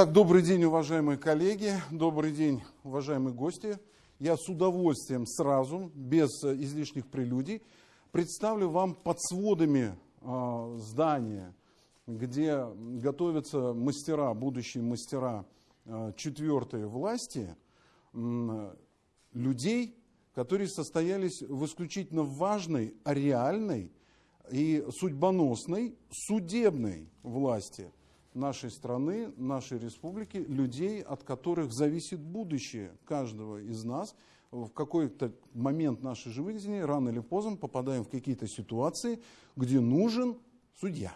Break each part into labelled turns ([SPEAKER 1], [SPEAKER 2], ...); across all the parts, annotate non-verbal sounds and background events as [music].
[SPEAKER 1] Итак, добрый день, уважаемые коллеги, добрый день, уважаемые гости. Я с удовольствием сразу, без излишних прелюдий, представлю вам под сводами э, здания, где готовятся мастера, будущие мастера э, четвертой власти, людей, которые состоялись в исключительно важной, реальной и судьбоносной судебной власти нашей страны, нашей республики, людей, от которых зависит будущее каждого из нас. В какой-то момент нашей жизни, рано или поздно, попадаем в какие-то ситуации, где нужен судья.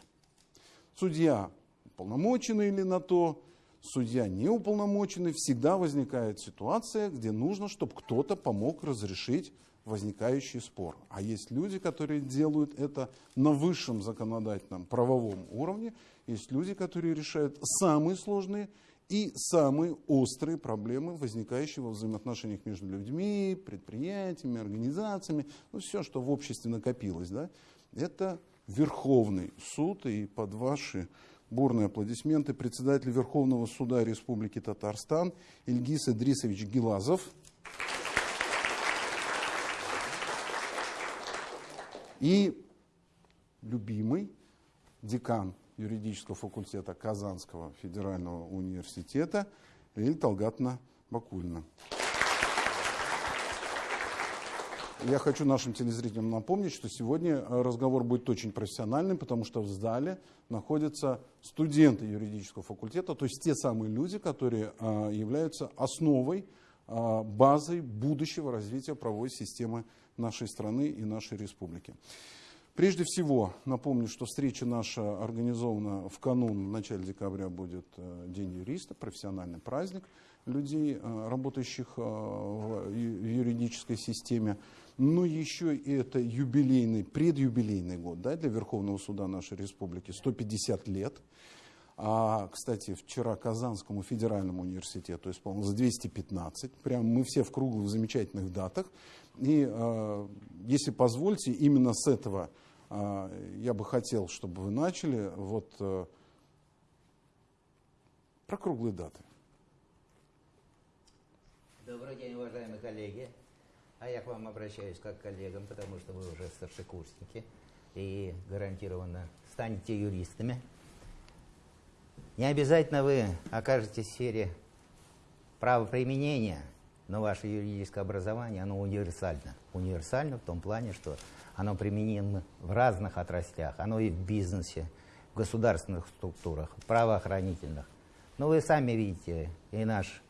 [SPEAKER 1] Судья уполномоченный или на то, судья неуполномоченный, всегда возникает ситуация, где нужно, чтобы кто-то помог разрешить возникающий спор. А есть люди, которые делают это на высшем законодательном правовом уровне, есть люди, которые решают самые сложные и самые острые проблемы, возникающие во взаимоотношениях между людьми, предприятиями, организациями, ну, все, что в обществе накопилось. Да? Это Верховный суд, и под ваши бурные аплодисменты председатель Верховного суда Республики Татарстан Ильгиз Идрисович Гилазов. И любимый декан юридического факультета Казанского федерального университета Лилия Талгатна Бакульна. Я хочу нашим телезрителям напомнить, что сегодня разговор будет очень профессиональным, потому что в зале находятся студенты юридического факультета, то есть те самые люди, которые а, являются основой, а, базой будущего развития правовой системы нашей страны и нашей республики. Прежде всего, напомню, что встреча наша организована в канун, в начале декабря будет э, День юриста, профессиональный праздник людей, э, работающих э, в юридической системе. Но еще и это юбилейный, предюбилейный год да, для Верховного суда нашей республики, 150 лет. А, кстати, вчера Казанскому федеральному университету исполнилось 215. Прям мы все в круглых замечательных датах. И, если позвольте, именно с этого я бы хотел, чтобы вы начали вот э, про круглые даты.
[SPEAKER 2] Добрый день, уважаемые коллеги. А я к вам обращаюсь как к коллегам, потому что вы уже старшекурсники и гарантированно станете юристами. Не обязательно вы окажетесь в сфере правоприменения, но ваше юридическое образование, оно универсально. Универсально в том плане, что оно применимо в разных отраслях. Оно и в бизнесе, в государственных структурах, правоохранительных. Но вы сами видите, и наш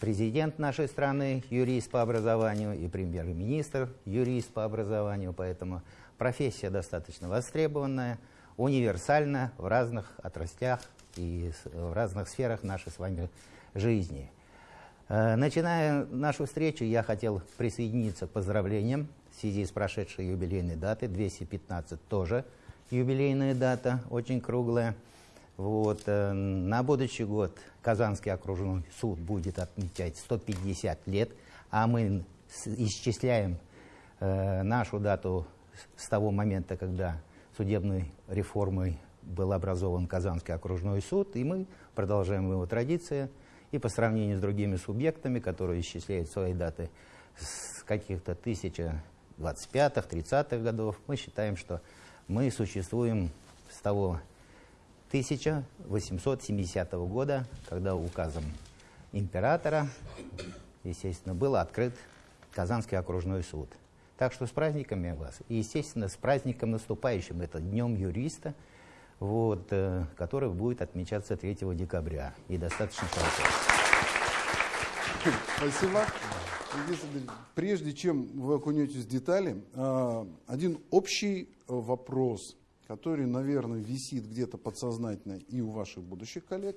[SPEAKER 2] президент нашей страны юрист по образованию, и премьер-министр юрист по образованию, поэтому профессия достаточно востребованная, универсальна в разных отраслях и в разных сферах нашей с вами жизни. Э, начиная нашу встречу, я хотел присоединиться к поздравлениям в связи с прошедшей юбилейной датой. 215 тоже юбилейная дата, очень круглая. Вот, э, на будущий год Казанский окружной суд будет отмечать 150 лет, а мы исчисляем э, нашу дату с того момента, когда судебной реформой был образован Казанский окружной суд, и мы продолжаем его традиции. И по сравнению с другими субъектами, которые исчисляют свои даты с каких-то 1025-х, 30-х годов, мы считаем, что мы существуем с того 1870 года, когда указом императора, естественно, был открыт Казанский окружной суд. Так что с праздниками вас. И, естественно, с праздником наступающим, это Днем юриста – вот, э, который будет отмечаться 3 декабря. И достаточно хорошо.
[SPEAKER 1] Спасибо. Прежде чем вы окунетесь в детали, э, один общий вопрос, который, наверное, висит где-то подсознательно и у ваших будущих коллег,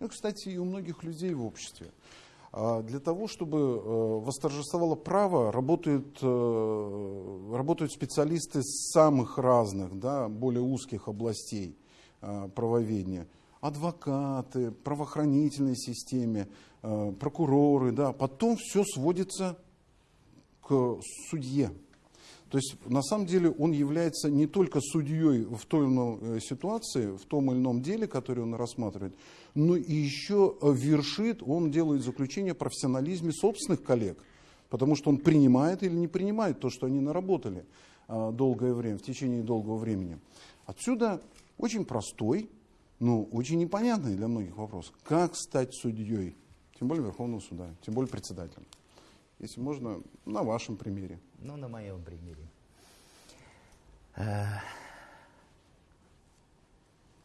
[SPEAKER 1] ну, кстати, и у многих людей в обществе. А для того, чтобы э, восторжествовало право, работают, работают специалисты самых разных, да, более узких областей. А, правоведения, адвокаты, правоохранительной системе, прокуроры, да, потом все сводится к судье. То есть на самом деле он является не только судьей в той или иной э, ситуации, в том или ином деле, который он рассматривает, но и еще вершит, он делает заключение о профессионализме собственных коллег, потому что он принимает или не принимает то, что они наработали а, долгое время, в течение долгого времени. Отсюда очень простой, но очень непонятный для многих вопрос. Как стать судьей, тем более Верховного суда, тем более председателем? Если можно, на вашем примере.
[SPEAKER 2] Ну, на моем примере. Э,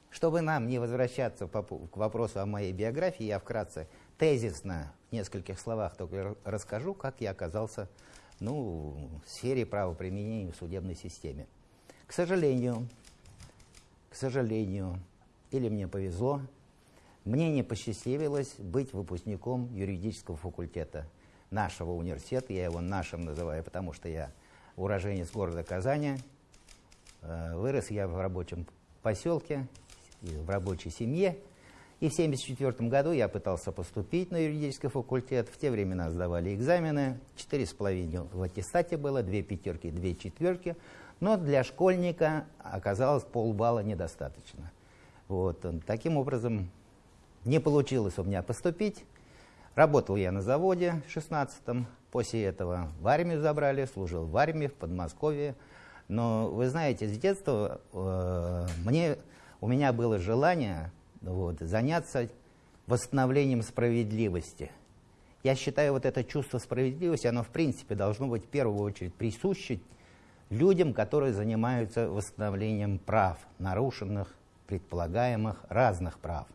[SPEAKER 2] чтобы нам не возвращаться к вопросу о моей биографии, я вкратце, тезисно, в нескольких словах только расскажу, как я оказался ну, в сфере правоприменения в судебной системе. К сожалению, к сожалению, или мне повезло, мне не посчастливилось быть выпускником юридического факультета нашего университета. Я его нашим называю, потому что я уроженец города Казани. Э, вырос я в рабочем поселке, в рабочей семье. И в 1974 году я пытался поступить на юридический факультет. В те времена сдавали экзамены. Четыре с половиной в аттестате было, две пятерки, две четверки. Но для школьника оказалось полбалла недостаточно. Вот. Таким образом, не получилось у меня поступить. Работал я на заводе в 16-м. После этого в армию забрали, служил в армии в Подмосковье. Но вы знаете, с детства э, мне, у меня было желание вот, заняться восстановлением справедливости. Я считаю, вот это чувство справедливости, оно в принципе должно быть в первую очередь присуще людям, которые занимаются восстановлением прав, нарушенных, предполагаемых разных прав.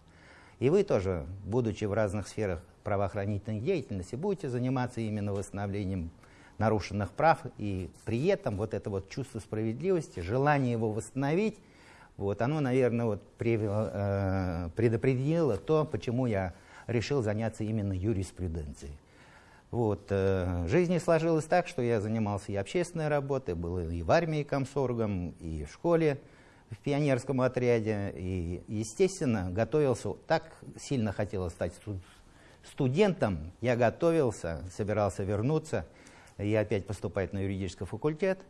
[SPEAKER 2] И вы тоже, будучи в разных сферах правоохранительной деятельности, будете заниматься именно восстановлением нарушенных прав, и при этом вот это вот чувство справедливости, желание его восстановить, вот оно, наверное, вот э, предопределило то, почему я решил заняться именно юриспруденцией. Вот, э, жизнь не сложилась так, что я занимался и общественной работой, был и в армии комсоргом, и в школе, в пионерском отряде. И, естественно, готовился, так сильно хотелось стать студентом, я готовился, собирался вернуться и опять поступать на юридический факультет.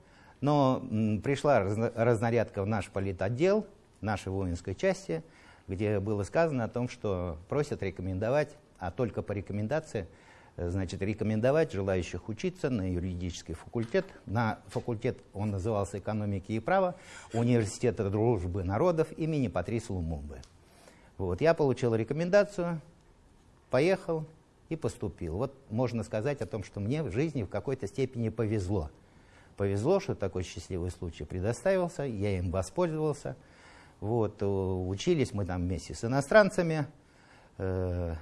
[SPEAKER 2] Но пришла разнарядка в наш политотдел, нашей воинской части, где было сказано о том, что просят рекомендовать, а только по рекомендации – значит, рекомендовать желающих учиться на юридический факультет. На факультет он назывался «Экономики и право» Университета дружбы народов имени Патриса Лумумбы. Вот, я получил рекомендацию, поехал и поступил. Вот можно сказать о том, что мне в жизни в какой-то степени повезло. Повезло, что такой счастливый случай предоставился, я им воспользовался. Вот, учились мы там вместе с иностранцами, э,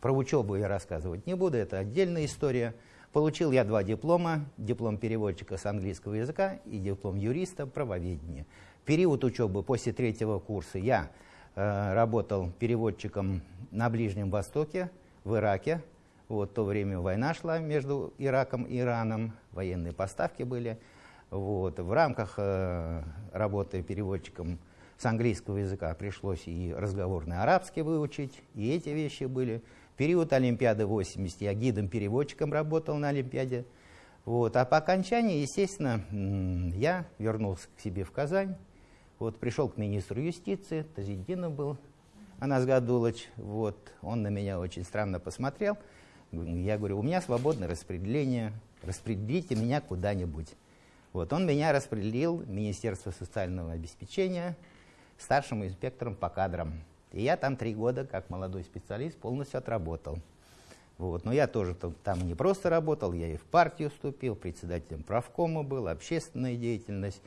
[SPEAKER 2] про учебу я рассказывать не буду, это отдельная история. Получил я два диплома, диплом переводчика с английского языка и диплом юриста правоведения. Период учебы после третьего курса я э, работал переводчиком на Ближнем Востоке, в Ираке. Вот в то время война шла между Ираком и Ираном, военные поставки были. Вот. В рамках э, работы переводчиком с английского языка пришлось и разговорный арабский выучить, и эти вещи были период Олимпиады 80 я гидом-переводчиком работал на Олимпиаде. Вот. А по окончании, естественно, я вернулся к себе в Казань. Вот, пришел к министру юстиции, Тазидинов был, Анас Гадулович. Вот, он на меня очень странно посмотрел. Я говорю, у меня свободное распределение, распределите меня куда-нибудь. Вот, он меня распределил Министерство социального обеспечения старшим инспектором по кадрам. И я там три года, как молодой специалист, полностью отработал. Вот. Но я тоже там не просто работал, я и в партию вступил, председателем правкома был, общественная деятельность,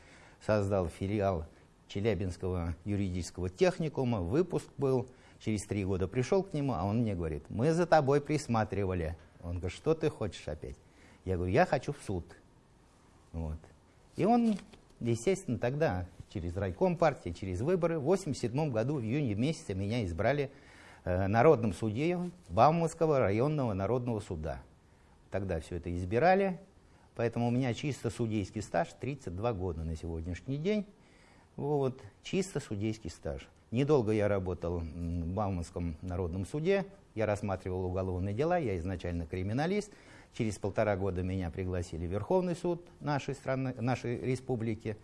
[SPEAKER 2] создал филиал Челябинского юридического техникума, выпуск был, через три года пришел к нему, а он мне говорит, мы за тобой присматривали. Он говорит, что ты хочешь опять? Я говорю, я хочу в суд. Вот. И он, естественно, тогда через райком партии, через выборы. В 1987 году, в июне месяце, меня избрали э, народным судьей Бауманского районного народного суда. Тогда все это избирали, поэтому у меня чисто судейский стаж 32 года на сегодняшний день. Вот, чисто судейский стаж. Недолго я работал в Бауманском народном суде, Я рассматривал уголовные дела, я изначально криминалист. Через полтора года меня пригласили в Верховный суд нашей страны, нашей республики.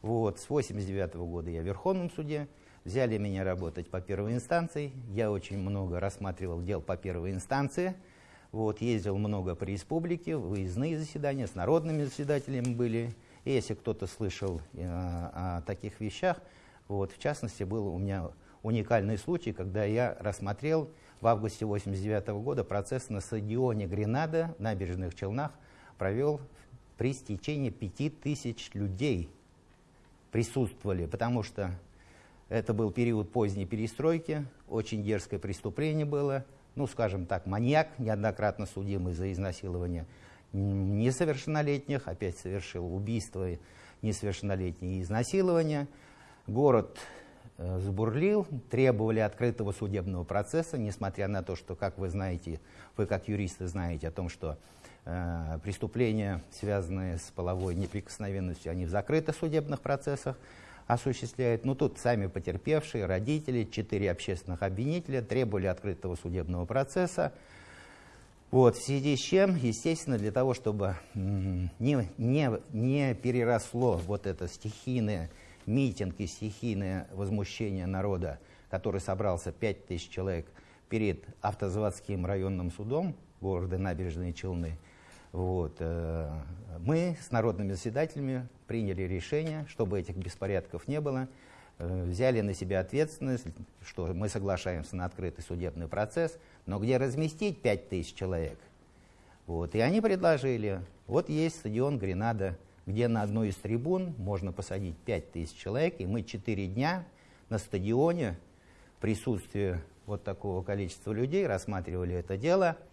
[SPEAKER 2] Вот. С 89 года я в Верховном суде. Взяли меня работать по первой инстанции. Я очень много рассматривал дел по первой инстанции. Вот, ездил много по республике, выездные заседания, с народными заседателями были. И если кто-то слышал э, о таких вещах, вот, в частности, был у меня уникальный случай, когда я рассмотрел в августе 1989 года процесс на стадионе Гренада, набережных Челнах, провел при стечении 5000 людей. Присутствовали, потому что это был период поздней перестройки, очень дерзкое преступление было, ну, скажем так, маньяк, неоднократно судимый за изнасилование несовершеннолетних, опять совершил убийство несовершеннолетние и изнасилование. Город э, забурлил, требовали открытого судебного процесса, несмотря на то, что, как вы знаете, вы как юристы знаете о том, что э, преступления, связанные с половой неприкосновенностью, они в закрытых судебных процессах осуществляют. Ну, тут сами потерпевшие, родители, четыре общественных обвинителя требовали открытого судебного процесса. Вот, в связи с чем, естественно, для того, чтобы не, не, не переросло вот это стихийное митинг и стихийное возмущение народа, который собрался 5000 человек перед автозаводским районным судом города Набережные Челны, вот, э, мы с народными заседателями приняли решение, чтобы этих беспорядков не было, взяли на себя ответственность, что мы соглашаемся на открытый судебный процесс, но где разместить 5000 человек? Вот, и они предложили, вот есть стадион Гренада, где на одной из трибун можно посадить 5000 человек, и мы 4 дня на стадионе в присутствии вот такого количества людей рассматривали это дело –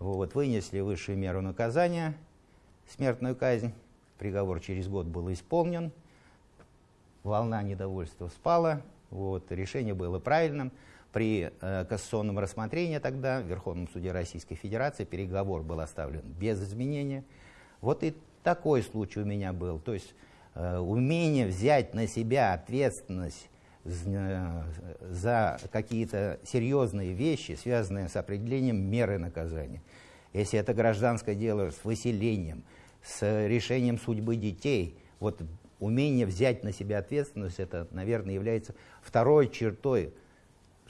[SPEAKER 2] вот, вынесли высшую меру наказания, смертную казнь. Приговор через год был исполнен. Волна недовольства спала. Вот, решение было правильным. При э, кассационном рассмотрении тогда в Верховном суде Российской Федерации переговор был оставлен без изменения. Вот и такой случай у меня был. То есть э, умение взять на себя ответственность Э, за какие-то серьезные вещи, связанные с определением меры наказания. Если это гражданское дело с выселением, с решением судьбы детей, вот умение взять на себя ответственность, это, наверное, является второй чертой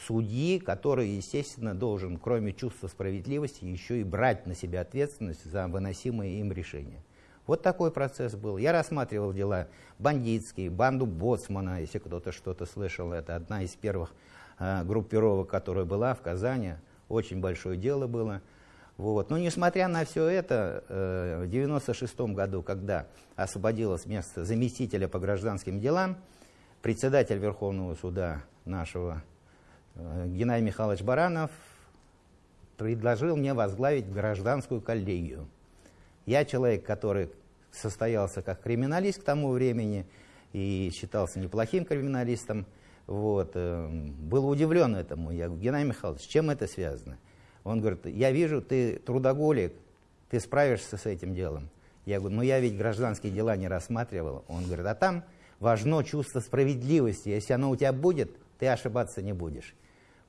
[SPEAKER 2] судьи, который, естественно, должен, кроме чувства справедливости, еще и брать на себя ответственность за выносимые им решения. Вот такой процесс был. Я рассматривал дела бандитские, банду Боцмана, если кто-то что-то слышал. Это одна из первых э, группировок, которая была в Казани. Очень большое дело было. Вот. Но несмотря на все это, э, в 1996 году, когда освободилось место заместителя по гражданским делам, председатель Верховного суда нашего э, Геннадий Михайлович Баранов предложил мне возглавить гражданскую коллегию. Я человек, который состоялся как криминалист к тому времени и считался неплохим криминалистом. Вот, э, был удивлен этому. Я говорю, Геннадий Михайлович, с чем это связано? Он говорит, я вижу, ты трудоголик, ты справишься с этим делом. Я говорю, ну я ведь гражданские дела не рассматривал. Он говорит, а там важно чувство справедливости. Если оно у тебя будет, ты ошибаться не будешь.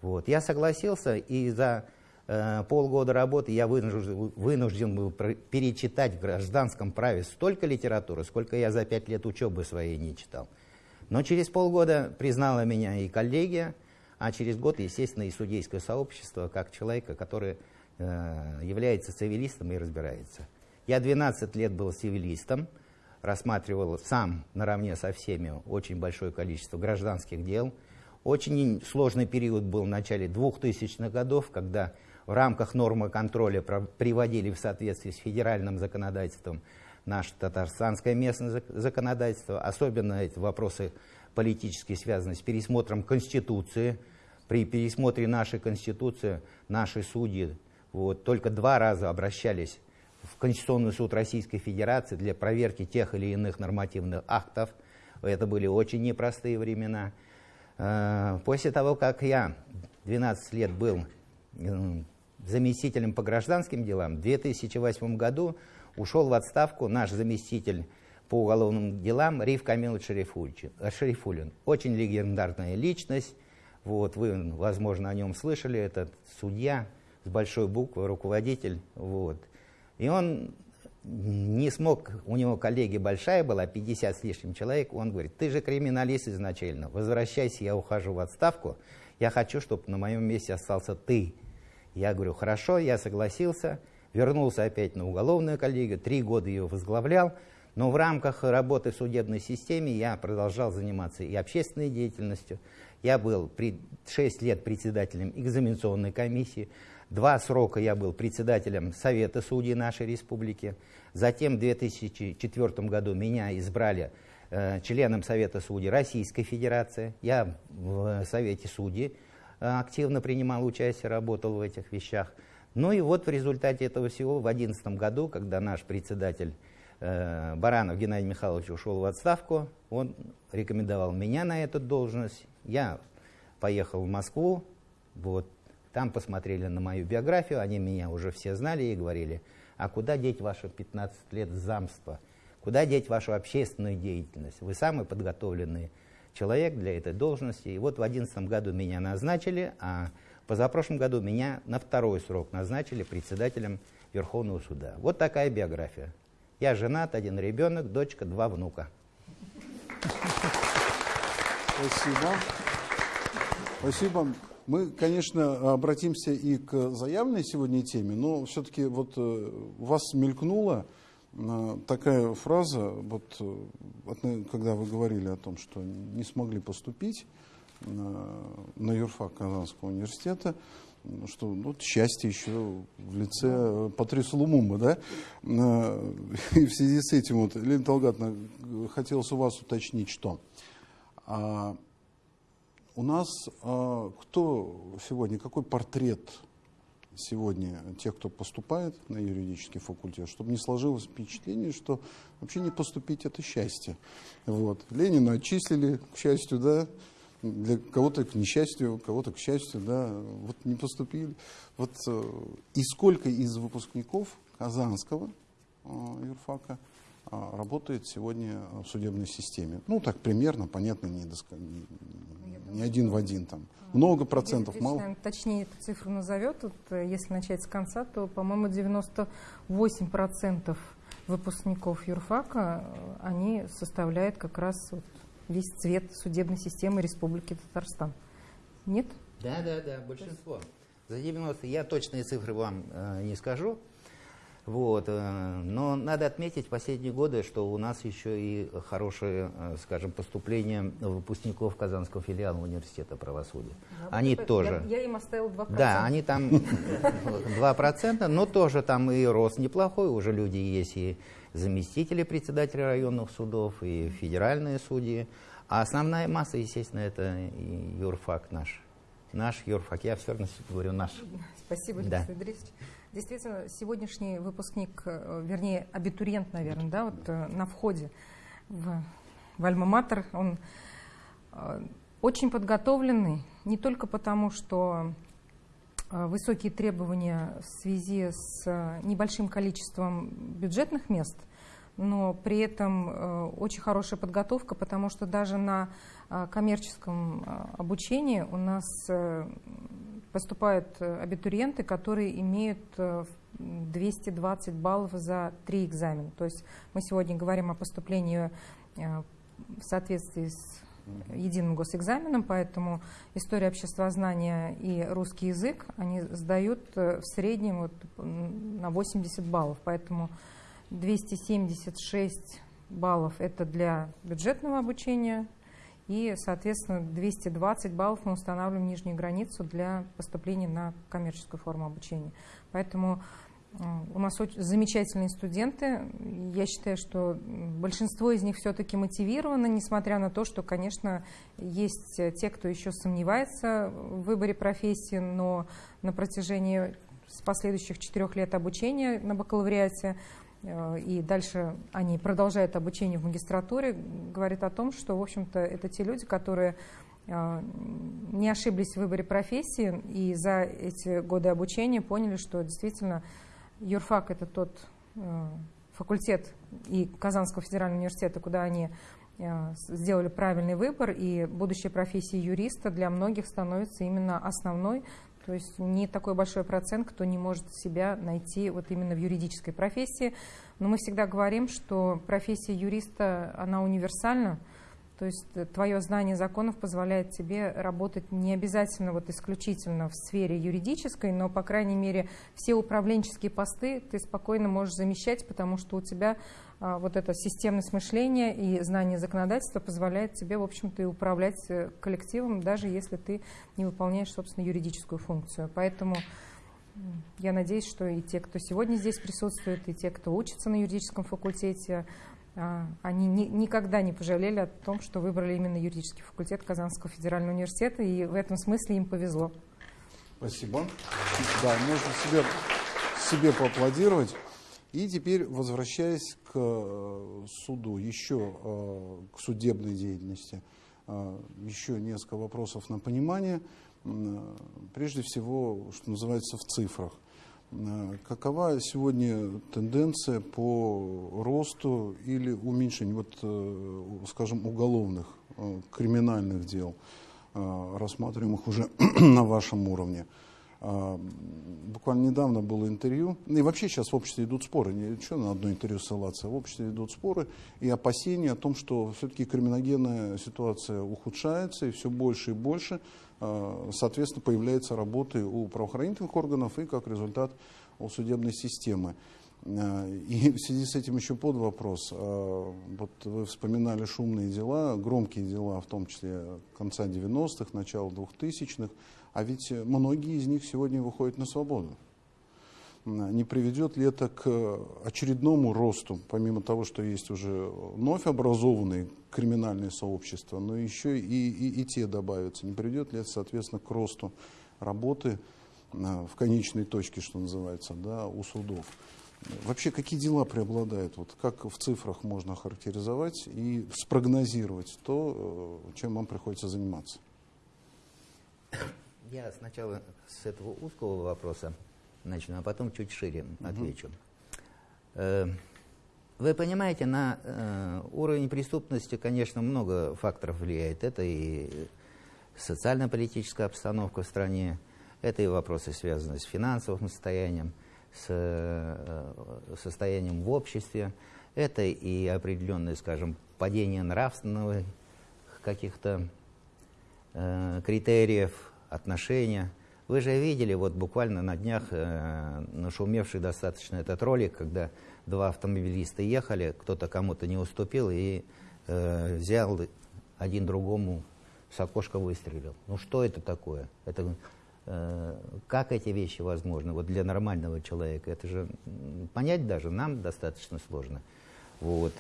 [SPEAKER 2] Вот. Я согласился, и за Э, полгода работы я вынужден, вынужден был перечитать в гражданском праве столько литературы, сколько я за пять лет учебы своей не читал. Но через полгода признала меня и коллегия, а через год, естественно, и судейское сообщество, как человека, который э, является цивилистом и разбирается. Я 12 лет был цивилистом, рассматривал сам наравне со всеми очень большое количество гражданских дел. Очень сложный период был в начале 2000-х годов, когда в рамках нормы контроля приводили в соответствии с федеральным законодательством наше татарстанское местное законодательство, особенно эти вопросы политические связаны с пересмотром Конституции. При пересмотре нашей Конституции наши судьи вот, только два раза обращались в Конституционный суд Российской Федерации для проверки тех или иных нормативных актов. Это были очень непростые времена. Э, после того, как я 12 лет был заместителем по гражданским делам. В 2008 году ушел в отставку наш заместитель по уголовным делам Риф Камилович Шерифулин. Очень легендарная личность, Вот, вы, возможно, о нем слышали, этот судья с большой буквы, руководитель. Вот. И он не смог, у него коллеги большая была, 50 с лишним человек, он говорит, ты же криминалист изначально, возвращайся, я ухожу в отставку, я хочу, чтобы на моем месте остался ты. Я говорю, хорошо, я согласился, вернулся опять на уголовную коллегию, три года ее возглавлял, но в рамках работы в судебной системе я продолжал заниматься и общественной деятельностью. Я был 6 лет председателем экзаменационной комиссии, Два срока я был председателем Совета судей нашей республики. Затем в 2004 году меня избрали э, членом Совета судей Российской Федерации. Я в Совете судей э, активно принимал участие, работал в этих вещах. Ну и вот в результате этого всего в 2011 году, когда наш председатель э, Баранов Геннадий Михайлович ушел в отставку, он рекомендовал меня на эту должность. Я поехал в Москву, вот, там посмотрели на мою биографию, они меня уже все знали и говорили, а куда деть ваши 15 лет замства? Куда деть вашу общественную деятельность? Вы самый подготовленный человек для этой должности. И вот в 2011 году меня назначили, а позапрошлом году меня на второй срок назначили председателем Верховного суда. Вот такая биография. Я женат, один ребенок, дочка, два внука.
[SPEAKER 1] Спасибо. Спасибо. Мы, конечно, обратимся и к заявленной сегодня теме, но все-таки вот э, у вас мелькнула э, такая фраза, вот, э, когда вы говорили о том, что не смогли поступить на юрфак Казанского университета, что ну, вот счастье еще в лице Патрису Лумумба, да? [laughs] И в связи с этим, вот, Лена Талгатовна, хотелось у вас уточнить, что а, у нас э, кто сегодня, какой портрет сегодня тех, кто поступает на юридический факультет, чтобы не сложилось впечатление, что вообще не поступить это счастье. Вот. Ленина отчислили, к счастью, да, для кого-то к несчастью, кого-то к счастью, да, вот не поступили. Вот э, и сколько из выпускников Казанского э, юрфака работает сегодня в судебной системе? Ну, так примерно, понятно, не, доск не один в один там. Много процентов,
[SPEAKER 3] Юрий
[SPEAKER 1] мало.
[SPEAKER 3] Точнее эту цифру назовет, вот, э, если начать с конца, то, по-моему, 98% выпускников юрфака, э, они составляют как раз вот весь цвет судебной системы Республики Татарстан. Нет?
[SPEAKER 2] Да, да, да, большинство. За 90 я точные цифры вам э, не скажу, вот. Э, но надо отметить в последние годы, что у нас еще и хорошее, э, скажем, поступление выпускников Казанского филиала университета правосудия.
[SPEAKER 3] Да,
[SPEAKER 2] они
[SPEAKER 3] я,
[SPEAKER 2] тоже.
[SPEAKER 3] Я, я им оставил 2%.
[SPEAKER 2] Да, они там [laughs] 2%, но тоже там и рост неплохой. Уже люди есть и заместители председателя районных судов, и федеральные судьи. А основная масса, естественно, это юрфак наш. Наш юрфак. Я все равно говорю наш.
[SPEAKER 3] Спасибо, Алексей да. Андреевич. Действительно, сегодняшний выпускник, э, вернее, абитуриент, наверное, да, вот э, на входе в, в Альма-Матер, он э, очень подготовленный, не только потому, что высокие требования в связи с небольшим количеством бюджетных мест, но при этом очень хорошая подготовка, потому что даже на коммерческом обучении у нас поступают э, абитуриенты, которые имеют 220 э, баллов за три экзамена. То есть мы сегодня говорим о поступлении э, в соответствии с единым госэкзаменом, поэтому история обществознания и русский язык они сдают в среднем вот на 80 баллов, поэтому 276 баллов это для бюджетного обучения, и, соответственно, 220 баллов мы устанавливаем нижнюю границу для поступления на коммерческую форму обучения. Поэтому у нас очень замечательные студенты. Я считаю, что большинство из них все-таки мотивированы, несмотря на то, что, конечно, есть те, кто еще сомневается в выборе профессии, но на протяжении с последующих четырех лет обучения на бакалавриате и дальше они продолжают обучение в магистратуре, говорит о том, что, в общем-то, это те люди, которые э, не ошиблись в выборе профессии и за эти годы обучения поняли, что действительно юрфак – это тот э, факультет и Казанского федерального университета, куда они э, сделали правильный выбор, и будущая профессия юриста для многих становится именно основной, то есть не такой большой процент, кто не может себя найти вот именно в юридической профессии. Но мы всегда говорим, что профессия юриста, она универсальна, то есть твое знание законов позволяет тебе работать не обязательно вот исключительно в сфере юридической, но, по крайней мере, все управленческие посты ты спокойно можешь замещать, потому что у тебя вот эта системность мышления и знание законодательства позволяет тебе, в общем-то, и управлять э, коллективом, даже если ты не выполняешь, собственно, юридическую функцию. Поэтому я надеюсь, что и те, кто сегодня здесь присутствует, и те, кто учится на юридическом факультете, а, они ни, никогда не пожалели о том, что выбрали именно юридический факультет Казанского федерального университета, и в этом смысле им повезло.
[SPEAKER 1] Спасибо. Да, можно себе, себе поаплодировать. И теперь, возвращаясь к э, суду, еще э, к судебной деятельности, э, еще несколько вопросов на понимание. Прежде всего, что называется, в цифрах. Какова сегодня тенденция по росту или уменьшению, вот, скажем, уголовных, криминальных дел, рассматриваемых уже [clears throat] на вашем уровне? Буквально недавно было интервью, и вообще сейчас в обществе идут споры, не что на одно интервью ссылаться, в обществе идут споры и опасения о том, что все-таки криминогенная ситуация ухудшается, и все больше и больше Э, соответственно, появляется работы у правоохранительных органов и, как результат, у судебной системы. Э, и в связи с этим еще под вопрос. Вот вы вспоминали шумные дела, громкие дела, в том числе конца 90-х, начала 2000-х, а ведь многие из них сегодня выходят на свободу не приведет ли это к очередному росту, помимо того, что есть уже вновь образованные криминальные сообщества, но еще и, и, и те добавятся. Не приведет ли это, соответственно, к росту работы в конечной точке, что называется, да, у судов? Вообще, какие дела преобладают? Вот как в цифрах можно характеризовать и спрогнозировать то, э, чем вам приходится заниматься? [coughs]
[SPEAKER 2] Я сначала с этого узкого вопроса начну, а потом чуть шире отвечу. Угу. Вы понимаете, на э, уровень преступности, конечно, много факторов влияет. Это и социально-политическая обстановка в стране, это и вопросы, связанные с финансовым состоянием, с э, состоянием в обществе, это и определенное, скажем, падение нравственного каких-то э, критериев, отношения – вы же видели вот буквально на днях э, нашумевший достаточно этот ролик, когда два автомобилиста ехали, кто-то кому-то не уступил и э, взял один другому с окошка выстрелил. Ну что это такое? Это, э, как эти вещи возможны вот для нормального человека? Это же понять даже нам достаточно сложно. Вот.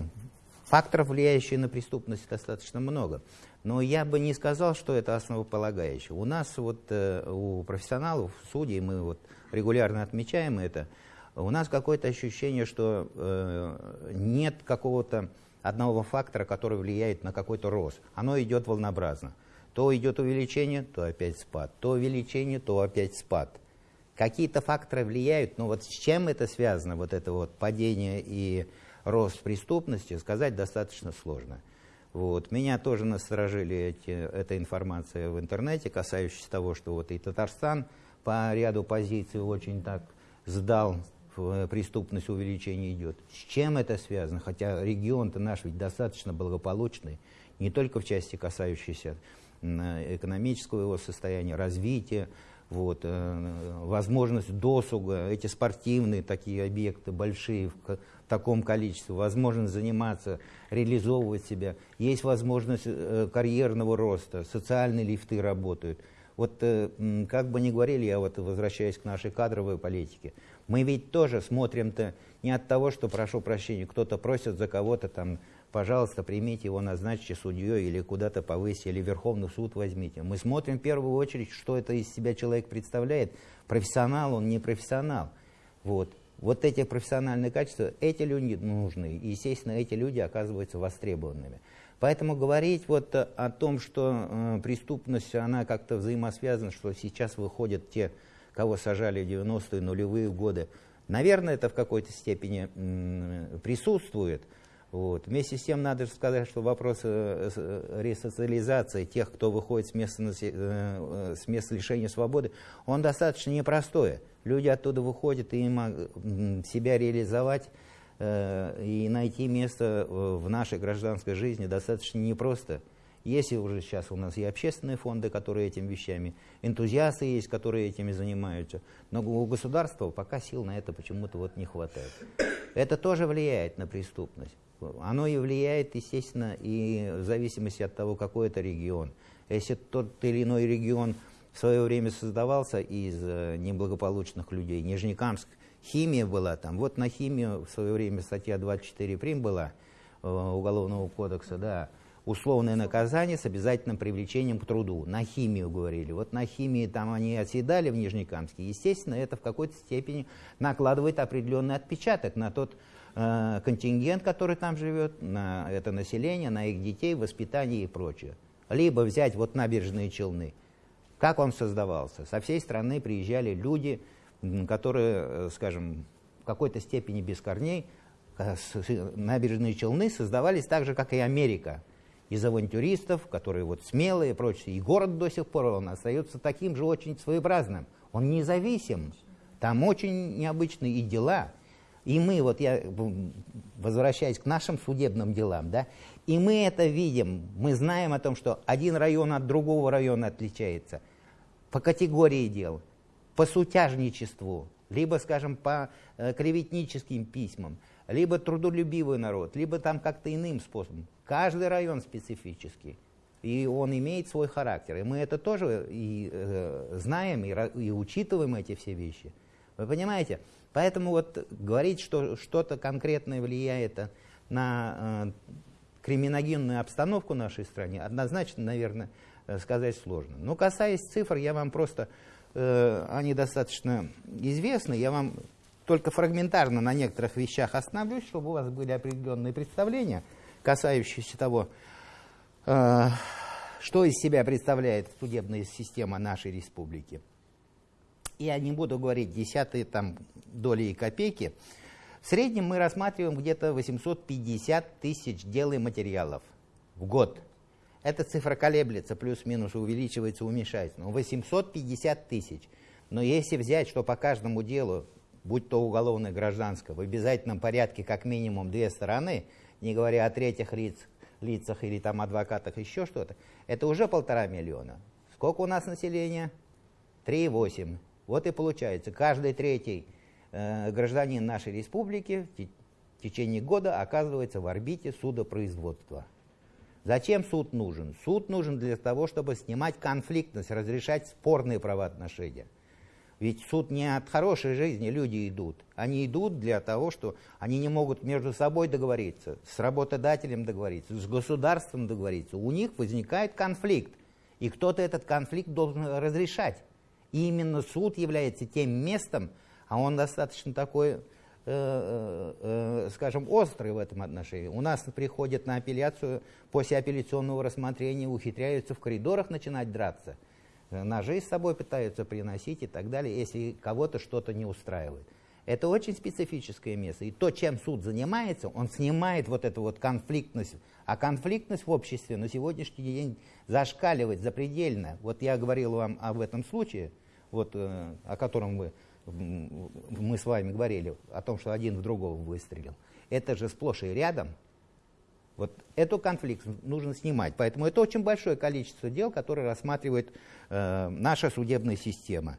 [SPEAKER 2] Факторов, влияющих на преступность, достаточно много. Но я бы не сказал, что это основополагающее. У нас вот, э, у профессионалов, судей, мы вот регулярно отмечаем это, у нас какое-то ощущение, что э, нет какого-то одного фактора, который влияет на какой-то рост. Оно идет волнообразно. То идет увеличение, то опять спад. То увеличение, то опять спад. Какие-то факторы влияют, но вот с чем это связано, вот это вот падение и рост преступности, сказать достаточно сложно. Вот. Меня тоже насторожили эти, эта информация в интернете, касающаяся того, что вот и Татарстан по ряду позиций очень так сдал, в преступность увеличение идет. С чем это связано? Хотя регион-то наш ведь достаточно благополучный, не только в части касающейся экономического его состояния, развития, вот, э, возможность досуга, эти спортивные такие объекты большие таком количестве, возможность заниматься, реализовывать себя, есть возможность э, карьерного роста, социальные лифты работают. Вот э, как бы ни говорили, я вот возвращаюсь к нашей кадровой политике, мы ведь тоже смотрим-то не от того, что, прошу прощения, кто-то просит за кого-то там пожалуйста, примите его, назначьте судьей или куда-то повысьте, или Верховный суд возьмите. Мы смотрим в первую очередь, что это из себя человек представляет. Профессионал, он не профессионал. Вот. Вот эти профессиональные качества, эти люди нужны. И, естественно, эти люди оказываются востребованными. Поэтому говорить вот о том, что э, преступность, она как-то взаимосвязана, что сейчас выходят те, кого сажали в 90-е, нулевые годы, наверное, это в какой-то степени м, присутствует – Вот. Вместе с тем надо сказать, что вопрос э, э, ресоциализации тех, кто выходит с места, э, с места лишения свободы, он достаточно непростой. Люди оттуда выходят, и им себя реализовать и найти место в нашей гражданской жизни достаточно непросто. Есть уже сейчас у нас и общественные фонды, которые этим вещами, энтузиасты есть, которые этими занимаются, но у государства пока сил на это почему-то вот не хватает. Это тоже влияет на преступность. Оно и влияет, естественно, и в зависимости от того, какой это регион. Если тот или иной регион в свое время создавался из э, неблагополучных людей, Нижнекамск, химия была там, вот на химию в свое время статья 24 прим была э, Уголовного кодекса, да, условное наказание с обязательным привлечением к труду. На химию говорили. Вот на химии там они оседали в Нижнекамске. Естественно, это в какой-то степени накладывает определенный отпечаток на тот э, контингент, который там живет, на это население, на их детей, воспитание и прочее. Либо взять вот набережные Челны. Как он создавался? Со всей страны приезжали люди, которые, э, скажем, в какой-то степени без корней, э, набережные Челны создавались так же, как и Америка из авантюристов, которые вот смелые и прочее. И город до сих пор он остается таким же очень своеобразным. Он независим. Там очень необычные и дела. И мы, вот я возвращаясь к нашим судебным делам, да, и мы это видим, мы знаем о том, что один район от другого района отличается по категории дел, по сутяжничеству, либо, скажем, по э, клеветническим письмам, либо трудолюбивый народ, либо там как-то иным способом. Каждый район специфический, и он имеет свой характер. И мы это тоже и, э, знаем, и, и учитываем эти все вещи. Вы понимаете? Поэтому вот говорить, что что-то конкретное влияет на э, криминогенную обстановку нашей стране, однозначно, наверное, сказать сложно. Но касаясь цифр, я вам просто, э, они достаточно известны, я вам только фрагментарно на некоторых вещах остановлюсь, чтобы у вас были определенные представления, касающиеся того, э, что из себя представляет судебная система нашей республики. Я не буду говорить десятые там доли и копейки. В среднем мы рассматриваем где-то 850 тысяч дел и материалов в год. Эта цифра колеблется, плюс-минус увеличивается, уменьшается. Но 850 тысяч. Но если взять, что по каждому делу будь то уголовное, гражданское, в обязательном порядке как минимум две стороны, не говоря о третьих лиц, лицах или там адвокатах, еще что-то, это уже полтора миллиона. Сколько у нас населения? 3,8. Вот и получается, каждый третий э, гражданин нашей республики в течение года оказывается в орбите судопроизводства. Зачем суд нужен? Суд нужен для того, чтобы снимать конфликтность, разрешать спорные правоотношения. Ведь суд не от хорошей жизни люди идут. Они идут для того, что они не могут между собой договориться, с работодателем договориться, с государством договориться. У них возникает конфликт, и кто-то этот конфликт должен разрешать. И именно суд является тем местом, а он достаточно такой, скажем, острый в этом отношении. У нас приходят на апелляцию, после апелляционного рассмотрения ухитряются в коридорах начинать драться – ножи с собой пытаются приносить и так далее, если кого-то что-то не устраивает. Это очень специфическое место. И то, чем суд занимается, он снимает вот эту вот конфликтность. А конфликтность в обществе на сегодняшний день зашкаливает запредельно. Вот я говорил вам об этом случае, вот, э, о котором вы, мы с вами говорили, о том, что один в другого выстрелил. Это же сплошь и рядом вот эту конфликт нужно снимать. Поэтому это очень большое количество дел, которые рассматривает э, наша судебная система.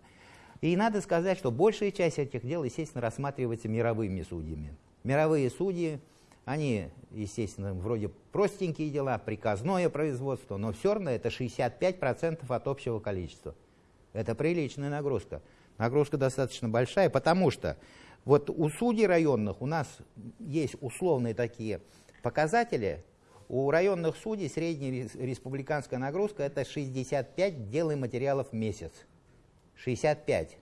[SPEAKER 2] И надо сказать, что большая часть этих дел, естественно, рассматривается мировыми судьями. Мировые судьи, они, естественно, вроде простенькие дела, приказное производство, но все равно это 65% от общего количества. Это приличная нагрузка. Нагрузка достаточно большая, потому что вот у судей районных у нас есть условные такие показатели. У районных судей средняя республиканская нагрузка это 65 дел и материалов в месяц. 65.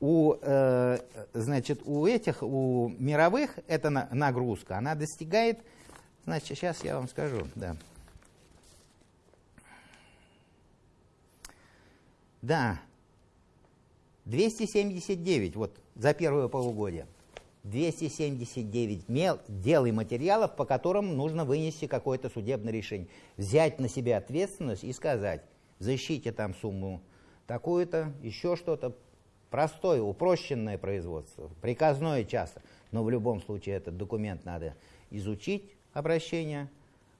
[SPEAKER 2] У, э, значит, у этих, у мировых эта нагрузка, она достигает, значит, сейчас я вам скажу, да. Да, 279 вот за первое полугодие. 279 мел, дел и материалов, по которым нужно вынести какое-то судебное решение. Взять на себя ответственность и сказать, защите там сумму такую-то, еще что-то. Простое, упрощенное производство, приказное часто. Но в любом случае этот документ надо изучить, обращение,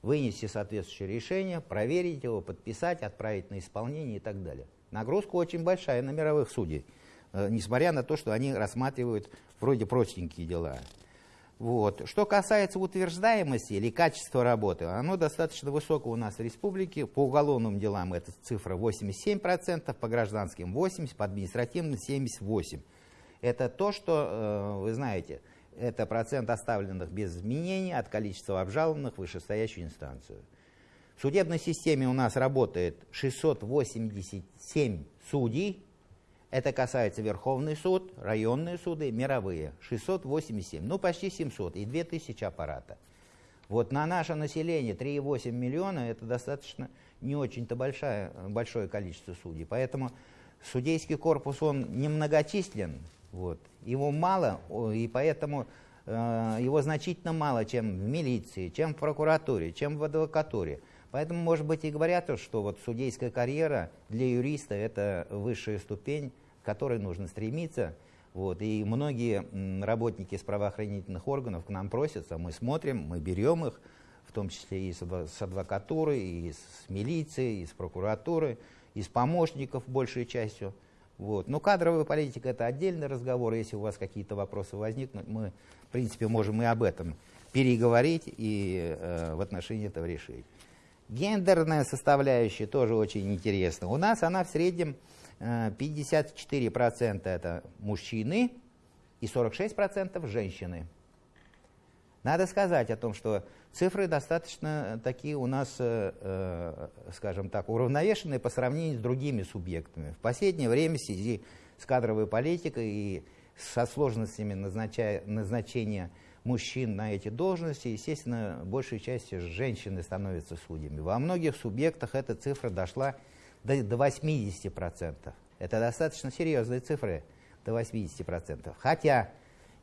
[SPEAKER 2] вынести соответствующее решение, проверить его, подписать, отправить на исполнение и так далее. Нагрузка очень большая на мировых судей, э, несмотря на то, что они рассматривают вроде простенькие дела. Вот. Что касается утверждаемости или качества работы, оно достаточно высоко у нас в республике. По уголовным делам эта цифра 87%, по гражданским 80%, по административным 78%. Это то, что, э, вы знаете, это процент оставленных без изменений от количества обжалованных вышестоящую инстанцию. В судебной системе у нас работает 687 судей, это касается Верховный суд, районные суды, мировые. 687, ну почти 700 и 2000 аппарата. Вот на наше население 3,8 миллиона это достаточно не очень-то большое, большое количество судей. Поэтому судейский корпус, он немногочислен, вот, его мало, и поэтому э, его значительно мало, чем в милиции, чем в прокуратуре, чем в адвокатуре. Поэтому, может быть, и говорят, что вот судейская карьера для юриста – это высшая ступень к которой нужно стремиться. Вот, и многие работники из правоохранительных органов к нам просятся, мы смотрим, мы берем их, в том числе и с адвокатуры, и с милиции, и с прокуратуры, и с помощников большей частью. Вот. Но кадровая политика это отдельный разговор. Если у вас какие-то вопросы возникнут, мы, в принципе, можем и об этом переговорить и э, в отношении этого решить. Гендерная составляющая тоже очень интересна. У нас она в среднем 54% это мужчины и 46% женщины. Надо сказать о том, что цифры достаточно такие у нас, э, э, скажем так, уравновешенные по сравнению с другими субъектами. В последнее время в связи с кадровой политикой и со сложностями назначения мужчин на эти должности, естественно, большей частью женщины становятся судьями. Во многих субъектах эта цифра дошла до, до 80%. Это достаточно серьезные цифры, до 80%. Хотя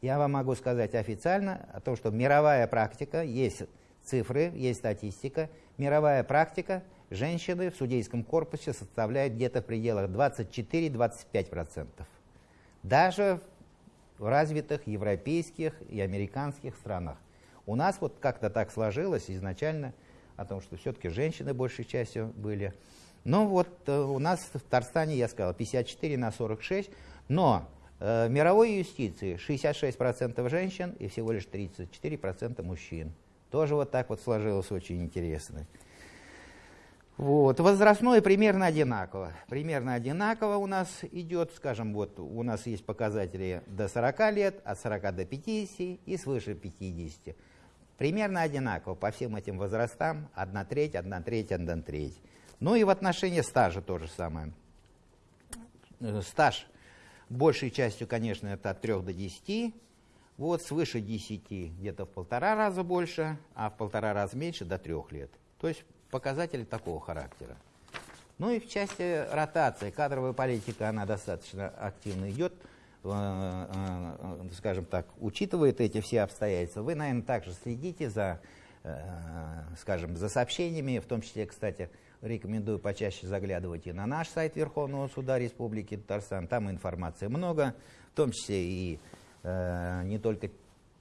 [SPEAKER 2] я вам могу сказать официально о том, что мировая практика, есть цифры, есть статистика, мировая практика женщины в судейском корпусе составляет где-то в пределах 24-25%. Даже в развитых европейских и американских странах. У нас вот как-то так сложилось изначально о том, что все-таки женщины большей частью были ну вот э, у нас в Татарстане, я сказал, 54 на 46, но э, в мировой юстиции 66% женщин и всего лишь 34% мужчин. Тоже вот так вот сложилось очень интересно. Вот. Возрастное примерно одинаково. Примерно одинаково у нас идет, скажем, вот у нас есть показатели до 40 лет, от 40 до 50 и свыше 50. Примерно одинаково по всем этим возрастам, одна треть, одна треть, одна треть. Ну и в отношении стажа то же самое. Стаж большей частью, конечно, это от 3 до 10. Вот свыше 10 где-то в полтора раза больше, а в полтора раза меньше до 3 лет. То есть показатели такого характера. Ну и в части ротации, кадровая политика, она достаточно активно идет, э, э, скажем так, учитывает эти все обстоятельства. Вы, наверное, также следите за, скажем, за сообщениями, в том числе, кстати, Рекомендую почаще заглядывать и на наш сайт Верховного суда Республики Татарстан. Там информации много, в том числе и э, не только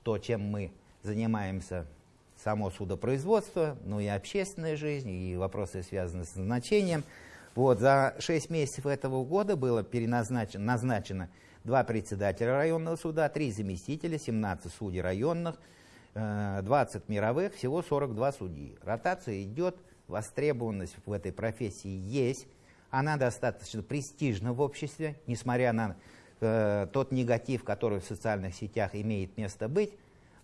[SPEAKER 2] то, чем мы занимаемся, само судопроизводство, но и общественная жизнь, и вопросы, связанные с назначением. Вот, за 6 месяцев этого года было переназначено назначено два председателя районного суда, три заместителя, 17 судей районных, 20 э, мировых, всего 42 судьи. Ротация идет востребованность в этой профессии есть, она достаточно престижна в обществе, несмотря на э, тот негатив, который в социальных сетях имеет место быть.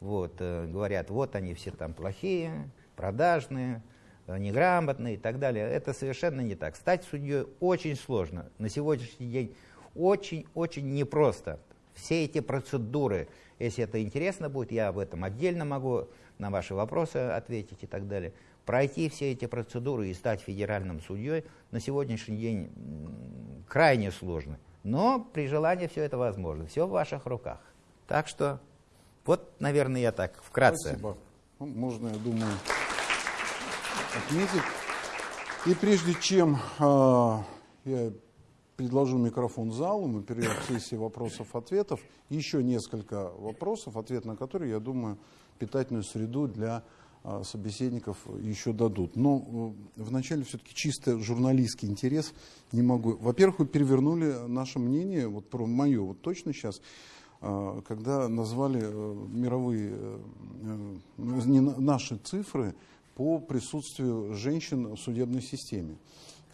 [SPEAKER 2] Вот, э, говорят, вот они все там плохие, продажные, э, неграмотные и так далее. Это совершенно не так. Стать судьей очень сложно. На сегодняшний день очень-очень непросто. Все эти процедуры, если это интересно будет, я об этом отдельно могу на ваши вопросы ответить и так далее. Пройти все эти процедуры и стать федеральным судьей на сегодняшний день крайне сложно. Но при желании все это возможно. Все в ваших руках. Так что Вот, наверное, я так вкратце.
[SPEAKER 1] Спасибо. Ну, можно, я думаю, отметить. И прежде чем э, я предложу микрофон залу, мы перейдем к сессии вопросов-ответов. Еще несколько вопросов, ответ на которые, я думаю, питательную среду для э, собеседников еще дадут. Но э, вначале все-таки чисто журналистский интерес не могу. Во-первых, вы перевернули наше мнение, вот про мое, вот точно сейчас, когда назвали э, мировые, э, э, наши цифры по присутствию женщин в судебной системе.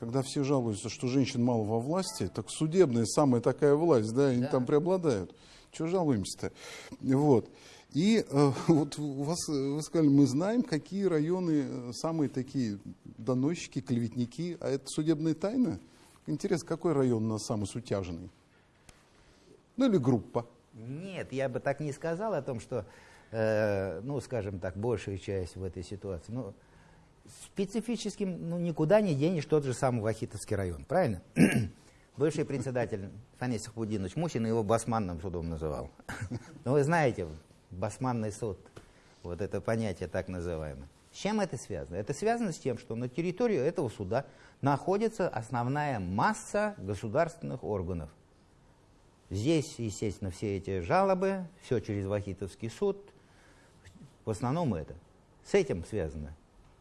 [SPEAKER 1] Когда все жалуются, что женщин мало во власти, так судебная самая такая власть, да, они там преобладают. Чего жалуемся-то? Вот. И э, [laughs] вот у вас, вы сказали, мы знаем, какие районы самые такие доносчики, клеветники, а это судебная тайна? Интересно, какой район у нас самый сутяжный? Ну или группа?
[SPEAKER 2] Нет, я бы так не сказал о том, что, э, ну, скажем так, большая часть в этой ситуации. Ну, специфическим, ну, никуда не денешь тот же самый Вахитовский район, правильно? [clears throat] Бывший председатель Фанис Худинович Мусин его басманным судом называл. [laughs] Ну, вы знаете, басманный суд, вот это понятие так называемое. С чем это связано? Это связано с тем, что на территории этого суда находится основная масса государственных органов. Здесь, естественно, все эти жалобы, все через Вахитовский суд, в основном это. С этим связано.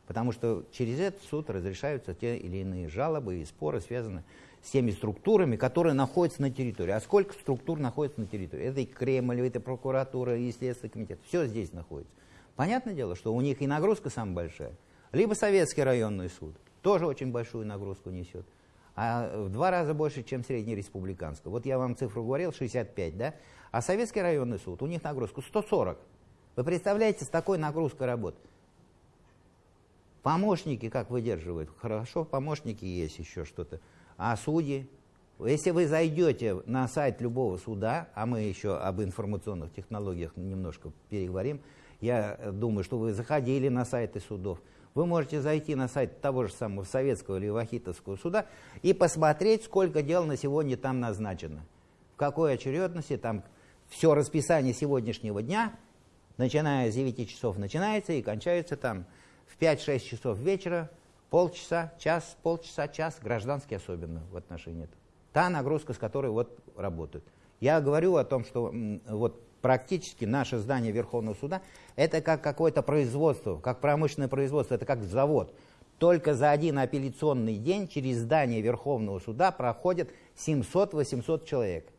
[SPEAKER 2] Потому что через этот суд разрешаются те или иные жалобы и споры, связанные с теми структурами, которые находятся на территории. А сколько структур находится на территории? Это и Кремль, это прокуратура, и Следственный комитет. Все здесь находится. Понятное дело, что у них и нагрузка самая большая. Либо Советский районный суд, тоже очень большую нагрузку несет. А в два раза больше, чем среднереспубликанская. Вот я вам цифру говорил, 65, да? А Советский районный суд, у них нагрузка 140. Вы представляете, с такой нагрузкой работать? Помощники как выдерживают? Хорошо, помощники есть еще что-то. А судьи? Если вы зайдете на сайт любого суда, а мы еще об информационных технологиях немножко переговорим, я думаю, что вы заходили на сайты судов, вы можете зайти на сайт того же самого Советского или Вахитовского суда и посмотреть, сколько дел на сегодня там назначено. В какой очередности там все расписание сегодняшнего дня, начиная с 9 часов начинается и кончается там в 5-6 часов вечера, полчаса, час, полчаса, час, гражданский особенно в отношении этого. Та нагрузка, с которой вот работают. Я говорю о том, что вот практически наше здание Верховного суда это как какое-то производство, как промышленное производство, это как завод. Только за один апелляционный день через здание Верховного суда проходит 700-800 человек.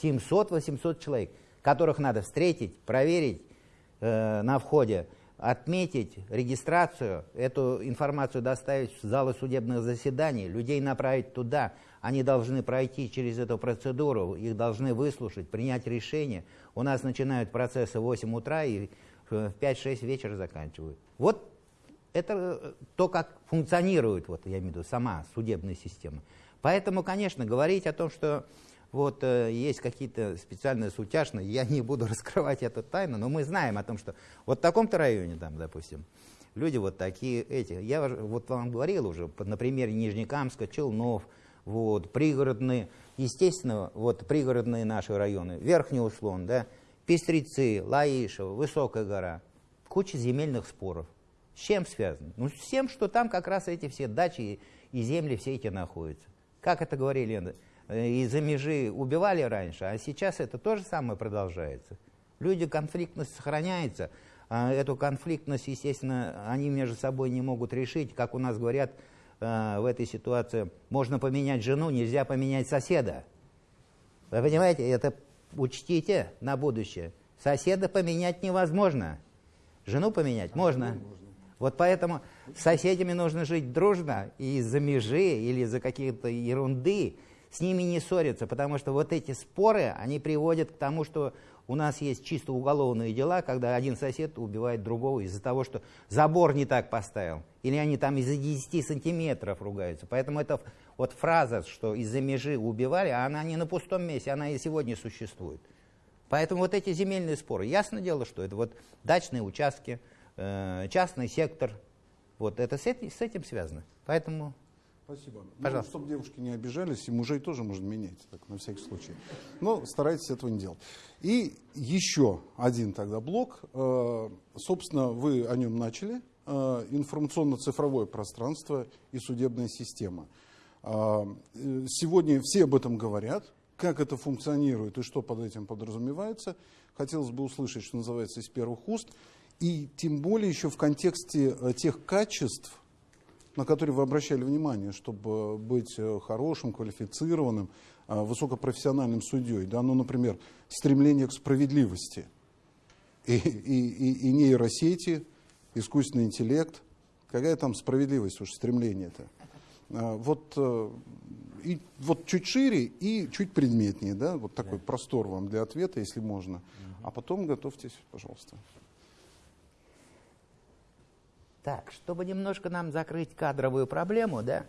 [SPEAKER 2] 700-800 человек, которых надо встретить, проверить э, на входе, отметить регистрацию, эту информацию доставить в залы судебных заседаний, людей направить туда. Они должны пройти через эту процедуру, их должны выслушать, принять решение. У нас начинают процессы в 8 утра и в 5-6 вечера заканчивают. Вот это э, то, как функционирует, вот, я имею в виду, сама судебная система. Поэтому, конечно, говорить о том, что вот э, есть какие-то специальные сутяжные, я не буду [laughs] раскрывать эту тайну, но мы знаем о том, что вот в таком-то районе, там, допустим, люди вот такие эти. Я вот вам говорил уже, на примере Нижнекамска, Челнов, вот, пригородные, естественно, вот пригородные наши районы, Верхний Услон, да, Пестрецы, Лаишево, Высокая гора, куча земельных споров. С чем связано? Ну, с тем, что там как раз эти все дачи и, земли все эти находятся. Как это говорили, э, из-за межи убивали раньше, а сейчас это то же самое продолжается. Люди, конфликтность сохраняется, а эту конфликтность, естественно, они между собой не могут решить. Как у нас говорят э, в этой ситуации, можно поменять жену, нельзя поменять соседа. Вы понимаете, это учтите на будущее. Соседа поменять невозможно. Жену поменять можно. Вот поэтому с соседями нужно жить дружно, и из-за межи или из-за каких-то ерунды с ними не ссориться, потому что вот эти споры, они приводят к тому, что у нас есть чисто уголовные дела, когда один сосед убивает другого из-за того, что забор не так поставил, или они там из-за 10 сантиметров ругаются. Поэтому это вот фраза, что из-за межи убивали, а она не на пустом месте, она и сегодня существует. Поэтому вот эти земельные споры, ясно дело, что это вот дачные участки, э, частный сектор, вот это с этим связано. Поэтому
[SPEAKER 1] Спасибо.
[SPEAKER 2] Пожалуйста.
[SPEAKER 1] Ну, чтобы девушки не обижались, и мужей тоже можно менять, так, на всякий случай. Но старайтесь этого не делать. И еще один тогда блок. Э, собственно, вы о нем начали. Э, информационно-цифровое пространство и судебная система. Э, сегодня все об этом говорят. Как это функционирует и что под этим подразумевается. Хотелось бы услышать, что называется, из первых уст. И тем более еще в контексте тех качеств, на которые вы обращали внимание, чтобы быть э, хорошим, квалифицированным, э, высокопрофессиональным судьей. Да? Ну, например, стремление к справедливости. И, и, и, и нейросети, искусственный интеллект. Какая там справедливость уж, стремление-то? А, Вот, э, и, вот чуть шире и чуть предметнее, да, вот такой простор вам для ответа, если можно. А потом готовьтесь, пожалуйста.
[SPEAKER 2] Так, чтобы немножко нам закрыть кадровую проблему, да,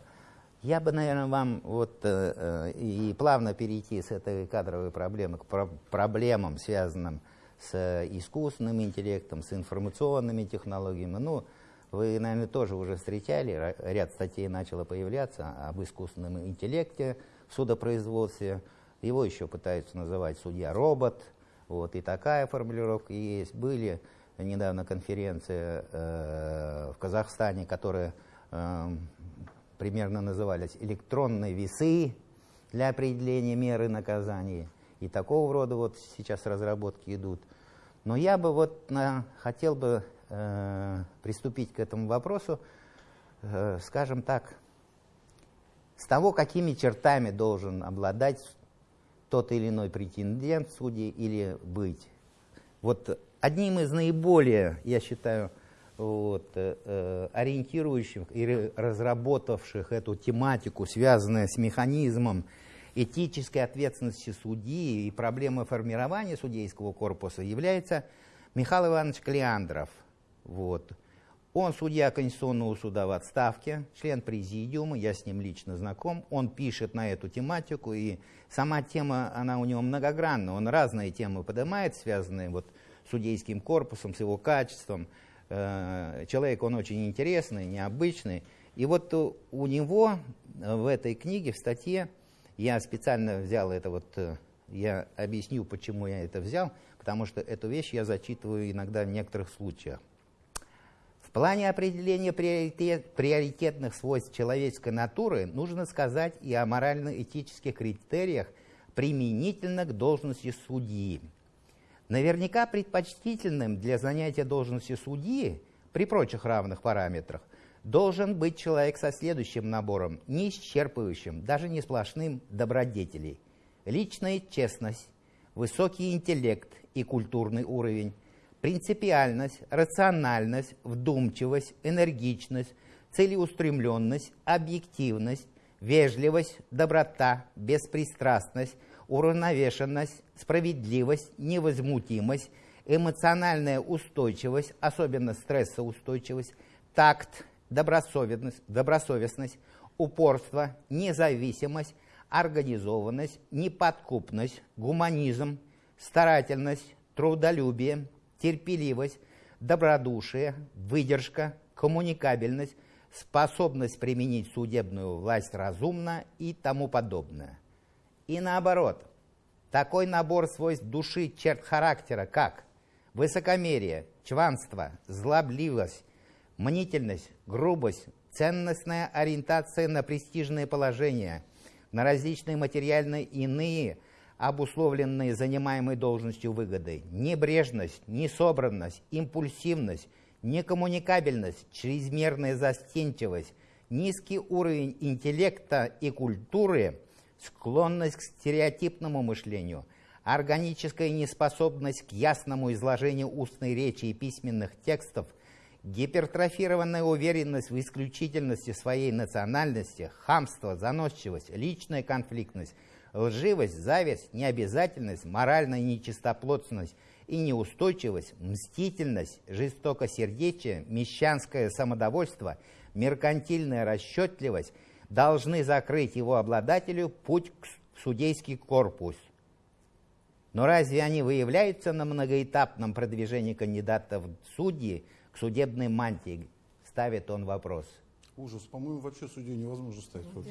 [SPEAKER 2] я бы, наверное, вам вот э, э, и плавно перейти с этой кадровой проблемы к про- проблемам, связанным с э, искусственным интеллектом, с информационными технологиями. Ну, вы, наверное, тоже уже встречали, ряд статей начало появляться об искусственном интеллекте в судопроизводстве. Его еще пытаются называть судья-робот. Вот, и такая формулировка есть. Были недавно конференции э, в Казахстане, которые э, примерно назывались электронные весы для определения меры наказания. И такого рода вот сейчас разработки идут. Но я бы вот на- хотел бы э, приступить к этому вопросу, э, скажем так, с того, какими чертами должен обладать тот или иной претендент суде или быть. Вот одним из наиболее, я считаю, вот, э, э, ориентирующих и разработавших эту тематику, связанную с механизмом этической ответственности судьи и проблемы формирования судейского корпуса, является Михаил Иванович Клеандров. Вот. Он судья Конституционного суда в отставке, член президиума, я с ним лично знаком. Он пишет на эту тематику, и сама тема, она у него многогранна. Он разные темы поднимает, связанные вот с судейским корпусом, с его качеством. Э, Человек, он очень интересный, необычный. И вот у него э, в этой книге, в статье, я специально взял это вот, э, я объясню, почему я это взял, потому что эту вещь я зачитываю иногда в некоторых случаях. В плане определения приоритет- приоритетных свойств человеческой натуры нужно сказать и о морально-этических критериях применительно к должности судьи. Наверняка предпочтительным для занятия должности судьи при прочих равных параметрах должен быть человек со следующим набором, не исчерпывающим, даже не сплошным добродетелей. Личная честность, высокий интеллект и культурный уровень, принципиальность, рациональность, вдумчивость, энергичность, целеустремленность, объективность, вежливость, доброта, беспристрастность, уравновешенность, справедливость, невозмутимость, эмоциональная устойчивость, особенно стрессоустойчивость, такт, добросовестность, добросовестность, упорство, независимость, организованность, неподкупность, гуманизм, старательность, трудолюбие, терпеливость, добродушие, выдержка, коммуникабельность, способность применить судебную власть разумно и тому подобное. И наоборот, такой набор свойств души, черт характера, как высокомерие, чванство, злобливость, мнительность, грубость, ценностная ориентация на престижные положения, на различные материальные иные, обусловленные занимаемой должностью выгоды, небрежность, несобранность, импульсивность, некоммуникабельность, чрезмерная застенчивость, низкий уровень интеллекта и культуры, склонность к стереотипному мышлению, органическая неспособность к ясному изложению устной речи и письменных текстов, гипертрофированная уверенность в исключительности своей национальности, хамство, заносчивость, личная конфликтность, лживость, зависть, необязательность, моральная нечистоплотность и неустойчивость, мстительность, жестокосердечие, мещанское самодовольство, меркантильная расчетливость должны закрыть его обладателю путь в судейский корпус. Но разве они выявляются на многоэтапном продвижении кандидата в судьи к судебной мантии? Ставит он вопрос.
[SPEAKER 1] Ужас, по-моему, вообще судей невозможно стать. Вот.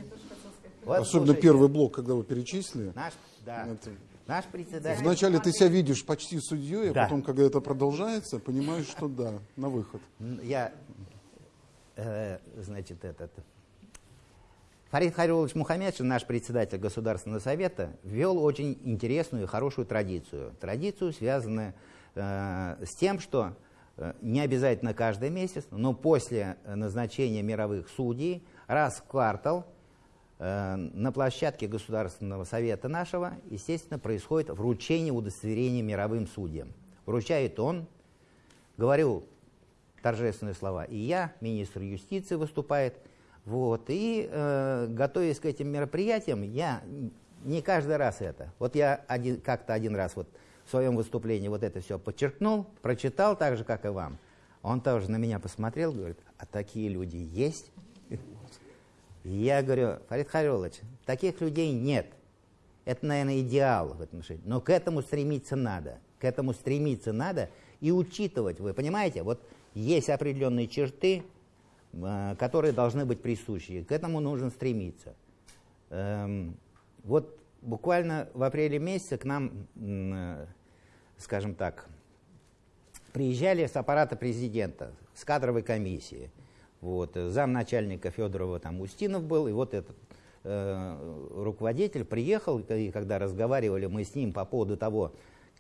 [SPEAKER 2] Вот,
[SPEAKER 1] Особенно
[SPEAKER 2] слушайте,
[SPEAKER 1] первый блок, когда вы перечислили.
[SPEAKER 2] Наш, да,
[SPEAKER 1] Это-
[SPEAKER 2] наш председатель.
[SPEAKER 1] Вначале ты себя видишь почти судьей, а
[SPEAKER 2] Да.
[SPEAKER 1] потом, когда это продолжается, понимаешь, что да, на выход.
[SPEAKER 2] Я, э, значит, этот... Фарид Харилович Мухаммедшин, наш председатель Государственного совета, ввел очень интересную и хорошую традицию. Традицию, связанную э, с тем, что э, не обязательно каждый месяц, но после назначения мировых судей раз в квартал э, на площадке Государственного совета нашего, естественно, происходит вручение удостоверения мировым судьям. Вручает он, говорю торжественные слова, и я, министр юстиции выступает, вот, и э, готовясь к этим мероприятиям, я не каждый раз это, вот я один, как-то один раз вот в своем выступлении вот это все подчеркнул, прочитал так же, как и вам, он тоже на меня посмотрел, говорит, а такие люди есть? Я говорю, Фарид Харилович, таких людей нет. Это, наверное, идеал в этом отношении. Но к этому стремиться надо. К этому стремиться надо и учитывать. Вы понимаете, вот есть определенные черты, которые должны быть присущи. К этому нужно стремиться. Эм, Вот буквально в апреле месяце к нам, э, скажем так, приезжали с аппарата президента, с кадровой комиссии. Вот, э, замначальника Федорова там Устинов был, и вот этот э, руководитель приехал, и когда разговаривали мы с ним по поводу того,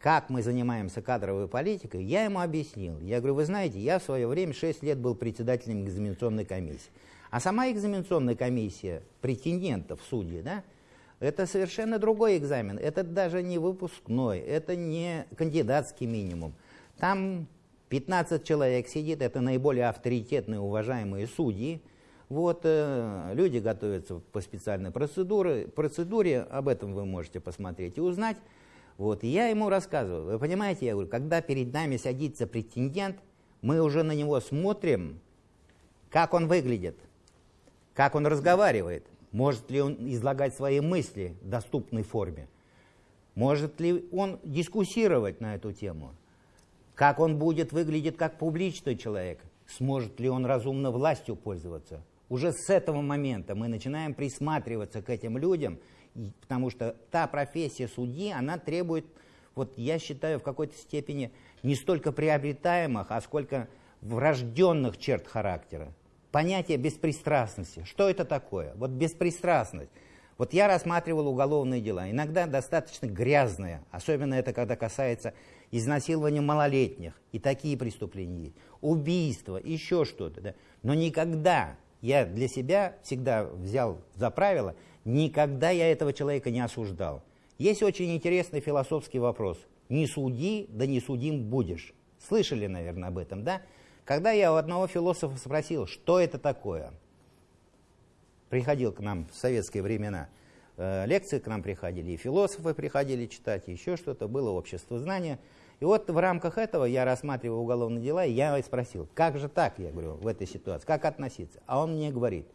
[SPEAKER 2] как мы занимаемся кадровой политикой, я ему объяснил. Я говорю, вы знаете, я в свое время 6 лет был председателем экзаменационной комиссии. А сама экзаменационная комиссия претендентов судьи, да, это совершенно другой экзамен. Это даже не выпускной, это не кандидатский минимум. Там 15 человек сидит, это наиболее авторитетные, уважаемые судьи. Вот, э, люди готовятся по специальной процедуре, процедуре, об этом вы можете посмотреть и узнать. Вот, и я ему рассказываю, вы понимаете, я говорю, когда перед нами садится претендент, мы уже на него смотрим, как он выглядит, как он разговаривает, может ли он излагать свои мысли в доступной форме, может ли он дискуссировать на эту тему, как он будет выглядеть как публичный человек, сможет ли он разумно властью пользоваться. Уже с этого момента мы начинаем присматриваться к этим людям, потому что та профессия судьи, она требует, вот я считаю, в какой-то степени не столько приобретаемых, а сколько врожденных черт характера. Понятие беспристрастности. Что это такое? Вот беспристрастность. Вот я рассматривал уголовные дела, иногда достаточно грязные, особенно это когда касается изнасилования малолетних, и такие преступления есть, убийства, еще что-то. Да? Но никогда я для себя всегда взял за правило, никогда я этого человека не осуждал. Есть очень интересный философский вопрос. Не суди, да не судим будешь. Слышали, наверное, об этом, да? Когда я у одного философа спросил, что это такое, приходил к нам в советские времена, э, лекции к нам приходили, и философы приходили читать, и еще что-то, было общество знания. И вот в рамках этого я рассматривал уголовные дела, и я спросил, как же так, я говорю, в этой ситуации, как относиться? А он мне говорит,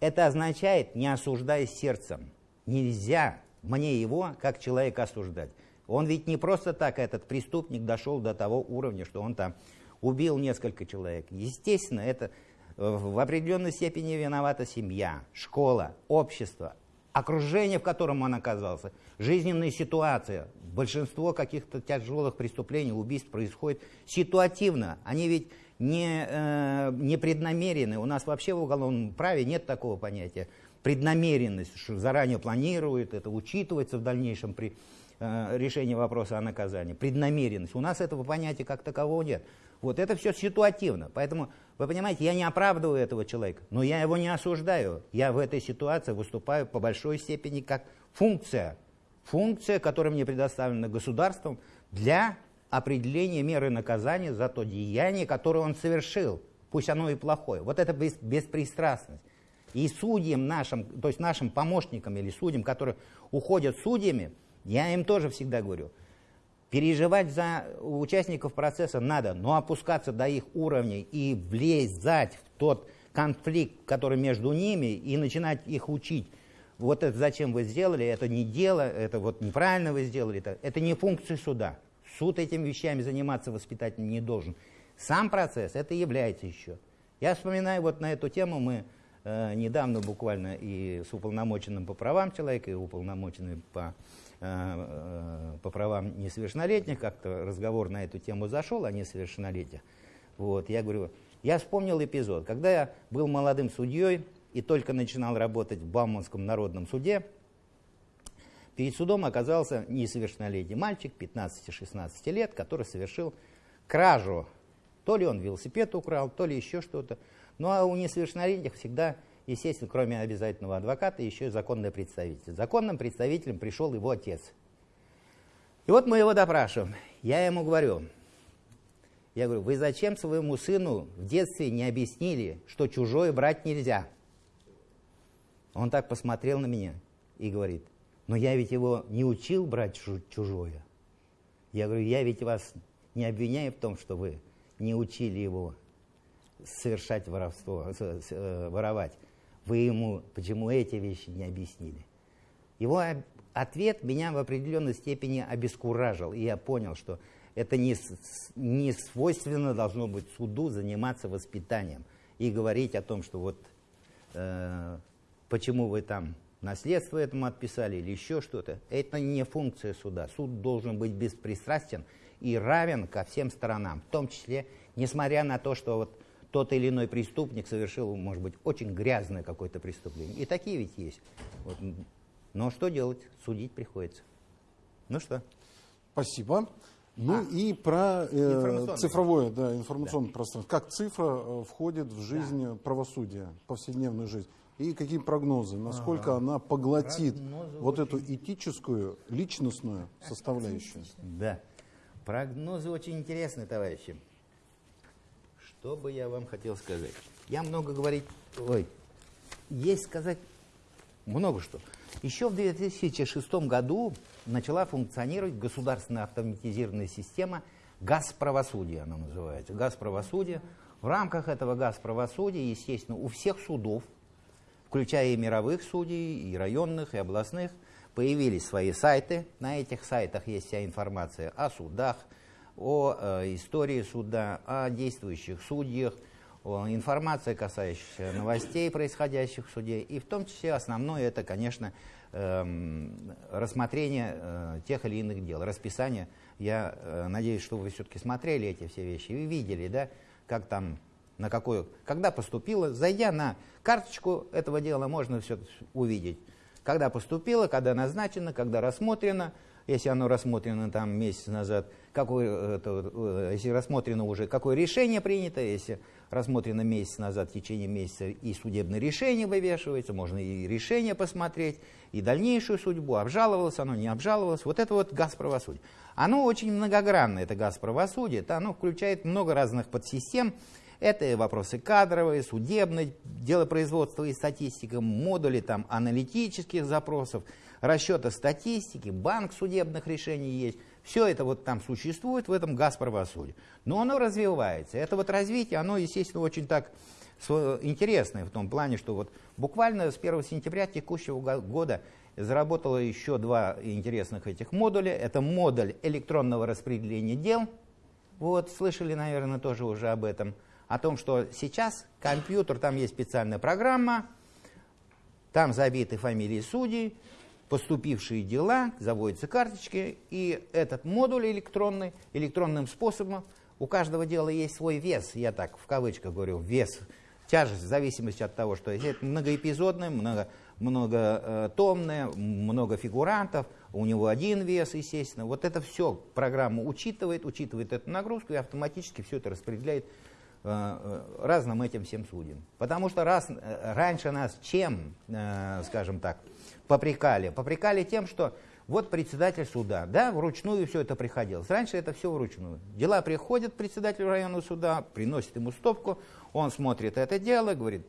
[SPEAKER 2] это означает, не осуждай сердцем. Нельзя мне его как человека осуждать. Он ведь не просто так, этот преступник, дошел до того уровня, что он там убил несколько человек. Естественно, это э, в определенной степени виновата семья, школа, общество, окружение, в котором он оказался, жизненная ситуация. Большинство каких-то тяжелых преступлений, убийств происходит ситуативно. Они ведь не, э, не преднамерены. У нас вообще в уголовном праве нет такого понятия. Преднамеренность, что заранее планирует, это учитывается в дальнейшем при э, решении вопроса о наказании. Преднамеренность. У нас этого понятия как такового нет. Вот это все ситуативно. Поэтому, вы понимаете, я не оправдываю этого человека, но я его не осуждаю. Я в этой ситуации выступаю по большой степени как функция. Функция, которая мне предоставлена государством для определения меры наказания за то деяние, которое он совершил. Пусть оно и плохое. Вот это бес- беспристрастность. И судьям нашим, то есть нашим помощникам или судьям, которые уходят судьями, я им тоже всегда говорю, переживать за участников процесса надо, но опускаться до их уровней и влезать в тот конфликт, который между ними, и начинать их учить. Вот это зачем вы сделали, это не дело, это вот неправильно вы сделали, это, это не функция суда. Суд этими вещами заниматься воспитательным не должен. Сам процесс это является еще. Я вспоминаю вот на эту тему мы э, недавно буквально и с уполномоченным по правам человека, и уполномоченным по, э, э, по правам несовершеннолетних, как-то разговор на эту тему зашел о несовершеннолетиях. Вот, я говорю, я вспомнил эпизод, когда я был молодым судьей и только начинал работать в Бауманском народном суде, перед судом оказался несовершеннолетний мальчик 15-16 лет, который совершил кражу. То ли он велосипед украл, то ли еще что-то. Ну а у несовершеннолетних всегда, естественно, кроме обязательного адвоката, еще и законный представитель. Законным представителем пришел его отец. И вот мы его допрашиваем. Я ему говорю, я говорю, вы зачем своему сыну в детстве не объяснили, что чужое брать нельзя? Он так посмотрел на меня и говорит, но я ведь его не учил брать чужое. Я говорю, я ведь вас не обвиняю в том, что вы не учили его совершать воровство, э, воровать. Вы ему почему эти вещи не объяснили? Его ответ меня в определенной степени обескуражил, и я понял, что это не, не свойственно должно быть суду заниматься воспитанием и говорить о том, что вот э, почему вы там наследство этому отписали или еще что-то. Это не функция суда. Суд должен быть беспристрастен и равен ко всем сторонам, в том числе, несмотря на то, что вот тот или иной преступник совершил, может быть, очень грязное какое-то преступление. И такие ведь есть. Вот. Но что делать? Судить приходится. Ну что?
[SPEAKER 1] Спасибо. Ну а, и про э, цифровое, да, информационное да. пространство. Как цифра э, входит в жизнь да. правосудия, повседневную жизнь? И какие прогнозы? Насколько ага. она поглотит прогнозы вот очень... эту этическую, личностную составляющую?
[SPEAKER 2] Да. Прогнозы очень интересные, товарищи. Что бы я вам хотел сказать? Я много говорить... Ой, есть сказать много что. Еще в 2006 году начала функционировать государственная автоматизированная система газправосудия, она называется. Газправосудие. В рамках этого газправосудия, естественно, у всех судов, включая и мировых судей, и районных, и областных, появились свои сайты. На этих сайтах есть вся информация о судах, о э, истории суда, о действующих судьях, о, информация, касающаяся новостей, происходящих в суде. И в том числе основное это, конечно, э, рассмотрение э, тех или иных дел, расписание. Я э, надеюсь, что вы все-таки смотрели эти все вещи и видели, да, как там на какую, когда поступило, зайдя на карточку этого дела, можно все увидеть. Когда поступило, когда назначено, когда рассмотрено, если оно рассмотрено там месяц назад, какое, это, э, если рассмотрено уже, какое решение принято, если рассмотрено месяц назад, в течение месяца, и судебное решение вывешивается, можно и решение посмотреть, и дальнейшую судьбу, обжаловалось оно, не обжаловалось. Вот это вот газ правосудия. Оно очень многогранное, это газ правосудия, это оно включает много разных подсистем, это вопросы кадровые, судебные, дело производства и статистика, модули там, аналитических запросов, расчета статистики, банк судебных решений есть. Все это вот там существует в этом газ. Но оно развивается. Это вот развитие, оно, естественно, очень так интересное в том плане, что вот буквально с 1 сентября текущего года заработало еще два интересных этих модуля. Это модуль электронного распределения дел. Вот, слышали, наверное, тоже уже об этом о том, что сейчас компьютер, там есть специальная программа, там забиты фамилии судей, поступившие дела, заводятся карточки, и этот модуль электронный, электронным способом, у каждого дела есть свой вес, я так в кавычках говорю, вес, тяжесть в зависимости от того, что это многоэпизодное, много, многотомное, много фигурантов, у него один вес, естественно. Вот это все программа учитывает, учитывает эту нагрузку и автоматически все это распределяет Э, э, разным этим всем судьям. Потому что раз, э, раньше нас чем, скажем так, попрекали? Попрекали тем, что вот председатель суда, да, вручную все это приходилось. Раньше это все вручную. Дела приходят председателю районного суда, приносит ему стопку, он смотрит это дело, говорит,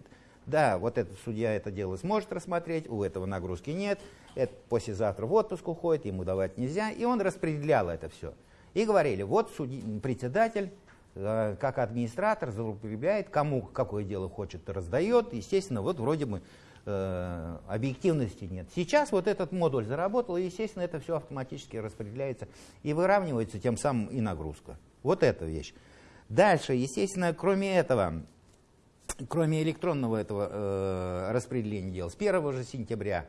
[SPEAKER 2] да, вот этот судья это дело сможет рассмотреть, у этого нагрузки нет, это послезавтра в отпуск уходит, ему давать нельзя, и он распределял это все. И говорили, вот судьи, председатель Э, как администратор злоупотребляет, кому какое дело хочет, раздает. Естественно, вот вроде бы э, объективности нет. Сейчас вот этот модуль заработал, и, естественно, это все автоматически распределяется и выравнивается тем самым и нагрузка. Вот эта вещь. Дальше, естественно, кроме этого, кроме электронного этого э, распределения дел, с 1 же сентября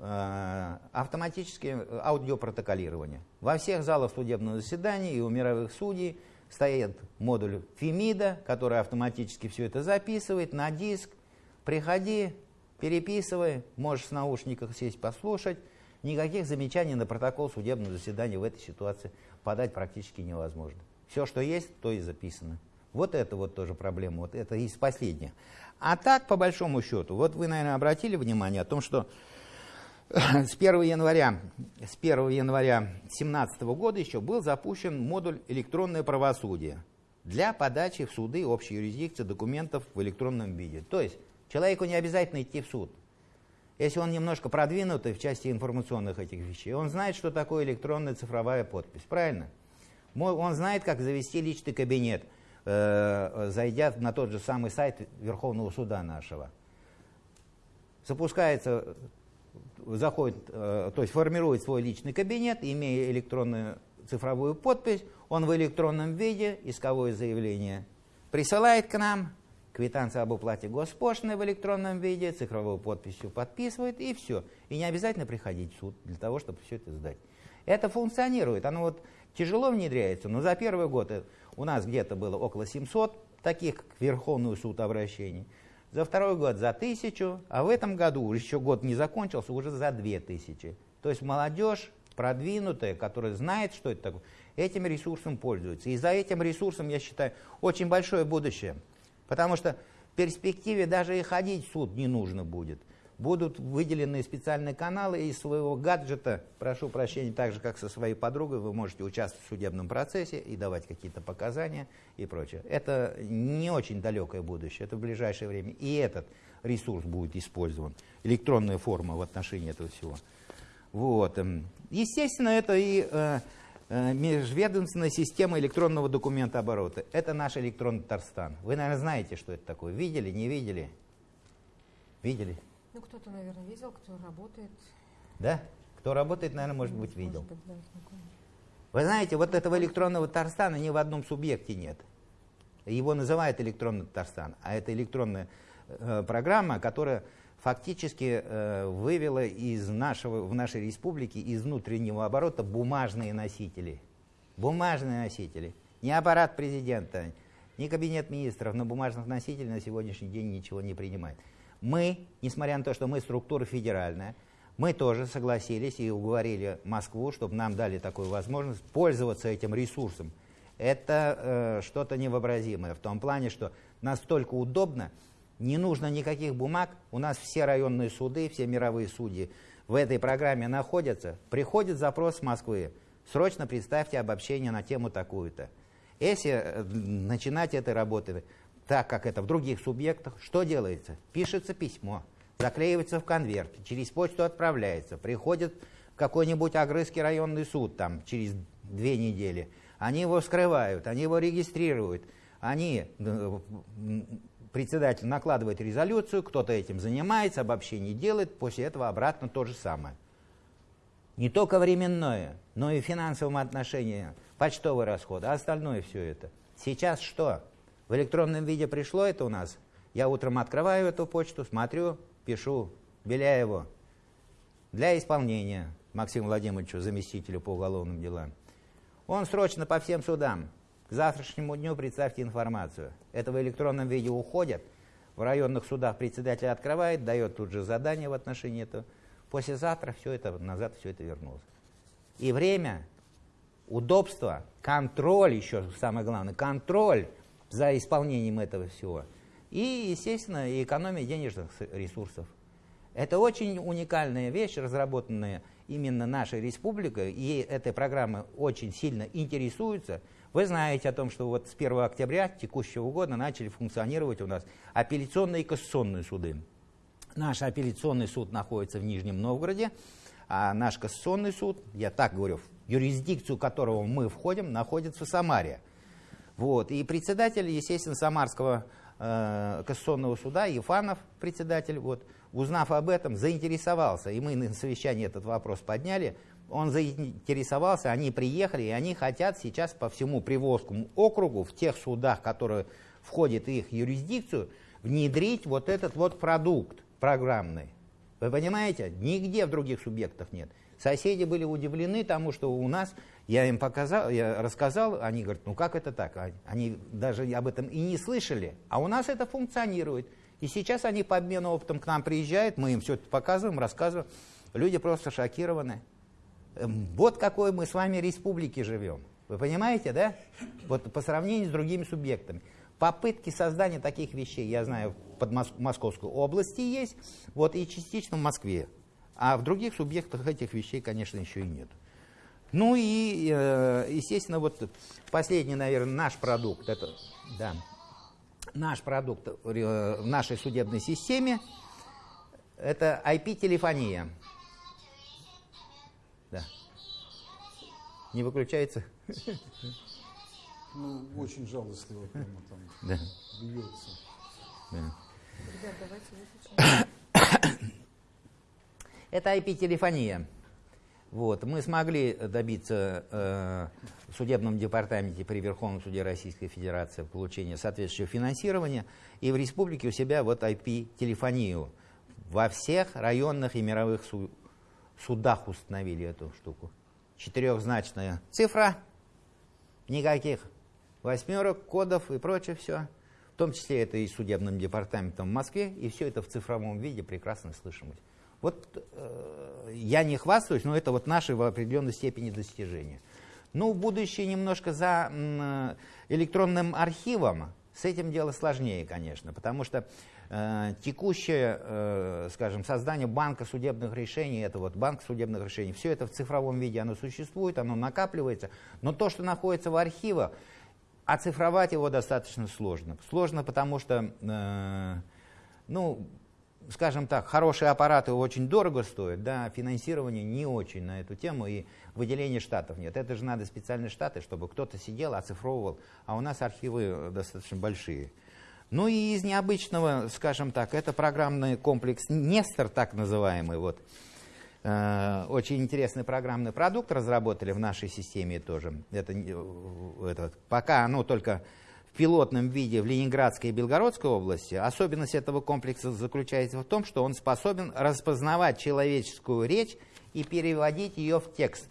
[SPEAKER 2] э, автоматическое аудиопротоколирование. Во всех залах судебного заседания и у мировых судей стоит модуль ФИМИДа, который автоматически все это записывает на диск. Приходи, переписывай, можешь в наушниках сесть послушать. Никаких замечаний на протокол судебного заседания в этой ситуации подать практически невозможно. Все, что есть, то и записано. Вот это вот тоже проблема, вот это из последних. А так, по большому счету, вот вы, наверное, обратили внимание о том, что с 1 января, с 1 января 2017 года еще был запущен модуль «Электронное правосудие» для подачи в суды общей юрисдикции документов в электронном виде. То есть человеку не обязательно идти в суд. Если он немножко продвинутый в части информационных этих вещей, он знает, что такое электронная цифровая подпись, правильно? Он знает, как завести личный кабинет, э, зайдя на тот же самый сайт Верховного суда нашего. Запускается заходит, э, то есть формирует свой личный кабинет, имея электронную цифровую подпись, он в электронном виде исковое заявление присылает к нам, квитанция об уплате госпошлины в электронном виде, цифровую подписью подписывает и все. И не обязательно приходить в суд для того, чтобы все это сдать. Это функционирует, оно вот тяжело внедряется, но за первый год у нас где-то было около 700 таких к Верховный суд обращений за второй год за тысячу, а в этом году, еще год не закончился, уже за две тысячи. То есть молодежь продвинутая, которая знает, что это такое, этим ресурсом пользуется. И за этим ресурсом, я считаю, очень большое будущее. Потому что в перспективе даже и ходить в суд не нужно будет будут выделены специальные каналы из своего гаджета, прошу прощения, так же, как со своей подругой, вы можете участвовать в судебном процессе и давать какие-то показания и прочее. Это не очень далекое будущее, это в ближайшее время. И этот ресурс будет использован, электронная форма в отношении этого всего. Вот. Эм, естественно, это и э, э, межведомственная система электронного документа оборота. Это наш электронный Татарстан. Вы, наверное, знаете, что это такое. Видели, не видели? Видели?
[SPEAKER 3] Ну, кто-то, наверное, видел, кто работает.
[SPEAKER 2] Да? Кто работает, наверное, может быть, видел.
[SPEAKER 3] Может быть, да, знакомый.
[SPEAKER 2] Вы знаете, вот этого электронного Татарстана ни в одном субъекте нет. Его называют электронный Татарстан, а это электронная э, программа, которая фактически э, вывела из нашего, в нашей республике из внутреннего оборота бумажные носители. Бумажные носители. Не аппарат президента, не кабинет министров на бумажных носителях на сегодняшний день ничего не принимает. Мы, несмотря на то, что мы структура федеральная, мы тоже согласились и уговорили Москву, чтобы нам дали такую возможность пользоваться этим ресурсом. Это э, что-то невообразимое в том плане, что настолько удобно, не нужно никаких бумаг, у нас все районные суды, все мировые судьи в этой программе находятся. Приходит запрос с Москвы, срочно представьте обобщение на тему такую-то. Если э, начинать этой работы так как это в других субъектах, что делается? Пишется письмо, заклеивается в конверт, через почту отправляется, приходит какой-нибудь Агрызский районный суд там через две недели. Они его скрывают, они его регистрируют, они, э, председатель накладывает резолюцию, кто-то этим занимается, обобщение делает, после этого обратно то же самое. Не только временное, но и в финансовом отношении, почтовые расходы, а остальное все это. Сейчас что? В электронном виде пришло это у нас. Я утром открываю эту почту, смотрю, пишу Беляеву для исполнения Максиму Владимировичу, заместителю по уголовным делам. Он срочно по всем судам. К завтрашнему дню представьте информацию. Это в электронном виде уходит. В районных судах председатель открывает, дает тут же задание в отношении этого. Послезавтра все это назад все это вернулось. И время, удобство, контроль еще самое главное, контроль за исполнением этого всего. И, естественно, и экономия денежных ресурсов. Это очень уникальная вещь, разработанная именно нашей республикой, и этой программой очень сильно интересуются. Вы знаете о том, что вот с 1 октября текущего года начали функционировать у нас апелляционные и кассационные суды. Наш апелляционный суд находится в Нижнем Новгороде, а наш кассационный суд, я так говорю, юрисдикцию которого мы входим, находится в Самаре. Вот. И председатель, естественно, Самарского э, кассационного суда, Ефанов, председатель, вот, узнав об этом, заинтересовался. И мы на совещании этот вопрос подняли. Он заинтересовался, они приехали, и они хотят сейчас по всему Приволжскому округу, в тех судах, которые входят в их юрисдикцию, внедрить вот этот вот продукт программный. Вы понимаете? Нигде в других субъектах нет. Соседи были удивлены тому, что у нас, я им показал, я рассказал, они говорят, ну как это так? Они даже об этом и не слышали, а у нас это функционирует. И сейчас они по обмену опытом к нам приезжают, мы им все это показываем, рассказываем. Люди просто шокированы. Эм, вот какой мы с вами республики живем. Вы понимаете, да? Вот по сравнению с другими субъектами. Попытки создания таких вещей, я знаю, под Московской области есть, вот и частично в Москве. А в других субъектах этих вещей, конечно, еще и нет. Ну и, э, естественно, вот последний, наверное, наш продукт, это, да, наш продукт в нашей судебной системе, это IP-телефония. Да. Не выключается?
[SPEAKER 1] Ну, очень жалостливо прямо там
[SPEAKER 2] да.
[SPEAKER 1] бьется.
[SPEAKER 2] Да.
[SPEAKER 3] Ребят, давайте выключим.
[SPEAKER 2] Это IP-телефония. Вот. Мы смогли добиться э, в судебном департаменте при Верховном суде Российской Федерации получения соответствующего финансирования и в республике у себя вот IP-телефонию. Во всех районных и мировых су судах установили эту штуку. Четырехзначная цифра, никаких восьмерок, кодов и прочее все. В том числе это и судебным департаментом в Москве, и все это в цифровом виде прекрасно слышимость. Вот э, я не хвастаюсь, но это вот наши в определенной степени достижения. Ну, будущее немножко за э, электронным архивом, с этим дело сложнее, конечно, потому что э, текущее, э, скажем, создание банка судебных решений, это вот банк судебных решений, все это в цифровом виде, оно существует, оно накапливается, но то, что находится в архивах, оцифровать его достаточно сложно. Сложно, потому что, э, ну, скажем так, хорошие аппараты очень дорого стоят, да, финансирование не очень на эту тему, и выделения штатов нет. Это же надо специальные штаты, чтобы кто-то сидел, оцифровывал, а у нас архивы достаточно большие. Ну и из необычного, скажем так, это программный комплекс Нестор, так называемый, вот, Э, очень интересный программный продукт разработали в нашей системе тоже. Это, э, это, пока оно только в пилотном виде в Ленинградской и Белгородской области. Особенность этого комплекса заключается в том, что он способен распознавать человеческую речь и переводить ее в текст.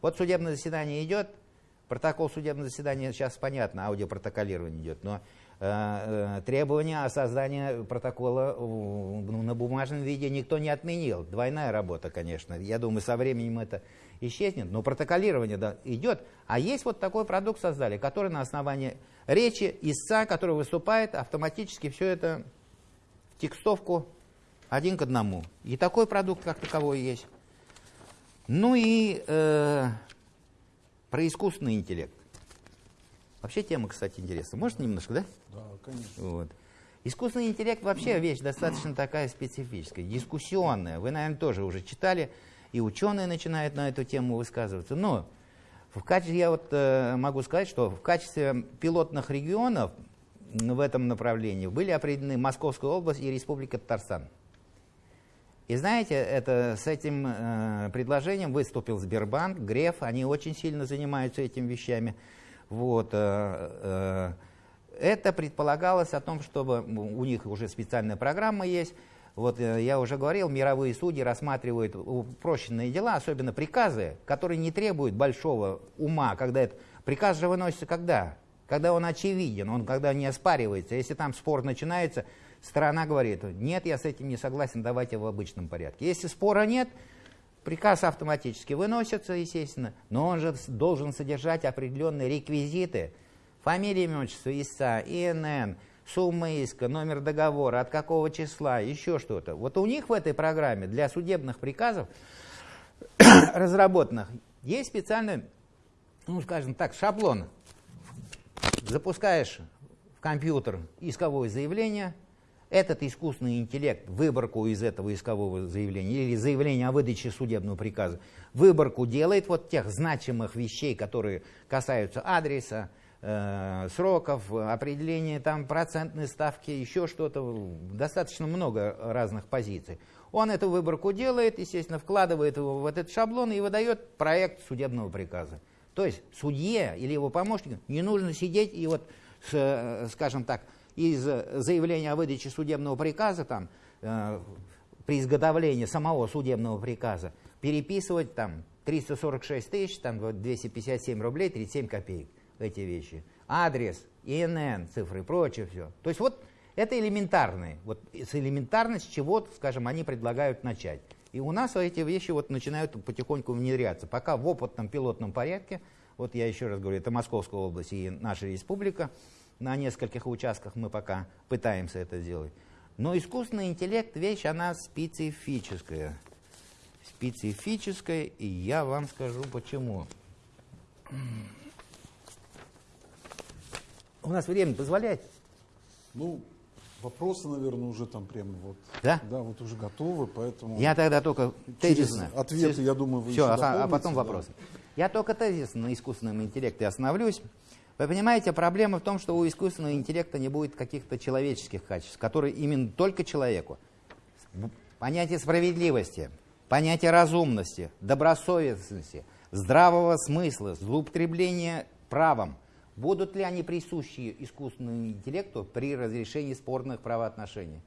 [SPEAKER 2] Вот судебное заседание идет, протокол судебного заседания сейчас понятно, аудиопротоколирование идет, но Э, э, требования о создании протокола ну, на бумажном виде никто не отменил. Двойная работа, конечно. Я думаю, со временем это исчезнет, но протоколирование да, идет. А есть вот такой продукт создали, который на основании речи истца, который выступает, автоматически все это в текстовку один к одному. И такой продукт как таковой есть. Ну и э, про искусственный интеллект. Вообще тема, кстати, интересная. Может немножко, да?
[SPEAKER 1] Да, конечно.
[SPEAKER 2] Вот. Искусственный интеллект вообще вещь достаточно такая специфическая, дискуссионная. Вы, наверное, тоже уже читали, и ученые начинают на эту тему высказываться. Но в качестве, я вот э, могу сказать, что в качестве пилотных регионов в этом направлении были определены Московская область и Республика Татарстан. И знаете, это, с этим э, предложением выступил Сбербанк, Греф, они очень сильно занимаются этими вещами. Вот, э, э, это предполагалось о том, чтобы у них уже специальная программа есть. Вот э, я уже говорил, мировые судьи рассматривают упрощенные дела, особенно приказы, которые не требуют большого ума. Когда это, приказ же выносится когда? Когда он очевиден, он когда не оспаривается. Если там спор начинается, сторона говорит, нет, я с этим не согласен, давайте в обычном порядке. Если спора нет, Приказ автоматически выносится, естественно, но он же должен содержать определенные реквизиты. Фамилия, имя, отчество истца, ИНН, сумма иска, номер договора, от какого числа, еще что-то. Вот у них в этой программе для судебных приказов [coughs] разработанных есть специальный, ну скажем так, шаблон. Запускаешь в компьютер исковое заявление, этот искусственный интеллект, выборку из этого искового заявления или заявления о выдаче судебного приказа, выборку делает вот тех значимых вещей, которые касаются адреса, э, сроков, определения там процентной ставки, еще что-то, достаточно много разных позиций. Он эту выборку делает, естественно, вкладывает его в этот шаблон и выдает проект судебного приказа. То есть судье или его помощнику не нужно сидеть и вот, с, скажем так, из э, заявления о выдаче судебного приказа, там, э, при изготовлении самого судебного приказа, переписывать там 346 тысяч, там 257 рублей, 37 копеек, эти вещи. Адрес, ИНН, цифры и прочее все. То есть вот это элементарные. Вот с элементарно с чего, скажем, они предлагают начать. И у нас эти вещи вот начинают потихоньку внедряться. Пока в опытном пилотном порядке, вот я еще раз говорю, это Московская область и наша республика, на нескольких участках мы пока пытаемся это сделать. Но искусственный интеллект вещь, она специфическая. Специфическая, и я вам скажу почему. У нас время позволяет?
[SPEAKER 1] Ну, вопросы, наверное, уже там прямо вот.
[SPEAKER 2] Да?
[SPEAKER 1] Да, вот уже готовы, поэтому...
[SPEAKER 2] Я тогда только тезисно.
[SPEAKER 1] ответы, я думаю, вы
[SPEAKER 2] Все, а
[SPEAKER 1] дополните,
[SPEAKER 2] потом
[SPEAKER 1] да.
[SPEAKER 2] вопросы. Я только тезисно на искусственном интеллекте остановлюсь. Вы понимаете, проблема в том, что у искусственного интеллекта не будет каких-то человеческих качеств, которые именно только человеку. Понятие справедливости, понятие разумности, добросовестности, здравого смысла, злоупотребления правом. Будут ли они присущи искусственному интеллекту при разрешении спорных правоотношений?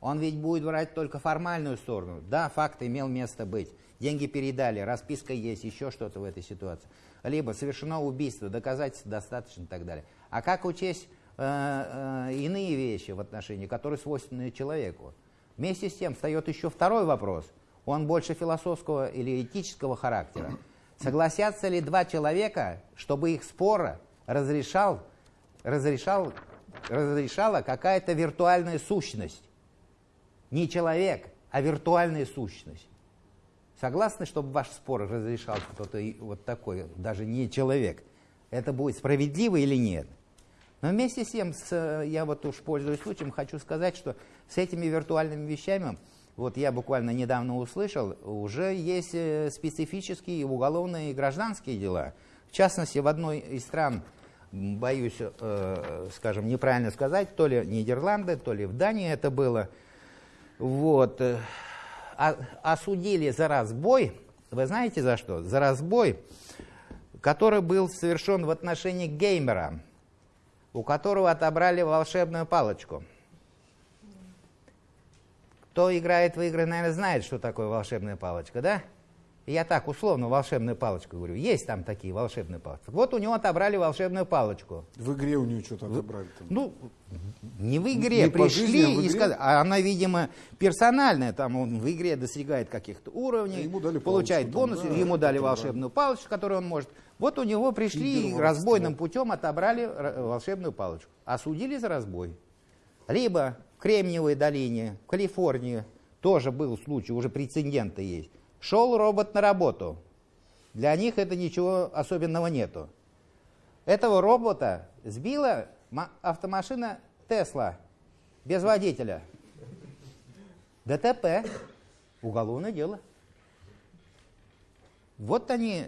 [SPEAKER 2] Он ведь будет брать только формальную сторону. Да, факт имел место быть. Деньги передали, расписка есть, еще что-то в этой ситуации. Либо совершено убийство, доказательств достаточно и так далее. А как учесть э, э, иные вещи в отношении, которые свойственны человеку? Вместе с тем встает еще второй вопрос. Он больше философского или этического характера. Согласятся ли два человека, чтобы их спора разрешал, разрешал, разрешала какая-то виртуальная сущность? Не человек, а виртуальная сущность. Согласны, чтобы ваш спор разрешал кто-то вот такой, даже не человек? Это будет справедливо или нет? Но вместе с тем, с, я вот уж пользуюсь случаем, хочу сказать, что с этими виртуальными вещами, вот я буквально недавно услышал, уже есть э, специфические уголовные и гражданские дела. В частности, в одной из стран, боюсь, э, скажем, неправильно сказать, то ли Нидерланды, то ли в Дании это было, вот, э, о- осудили за разбой, вы знаете за что? За разбой, который был совершен в отношении геймера, у которого отобрали волшебную палочку. Кто играет в игры, наверное, знает, что такое волшебная палочка, да? Я так условно волшебную палочку говорю. Есть там такие волшебные палочки. Вот у него отобрали волшебную палочку.
[SPEAKER 1] В игре у нее что-то отобрали там.
[SPEAKER 2] Ну, не в игре,
[SPEAKER 1] Не
[SPEAKER 2] пришли
[SPEAKER 1] жизни, а в
[SPEAKER 2] и
[SPEAKER 1] игре?
[SPEAKER 2] сказали, а она, видимо, персональная, там он в игре достигает каких-то уровней,
[SPEAKER 1] А ему дали
[SPEAKER 2] получает
[SPEAKER 1] там,
[SPEAKER 2] бонусы,
[SPEAKER 1] да,
[SPEAKER 2] ему дали волшебную палочку, которую он может. Вот у него пришли и разбойным путем отобрали волшебную палочку. Осудили за разбой. Либо в Кремниевой долине, в Калифорнии, тоже был случай, уже прецеденты есть. Шел робот на работу. Для них это ничего особенного нету. Этого робота сбила ма- автомашина Тесла без водителя. ДТП. Уголовное дело. Вот они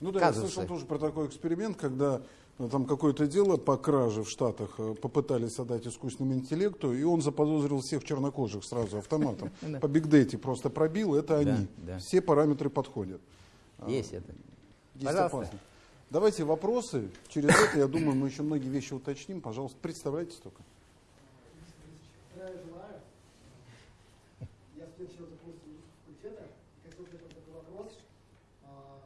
[SPEAKER 1] Ну да, я
[SPEAKER 2] казусы.
[SPEAKER 1] слышал тоже про такой эксперимент, когда там какое-то дело по краже в Штатах э, попытались отдать искусственному интеллекту, и он заподозрил всех чернокожих сразу автоматом. [laughs] По бигдейте просто пробил, это они. Все параметры подходят.
[SPEAKER 2] есть это.
[SPEAKER 1] Есть
[SPEAKER 2] Пожалуйста.
[SPEAKER 1] Давайте вопросы. Через это, я думаю, мы еще многие вещи уточним. Пожалуйста, представляйтесь только.
[SPEAKER 4] Здравия желаю. Я студент философского факультета. И хотел задать вам такой вопрос. А,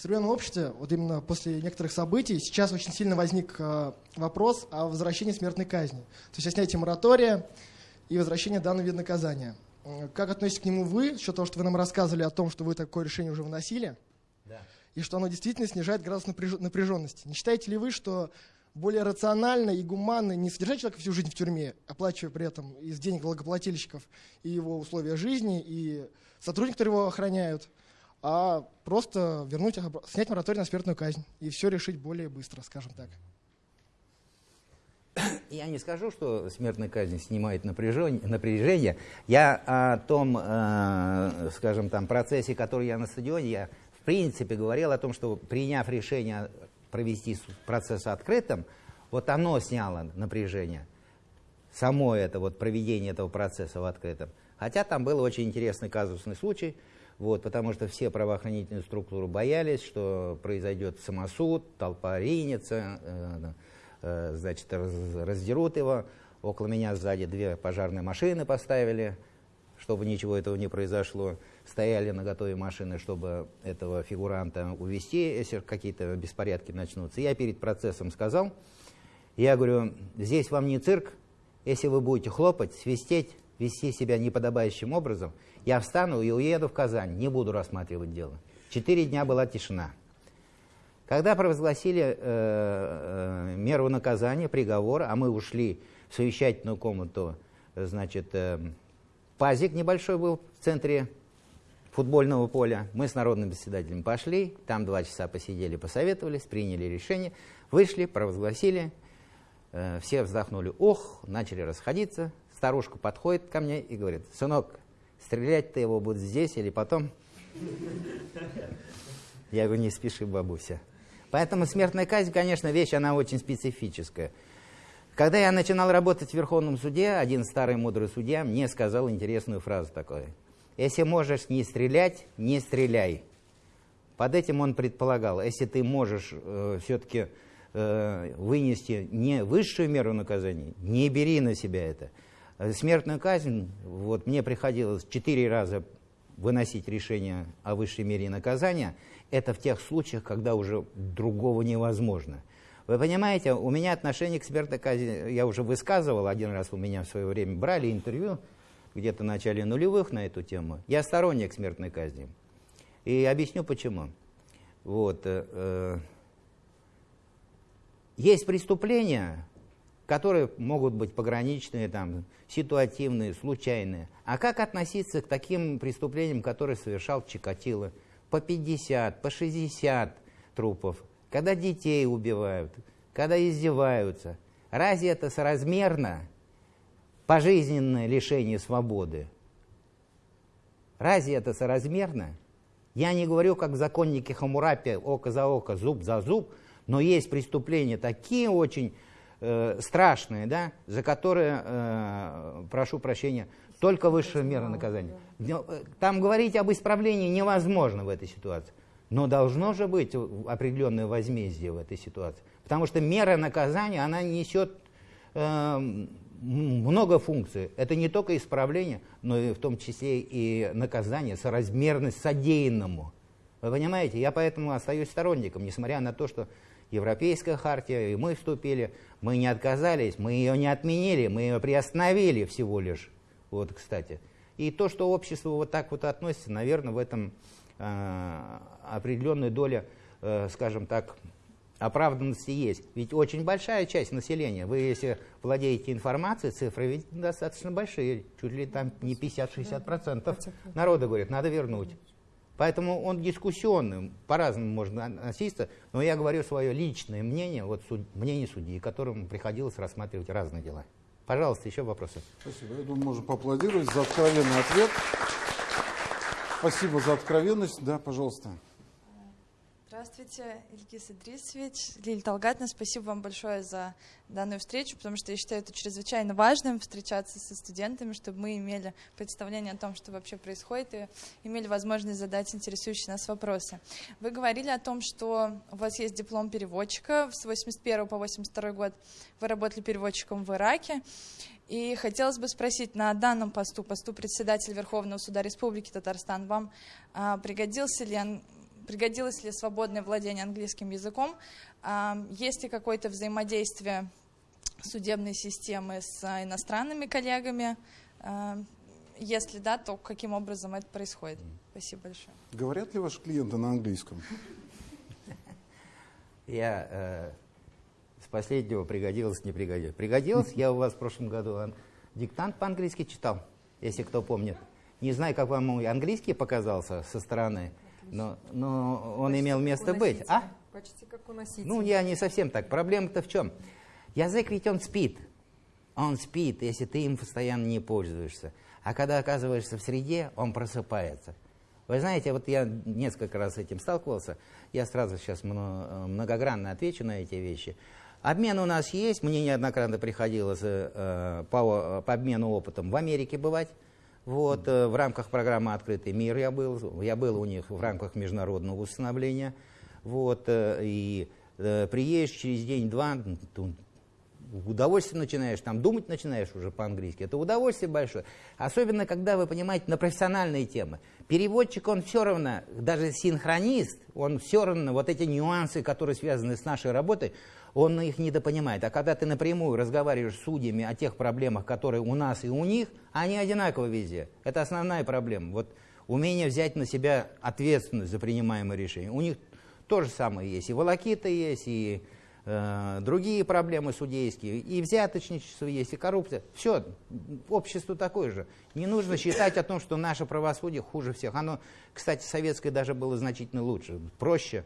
[SPEAKER 4] В современном обществе, вот именно после некоторых событий, сейчас очень сильно возник а, вопрос о возвращении смертной казни. То есть о снятии моратория и возвращении данного вида наказания. М, Как относитесь к нему вы, с учетом того, что вы нам рассказывали о том, что вы такое решение уже выносили,
[SPEAKER 2] Да.
[SPEAKER 4] и что оно действительно снижает градус напряж- напряженности. Не считаете ли вы, что более рационально и гуманно не содержать человека всю жизнь в тюрьме, оплачивая при этом из денег налогоплательщиков и его условия жизни, и сотрудников, которые его охраняют, а просто вернуть, снять мораторий на смертную казнь и все решить более быстро, скажем так.
[SPEAKER 2] Я не скажу, что смертная казнь снимает напряжение. напряжение. Я о том, э, скажем, там, процессе, который я на стадионе, я в принципе говорил о том, что приняв решение провести процесс открытым, вот оно сняло напряжение. Само это вот проведение этого процесса в открытом. Хотя там был очень интересный казусный случай, вот, потому что все правоохранительные структуры боялись, что произойдет самосуд, толпа ринется, э, э, значит, раз, раздерут его. Около меня сзади две пожарные машины поставили, чтобы ничего этого не произошло. Стояли на готове машины, чтобы этого фигуранта увести, если какие-то беспорядки начнутся. Я перед процессом сказал, я говорю, здесь вам не цирк, если вы будете хлопать, свистеть, вести себя неподобающим образом, я встану и уеду в Казань, не буду рассматривать дело. Четыре дня была тишина. Когда провозгласили э, э, меру наказания, приговор, а мы ушли в совещательную комнату, значит, э, пазик небольшой был в центре футбольного поля, мы с народным председателем пошли, там два часа посидели, посоветовались, приняли решение, вышли, провозгласили, э, все вздохнули, ох, начали расходиться, старушка подходит ко мне и говорит, сынок, стрелять-то его будет здесь или потом? Я говорю, не спеши, бабуся. Поэтому смертная казнь, конечно, вещь, она очень специфическая. Когда я начинал работать в Верховном суде, один старый мудрый судья мне сказал интересную фразу такую. Если можешь не стрелять, не стреляй. Под этим он предполагал, если ты можешь э, все-таки э, вынести не высшую меру наказания, не бери на себя это. Э, смертную казнь, вот мне приходилось четыре раза выносить решение о высшей мере наказания, это в тех случаях, когда уже другого невозможно. Вы понимаете, у меня отношение к смертной казни, я уже высказывал, один раз у меня в свое время брали интервью, где-то в начале нулевых на эту тему. Я сторонник смертной казни. И объясню почему. Вот, э, э, есть преступления, которые могут быть пограничные, там, ситуативные, случайные. А как относиться к таким преступлениям, которые совершал Чикатило? По 50, по 60 трупов. Когда детей убивают, когда издеваются. Разве это соразмерно? Пожизненное лишение свободы. Разве это соразмерно? Я не говорю, как законники Хамурапи, око за око, зуб за зуб, но есть преступления такие очень э, страшные, да, за которые, э, прошу прощения, только высшая мера наказания. Э, там говорить об исправлении невозможно в этой ситуации. Но должно же быть определенное возмездие в этой ситуации. Потому что мера наказания, она несет э, много функций. Это не только исправление, но и в том числе и наказание, соразмерность содеянному. Вы понимаете, я поэтому остаюсь сторонником, несмотря на то, что Европейская хартия, и мы вступили, мы не отказались, мы ее не отменили, мы ее приостановили всего лишь. Вот, кстати. И то, что общество вот так вот относится, наверное, в этом э, определенная доля, э, скажем так, оправданности есть. Ведь очень большая часть населения, вы если владеете информацией, цифры ведь достаточно большие, чуть ли там не 50-60% народа говорит, надо вернуть. Поэтому он дискуссионный, по-разному можно относиться, но я говорю свое личное мнение, вот суд, мнение судьи, которому приходилось рассматривать разные дела. Пожалуйста, еще вопросы.
[SPEAKER 1] Спасибо. Я думаю, можем поаплодировать за откровенный ответ. Спасибо за откровенность. Да, пожалуйста.
[SPEAKER 5] Здравствуйте, Ильгиз Идрисович, Лилия Талгатна, спасибо вам большое за данную встречу, потому что я считаю это чрезвычайно важным, встречаться со студентами, чтобы мы имели представление о том, что вообще происходит, и имели возможность задать интересующие нас вопросы. Вы говорили о том, что у вас есть диплом переводчика. С 81 по 82 год, вы работали переводчиком в Ираке, и хотелось бы спросить, на данном посту, посту председателя Верховного суда Республики Татарстан, вам а, пригодился ли пригодилось ли свободное владение английским языком, есть ли какое-то взаимодействие судебной системы с иностранными коллегами, если да, то каким образом это происходит? Спасибо большое.
[SPEAKER 1] Говорят ли ваши клиенты на английском?
[SPEAKER 2] Я э, с последнего пригодилось, не пригодилось. Пригодилось, я у вас в прошлом году диктант по-английски читал, если кто помнит. Не знаю, как вам мой английский показался со стороны но, но он
[SPEAKER 3] Почти
[SPEAKER 2] имел место быть. А?
[SPEAKER 3] Почти как у носителя.
[SPEAKER 2] Ну, я не совсем так. Проблема-то в чем? Язык ведь он спит. Он спит, если ты им постоянно не пользуешься. А когда оказываешься в среде, он просыпается. Вы знаете, вот я несколько раз с этим сталкивался. Я сразу сейчас многогранно отвечу на эти вещи. Обмен у нас есть. Мне неоднократно приходилось э, по, по обмену опытом в Америке бывать. Вот, э, в рамках программы «Открытый мир» я был, я был у них в рамках международного установления. Вот, э, и э, приедешь через день-два, удовольствие начинаешь, там думать начинаешь уже по-английски. Это удовольствие большое. Особенно, когда вы понимаете на профессиональные темы. Переводчик, он все равно, даже синхронист, он все равно вот эти нюансы, которые связаны с нашей работой, он их недопонимает. А когда ты напрямую разговариваешь с судьями о тех проблемах, которые у нас и у них, они одинаковы везде. Это основная проблема. Вот умение взять на себя ответственность за принимаемые решения. У них то же самое есть. И волокита есть, и э, другие проблемы судейские, и взяточничество есть, и коррупция. Все, общество такое же. Не нужно считать о том, что наше правосудие хуже всех. Оно, кстати, советское даже было значительно лучше, проще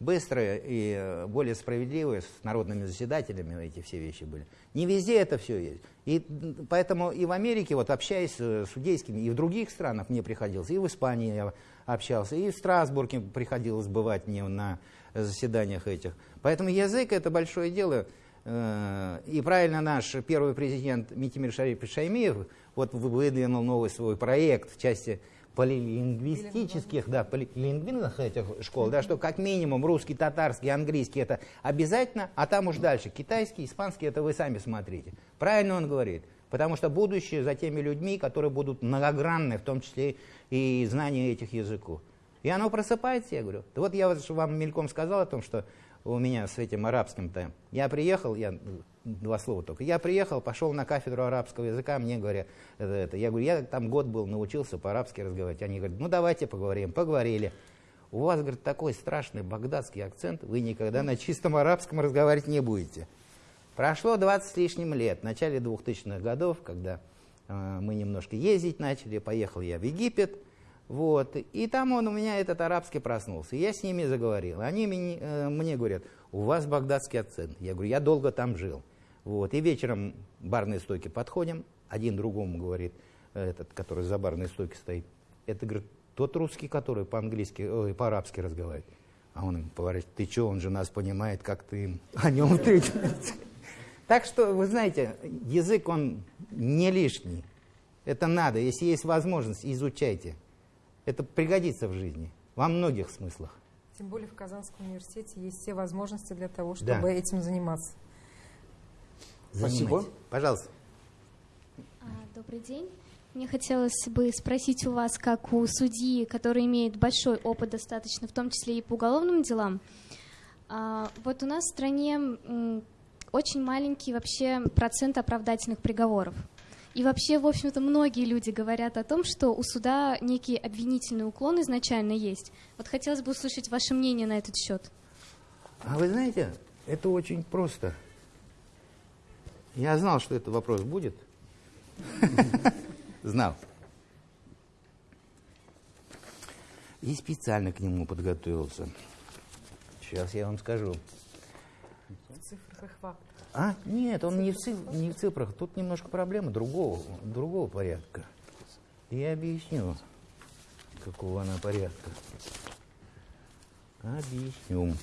[SPEAKER 2] быстрое и э, более справедливое, с народными заседателями эти все вещи были. Не везде это все есть. И поэтому и в Америке, вот общаясь с судейскими, и в других странах мне приходилось, и в Испании я общался, и в Страсбурге приходилось бывать мне на заседаниях этих. Поэтому язык это большое дело. Э, и правильно наш первый президент Митимир Шариф Шаймиев вот выдвинул новый свой проект в части полилингвистических, да, полилингвинных этих школ, да, что как минимум русский, татарский, английский это обязательно, а там уж дальше китайский, испанский, это вы сами смотрите. Правильно он говорит. Потому что будущее за теми людьми, которые будут многогранны, в том числе и знания этих языков. И оно просыпается, я говорю. Вот я вам мельком сказал о том, что у меня с этим арабским-то. Я приехал, я два слова только. Я приехал, пошел на кафедру арабского языка, мне говорят, это, я говорю, я там год был, научился по-арабски разговаривать. Они говорят, ну давайте поговорим. Поговорили. У вас, говорит, такой страшный багдадский акцент, вы никогда на чистом арабском разговаривать не будете. Прошло 20 с лишним лет, в начале 2000-х годов, когда э, мы немножко ездить начали, поехал я в Египет, вот, и там он у меня этот арабский проснулся. Я с ними заговорил. Они мне, э, мне говорят, у вас багдадский акцент. Я говорю, я долго там жил. Вот, и вечером барные стойки подходим, один другому говорит, этот, который за барной стойкой стоит, это, говорит, тот русский, который по-английски, по-арабски разговаривает. А он говорит, ты что, он же нас понимает, как ты о нем ты. Так что, вы знаете, язык, он не лишний. Это надо. Если есть возможность, изучайте. Это пригодится в жизни во многих смыслах.
[SPEAKER 3] Тем более в Казанском университете есть все возможности для того, чтобы да. этим заниматься.
[SPEAKER 2] Спасибо. Пожалуйста.
[SPEAKER 6] А, добрый день. Мне хотелось бы спросить у вас, как у судьи, который имеет большой опыт достаточно, в том числе и по уголовным делам, а, вот у нас в стране очень маленький вообще процент оправдательных приговоров. И вообще, в общем-то, многие люди говорят о том, что у суда некий обвинительный уклон изначально есть. Вот хотелось бы услышать ваше мнение на этот счет.
[SPEAKER 2] А вы знаете, это очень просто. Я знал, что этот вопрос будет. [laughs] Знал. И специально к нему подготовился. Сейчас я вам скажу.
[SPEAKER 3] В цифрах и.
[SPEAKER 2] А? Нет, он не в, циф, не в цифрах. Тут немножко проблема другого, другого порядка. Я объясню, какого она порядка. Объясню.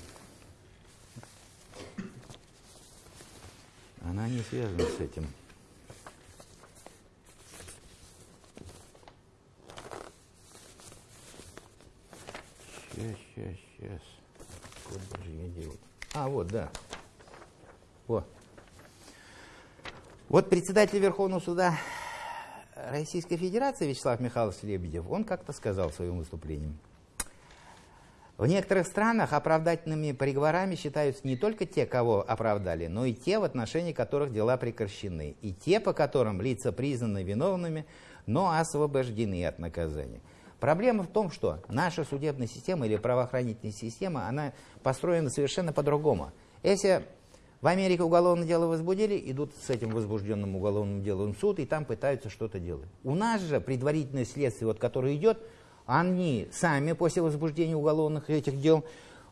[SPEAKER 2] Она не связана с этим. Сейчас, сейчас, сейчас. Куда же я делаю? А, вот, да. Вот. Вот председатель Верховного суда Российской Федерации Вячеслав Михайлович Лебедев, он как-то сказал в своем выступлении. В некоторых странах оправдательными приговорами считаются не только те, кого оправдали, но и те, в отношении которых дела прекращены, и те, по которым лица признаны виновными, но освобождены от наказания. Проблема в том, что наша судебная система или правоохранительная система, она построена совершенно по-другому. Если в Америке уголовное дело возбудили, идут с этим возбужденным уголовным делом в суд, и там пытаются что-то делать. У нас же предварительное следствие, вот, которое идет, они сами после возбуждения уголовных этих дел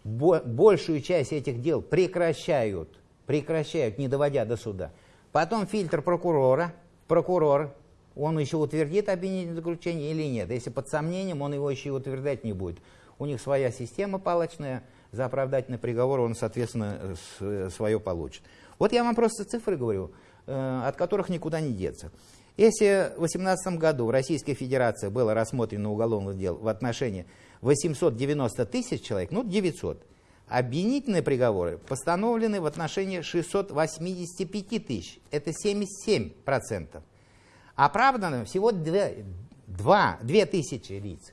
[SPEAKER 2] большую часть этих дел прекращают, прекращают, не доводя до суда. Потом фильтр прокурора, прокурор, он еще утвердит обвинительное заключение или нет. Если под сомнением, он его еще и утверждать не будет. У них своя система палочная – за оправдательный приговор он, соответственно, свое получит. Вот я вам просто цифры говорю, э, от которых никуда не деться. Если в 2018 году в Российской Федерации было рассмотрено уголовных дел в отношении 890 тысяч человек, ну 900, Обвинительные приговоры постановлены в отношении 685 тысяч. Это 77%. Оправдано всего 2, 2, 2 тысячи лиц.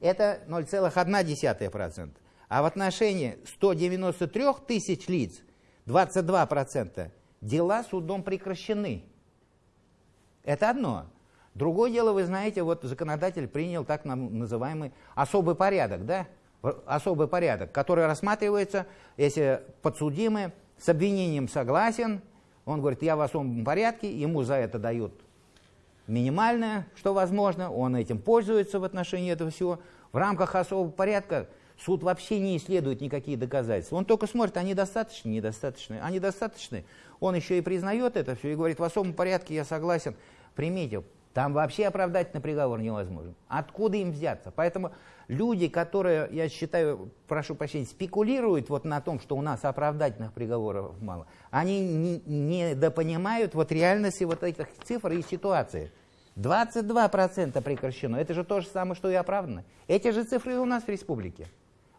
[SPEAKER 2] Это 0,1%. А в отношении 193 тысяч лиц 22% дела судом прекращены. Это одно. Другое дело, вы знаете, вот законодатель принял так называемый особый порядок, да? Особый порядок, который рассматривается, если подсудимый с обвинением согласен, он говорит, я в особом порядке, ему за это дают минимальное, что возможно, он этим пользуется в отношении этого всего. В рамках особого порядка суд вообще не исследует никакие доказательства. Он только смотрит, они достаточны, недостаточны. Они достаточны, он еще и признает это все и говорит, в особом порядке я согласен, примите. Там вообще оправдательный приговор невозможен. Откуда им взяться? Поэтому люди, которые, я считаю, прошу прощения, спекулируют вот на том, что у нас оправдательных приговоров мало, они не, не допонимают вот реальности вот этих цифр и ситуации. 22% прекращено. Это же то же самое, что и оправдано. Эти же цифры у нас в республике.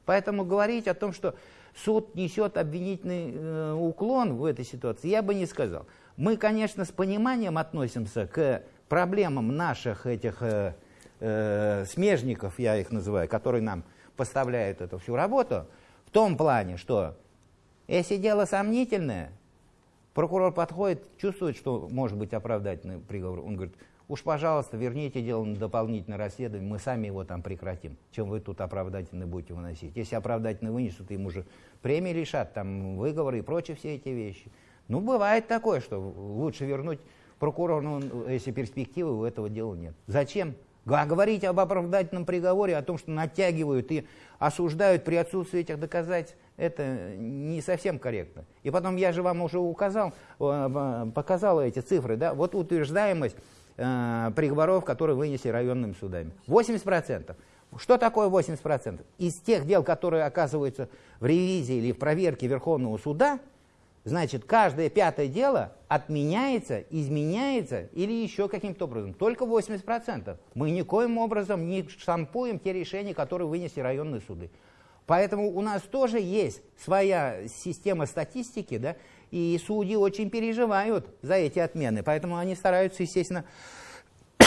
[SPEAKER 2] Поэтому говорить о том, что суд несет обвинительный э, уклон в этой ситуации, я бы не сказал. Мы, конечно, с пониманием относимся к проблемам наших этих э, э, смежников, я их называю, которые нам поставляют эту всю работу, в том плане, что если дело сомнительное, прокурор подходит, чувствует, что может быть оправдательный приговор, он говорит, уж, пожалуйста, верните дело на дополнительное расследование, мы сами его там прекратим, чем вы тут оправдательно будете выносить. Если оправдательно вынесут, им уже премии лишат, там выговоры и прочие все эти вещи. Ну, бывает такое, что лучше вернуть прокурору, ну, если перспективы у этого дела нет. Зачем? Говорить об оправдательном приговоре, о том, что натягивают и осуждают при отсутствии этих доказательств, это не совсем корректно. И потом я же вам уже указал, э, показал эти цифры, да, вот утверждаемость э, приговоров, которые вынесли районными судами. 80%. Что такое 80%? Из тех дел, которые оказываются в ревизии или в проверке Верховного суда, значит, каждое пятое дело отменяется, изменяется или еще каким-то образом. Только 80%. Мы никоим образом не штампуем те решения, которые вынесли районные суды. Поэтому у нас тоже есть своя система статистики, да, и судьи очень переживают за эти отмены. Поэтому они стараются, естественно, [coughs]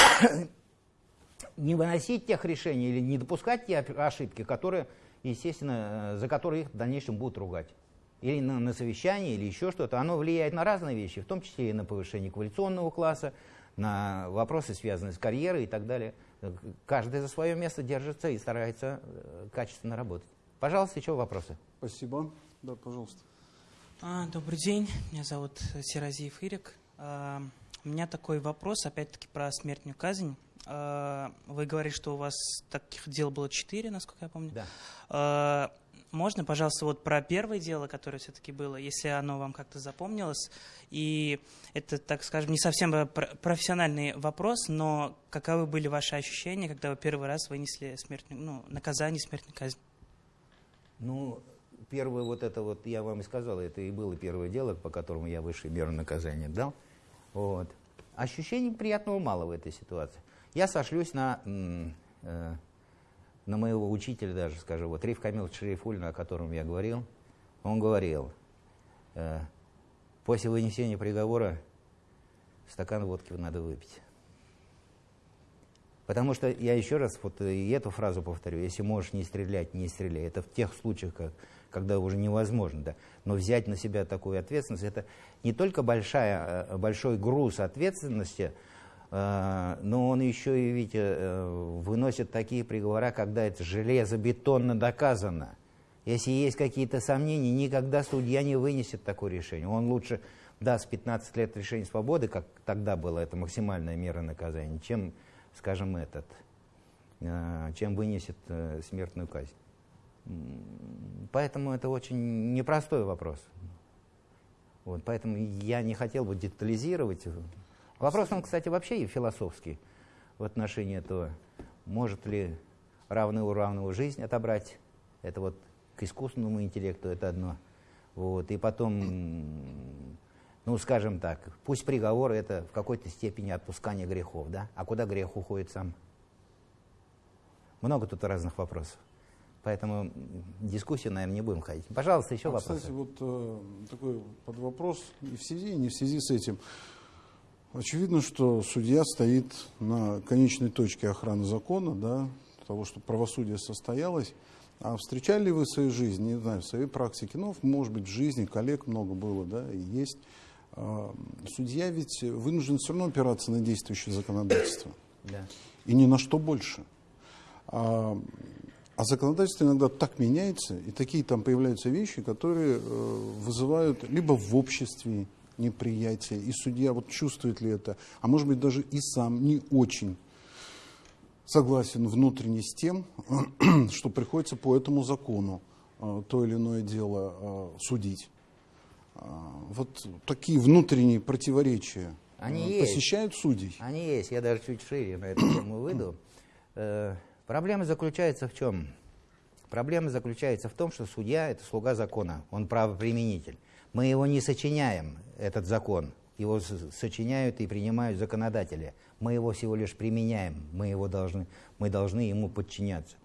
[SPEAKER 2] не выносить тех решений или не допускать те ошибки, которые, естественно, э, за которые их в дальнейшем будут ругать или на, на совещании, или еще что-то, оно влияет на разные вещи, в том числе и на повышение квалификационного класса, на вопросы, связанные с карьерой и так далее. Каждый за свое место держится и старается э, качественно работать. Пожалуйста, еще вопросы.
[SPEAKER 1] Спасибо. Да, пожалуйста.
[SPEAKER 7] А, добрый день, меня зовут Серазиев Ирик. А, у меня такой вопрос, опять-таки, про смертную казнь. А, вы говорите, что у вас таких дел было четыре, насколько я помню.
[SPEAKER 2] Да.
[SPEAKER 7] Можно, пожалуйста, вот про первое дело, которое все-таки было, если оно вам как-то запомнилось, и это, так скажем, не совсем профессиональный вопрос, но каковы были ваши ощущения, когда вы первый раз вынесли смертную, ну, наказание смертной казни?
[SPEAKER 2] Ну, первое вот это вот, я вам и сказал, это и было первое дело, по которому я высшую меру наказания дал. Вот. Ощущений приятного мало в этой ситуации. Я сошлюсь на э, на моего учителя даже скажу, вот Риф Камил Шерифульна, о котором я говорил, он говорил, э, после вынесения приговора стакан водки надо выпить. Потому что, я еще раз вот и эту фразу повторю, если можешь не стрелять, не стреляй. Это в тех случаях, как, когда уже невозможно. Да. Но взять на себя такую ответственность, это не только большая, э, большой груз ответственности, а, но он еще и ведь э, выносит такие приговора, когда это железобетонно доказано. Если есть какие-то сомнения, никогда судья не вынесет такое решение. Он лучше даст 15 лет лишения свободы, как тогда была это максимальная мера наказания, чем, скажем, этот, э, чем вынесет э, смертную казнь. Поэтому это очень непростой вопрос. Вот, поэтому я не хотел бы детализировать Вопрос, он, кстати, вообще и философский в отношении этого, может ли равный у равного жизнь отобрать. Это вот к искусственному интеллекту это одно. Вот. И потом, ну, скажем так, пусть приговор это в какой-то степени отпускание грехов, да? А куда грех уходит сам? Много тут разных вопросов. Поэтому дискуссию, наверное, не будем ходить. Пожалуйста, еще
[SPEAKER 1] А,
[SPEAKER 2] вопрос.
[SPEAKER 1] Кстати, вот э, такой под вопрос и в связи, и не в связи с этим. Очевидно, что судья стоит на конечной точке охраны закона, да, того, чтобы правосудие состоялось. А встречали ли вы в своей жизни, не знаю, в своей практике, ну, может быть, в жизни коллег много было, да, и есть. А, Судья ведь вынужден все равно опираться на действующее законодательство
[SPEAKER 2] Да.
[SPEAKER 1] и ни на что больше. А, а законодательство иногда так меняется, и такие там появляются вещи, которые э, вызывают либо в обществе неприятие, и судья вот чувствует ли это, а может быть даже и сам не очень согласен внутренне с тем, [clears throat] что приходится по этому закону э, то или иное дело э, судить. А, Вот такие внутренние противоречия
[SPEAKER 2] Они
[SPEAKER 1] э,
[SPEAKER 2] есть.
[SPEAKER 1] посещают судей.
[SPEAKER 2] Они есть, я даже чуть шире на эту тему выйду. Проблема заключается в чем? Проблема заключается в том, что судья – это слуга закона, он правоприменитель. Мы его не сочиняем, этот закон, его сочиняют и принимают законодатели. Мы его всего лишь применяем, мы, его должны, мы должны ему подчиняться.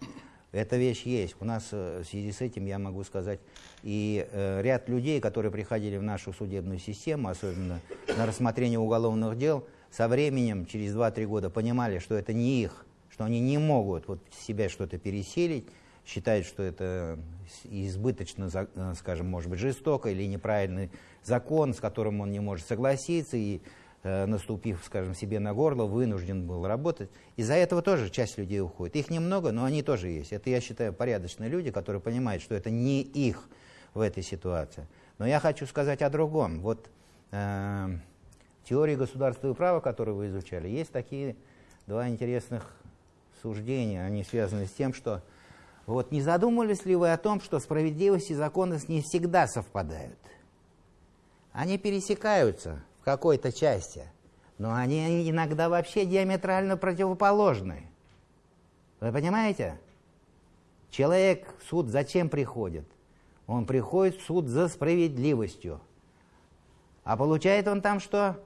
[SPEAKER 2] Эта вещь есть. У нас э, в связи с этим, я могу сказать, и э, ряд людей, которые приходили в нашу судебную систему, особенно на рассмотрение уголовных дел, со временем, через 2-3 года, понимали, что это не их, что они не могут вот себя что-то пересилить, считают, что это избыточно, э, скажем, может быть, жестоко или неправильный закон, с которым он не может согласиться, и э, наступив, скажем, себе на горло, вынужден был работать. Из-за этого тоже часть людей уходит. Их немного, но они тоже есть. Это, я считаю, порядочные люди, которые понимают, что это не их в этой ситуации. Но я хочу сказать о другом. Вот э, в теории государства и права, которую вы изучали, есть такие два интересных суждения. Они связаны с тем, что вот не задумывались ли вы о том, что справедливость и законность не всегда совпадают? Они пересекаются в какой-то части, но они иногда вообще диаметрально противоположны. Вы понимаете? Человек в суд зачем приходит? Он приходит в суд за справедливостью. А получает он там что?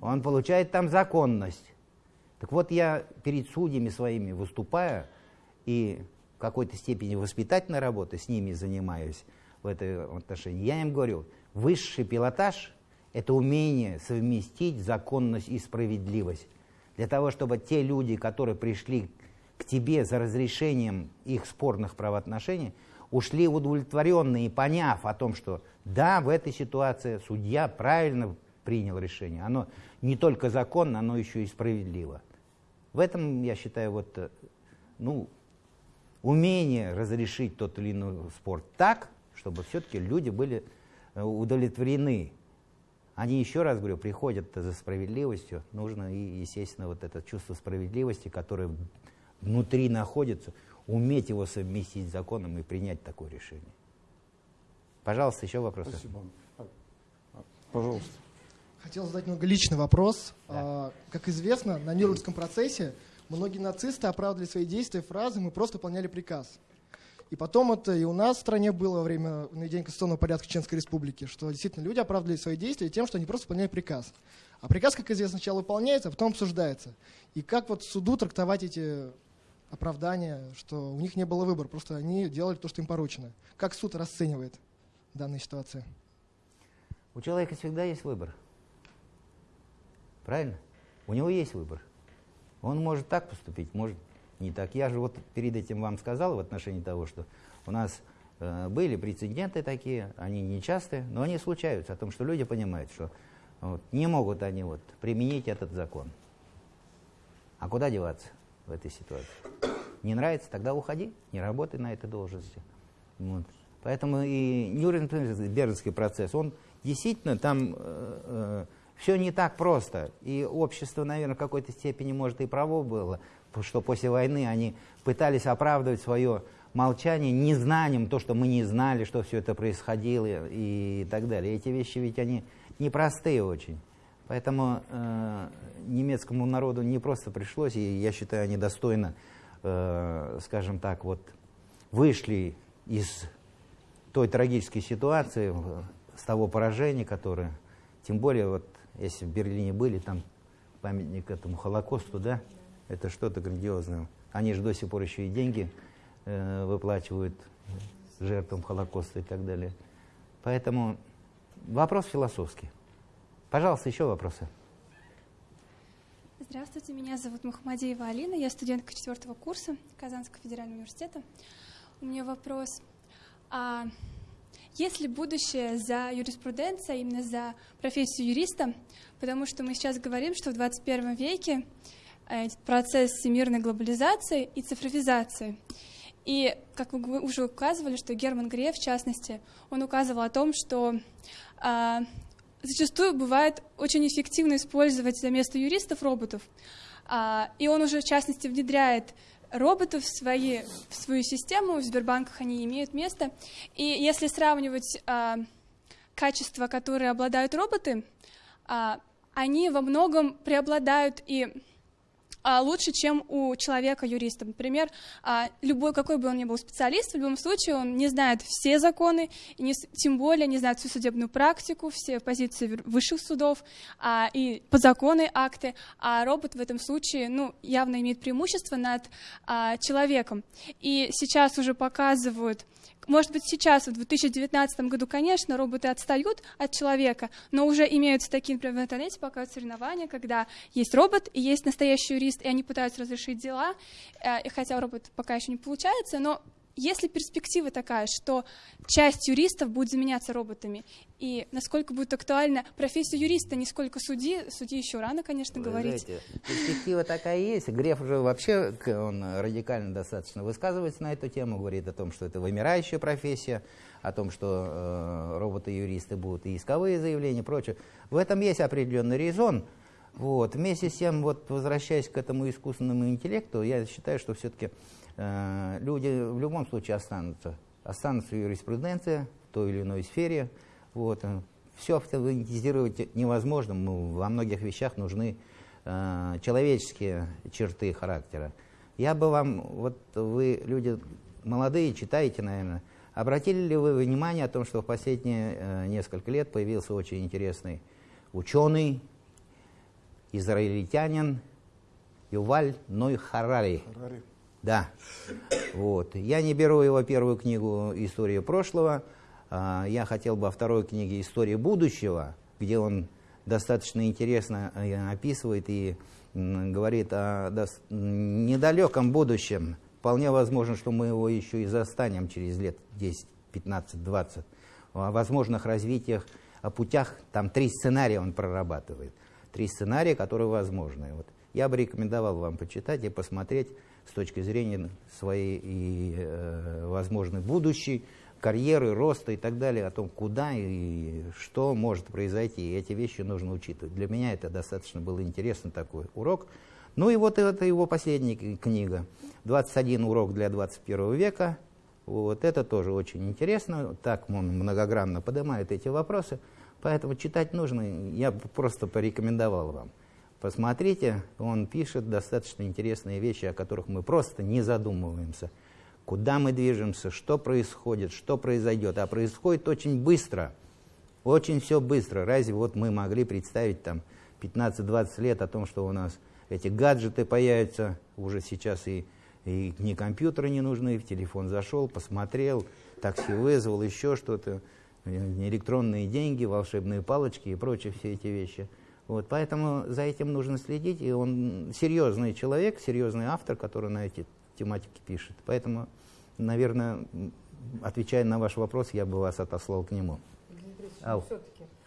[SPEAKER 2] Он получает там законность. Так вот, я перед судьями своими выступаю и в какой-то степени воспитательной работы с ними занимаюсь в этом отношении. Я им говорю, высший пилотаж – это умение совместить законность и справедливость. Для того, чтобы те люди, которые пришли к тебе за разрешением их спорных правоотношений, ушли удовлетворенные, поняв о том, что да, в этой ситуации судья правильно принял решение. Оно не только законно, оно еще и справедливо. В этом, я считаю, вот, э, ну, умение разрешить тот или иной спор так, чтобы все-таки люди были э, удовлетворены. Они, еще раз говорю, приходят за справедливостью. Нужно, и, естественно, вот это чувство справедливости, которое внутри находится, уметь его совместить с законом и принять такое решение. Пожалуйста, еще вопросы.
[SPEAKER 1] Спасибо. Пожалуйста.
[SPEAKER 4] Хотел задать немного личный вопрос.
[SPEAKER 2] Да.
[SPEAKER 4] А, Как известно, на Нюрнбергском процессе многие нацисты оправдывали свои действия фразой «мы просто выполняли приказ». И потом это и у нас в стране было во время наведения конституционного порядка Чеченской Республики, что действительно люди оправдывали свои действия тем, что они просто выполняли приказ. А приказ, как известно, сначала выполняется, а потом обсуждается. И как вот суду трактовать эти оправдания, что у них не было выбора, просто они делали то, что им поручено. Как суд расценивает данную ситуацию?
[SPEAKER 2] У человека всегда есть выбор. Правильно? У него есть выбор. Он может так поступить, может не так. Я же вот перед этим вам сказал в отношении того, что у нас э, были прецеденты такие, они нечастые, но они случаются, о том, что люди понимают, что вот, не могут они вот, применить этот закон. А куда деваться в этой ситуации? Не нравится, тогда уходи, не работай на этой должности. Вот. Поэтому и Нюрнбергский процесс, он действительно там э, все не так просто. И общество, наверное, в какой-то степени, может, и право было, что после войны они пытались оправдывать свое молчание незнанием, то, что мы не знали, что все это происходило и так далее. Эти вещи ведь они непростые очень. Поэтому э, немецкому народу не просто пришлось, и я считаю, они достойно, э, скажем так, вот вышли из той трагической ситуации, в- с того поражения, которое, тем более, вот если в Берлине были, там памятник этому Холокосту, да, это что-то грандиозное. Они же до сих пор еще и деньги э, выплачивают жертвам Холокоста и так далее. Поэтому вопрос философский. Пожалуйста, еще вопросы.
[SPEAKER 8] Здравствуйте, меня зовут Мухаммадеева Алина, я студентка четвертого курса Казанского федерального университета. У меня вопрос. А есть ли будущее за юриспруденцией, именно за профессию юриста? Потому что мы сейчас говорим, что в 21 веке э, процесс всемирной глобализации и цифровизации. И, как вы уже указывали, что Герман Греф, в частности, он указывал о том, что а, зачастую бывает очень эффективно использовать за место юристов роботов. А, и он уже, в частности, внедряет роботов в, свои, в свою систему, в Сбербанках они имеют место. И если сравнивать а, качества, которые обладают роботы, а, они во многом преобладают и лучше, чем у человека-юриста. Например, а, любой, какой бы он ни был специалист, в любом случае он не знает все законы, и не, тем более не знает всю судебную практику, все позиции высших судов а, и подзаконные акты, а робот в этом случае ну, явно имеет преимущество над человеком. И сейчас уже показывают может быть, сейчас, в 2019 году, конечно, роботы отстают от человека, но уже имеются такие, например, в интернете показывают соревнования, когда есть робот и есть настоящий юрист, и они пытаются разрешить дела, э, хотя робот пока еще не получается, но если перспектива такая, что часть юристов будет заменяться роботами, и насколько будет актуальна профессия юриста, не сколько судьи, судьи еще рано, конечно, Вы говорить.
[SPEAKER 2] Знаете, перспектива такая есть. Греф уже вообще он радикально достаточно высказывается на эту тему, говорит о том, что это вымирающая профессия, о том, что э, роботы-юристы будут и исковые заявления и прочее. В этом есть определенный резон. Вот. Вместе с тем, вот, возвращаясь к этому искусственному интеллекту, я считаю, что все-таки люди в любом случае останутся. Останутся юриспруденция в той или иной сфере. Вот. Все автоматизировать невозможно. Ну, во многих вещах нужны э, человеческие черты характера. Я бы вам, вот вы люди молодые, читаете, наверное, обратили ли вы внимание о том, что в последние э, несколько лет появился очень интересный ученый, израильтянин Юваль Ной Харари. Харари. Да. Вот. Я не беру его первую книгу «История прошлого». А, я хотел бы о второй книге «История будущего», где он достаточно интересно э, описывает и говорит о недалеком будущем. Вполне возможно, что мы его еще и застанем через лет 10, 15, 20. О возможных развитиях, о путях. Там три сценария он прорабатывает. Три сценария, которые возможны. Вот. Я бы рекомендовал вам почитать и посмотреть с точки зрения своей и э, возможной будущей карьеры, роста и так далее, о том, куда и что может произойти. И эти вещи нужно учитывать. Для меня это достаточно был интересный такой урок. Ну и вот это его последняя книга. «21 урок для 21 века». Вот это тоже очень интересно. Так он многогранно поднимает эти вопросы. Поэтому читать нужно. Я просто порекомендовал вам. Посмотрите, он пишет достаточно интересные вещи, о которых мы просто не задумываемся. Куда мы движемся, что происходит, что произойдет. А происходит очень быстро, очень все быстро. Разве вот мы могли представить там 15-20 лет о том, что у нас эти гаджеты появятся уже сейчас и, и ни компьютеры не нужны, в телефон зашел, посмотрел, такси вызвал, еще что-то, электронные деньги, волшебные палочки и прочие все эти вещи – вот, поэтому за этим нужно следить, и он серьезный человек, серьезный автор, который на эти тематики пишет. Поэтому, наверное, отвечая на ваш вопрос, я бы вас отослал к нему.
[SPEAKER 3] Ау.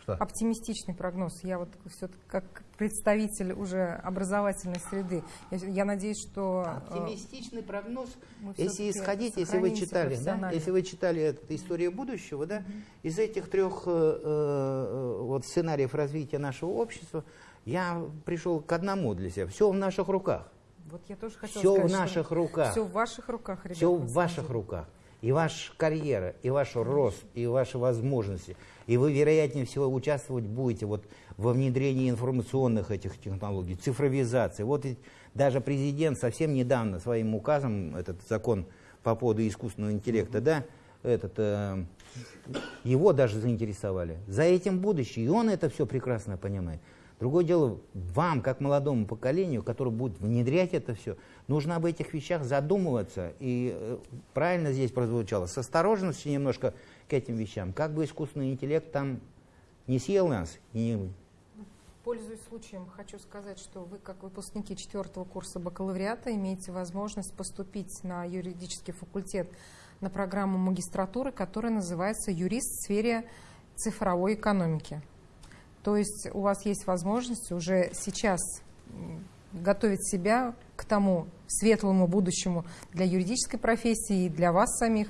[SPEAKER 3] Что? Оптимистичный прогноз. Я вот все как представитель уже образовательной среды, я, я надеюсь, что...
[SPEAKER 2] Э, Оптимистичный прогноз, если исходить, если вы читали, да, если вы читали эту историю будущего, да, mm-hmm. из этих трех э, э, вот сценариев развития нашего общества, я пришел к одному для себя. Все в наших руках.
[SPEAKER 3] Вот я тоже хотела
[SPEAKER 2] все
[SPEAKER 3] сказать,
[SPEAKER 2] в наших руках.
[SPEAKER 3] Все в ваших руках, ребята.
[SPEAKER 2] Все в ваших руках. И ваша карьера, и ваш рост, и ваши возможности – и вы, вероятнее всего, участвовать будете вот во внедрении информационных этих технологий, цифровизации. Вот даже президент совсем недавно своим указом, этот закон по поводу искусственного интеллекта, да, этот, э, его даже заинтересовали. За этим будущее, и он это все прекрасно понимает. Другое дело, вам, как молодому поколению, которое будет внедрять это все, нужно об этих вещах задумываться. И э, правильно здесь прозвучало, с осторожностью немножко к этим вещам. Как бы искусственный интеллект там не съел нас, и не
[SPEAKER 3] Пользуясь случаем, хочу сказать, что вы, как выпускники четвертого курса бакалавриата, имеете возможность поступить на юридический факультет на программу магистратуры, которая называется «Юрист в сфере цифровой экономики». То есть у вас есть возможность уже сейчас готовить себя к тому светлому будущему для юридической профессии и для вас самих,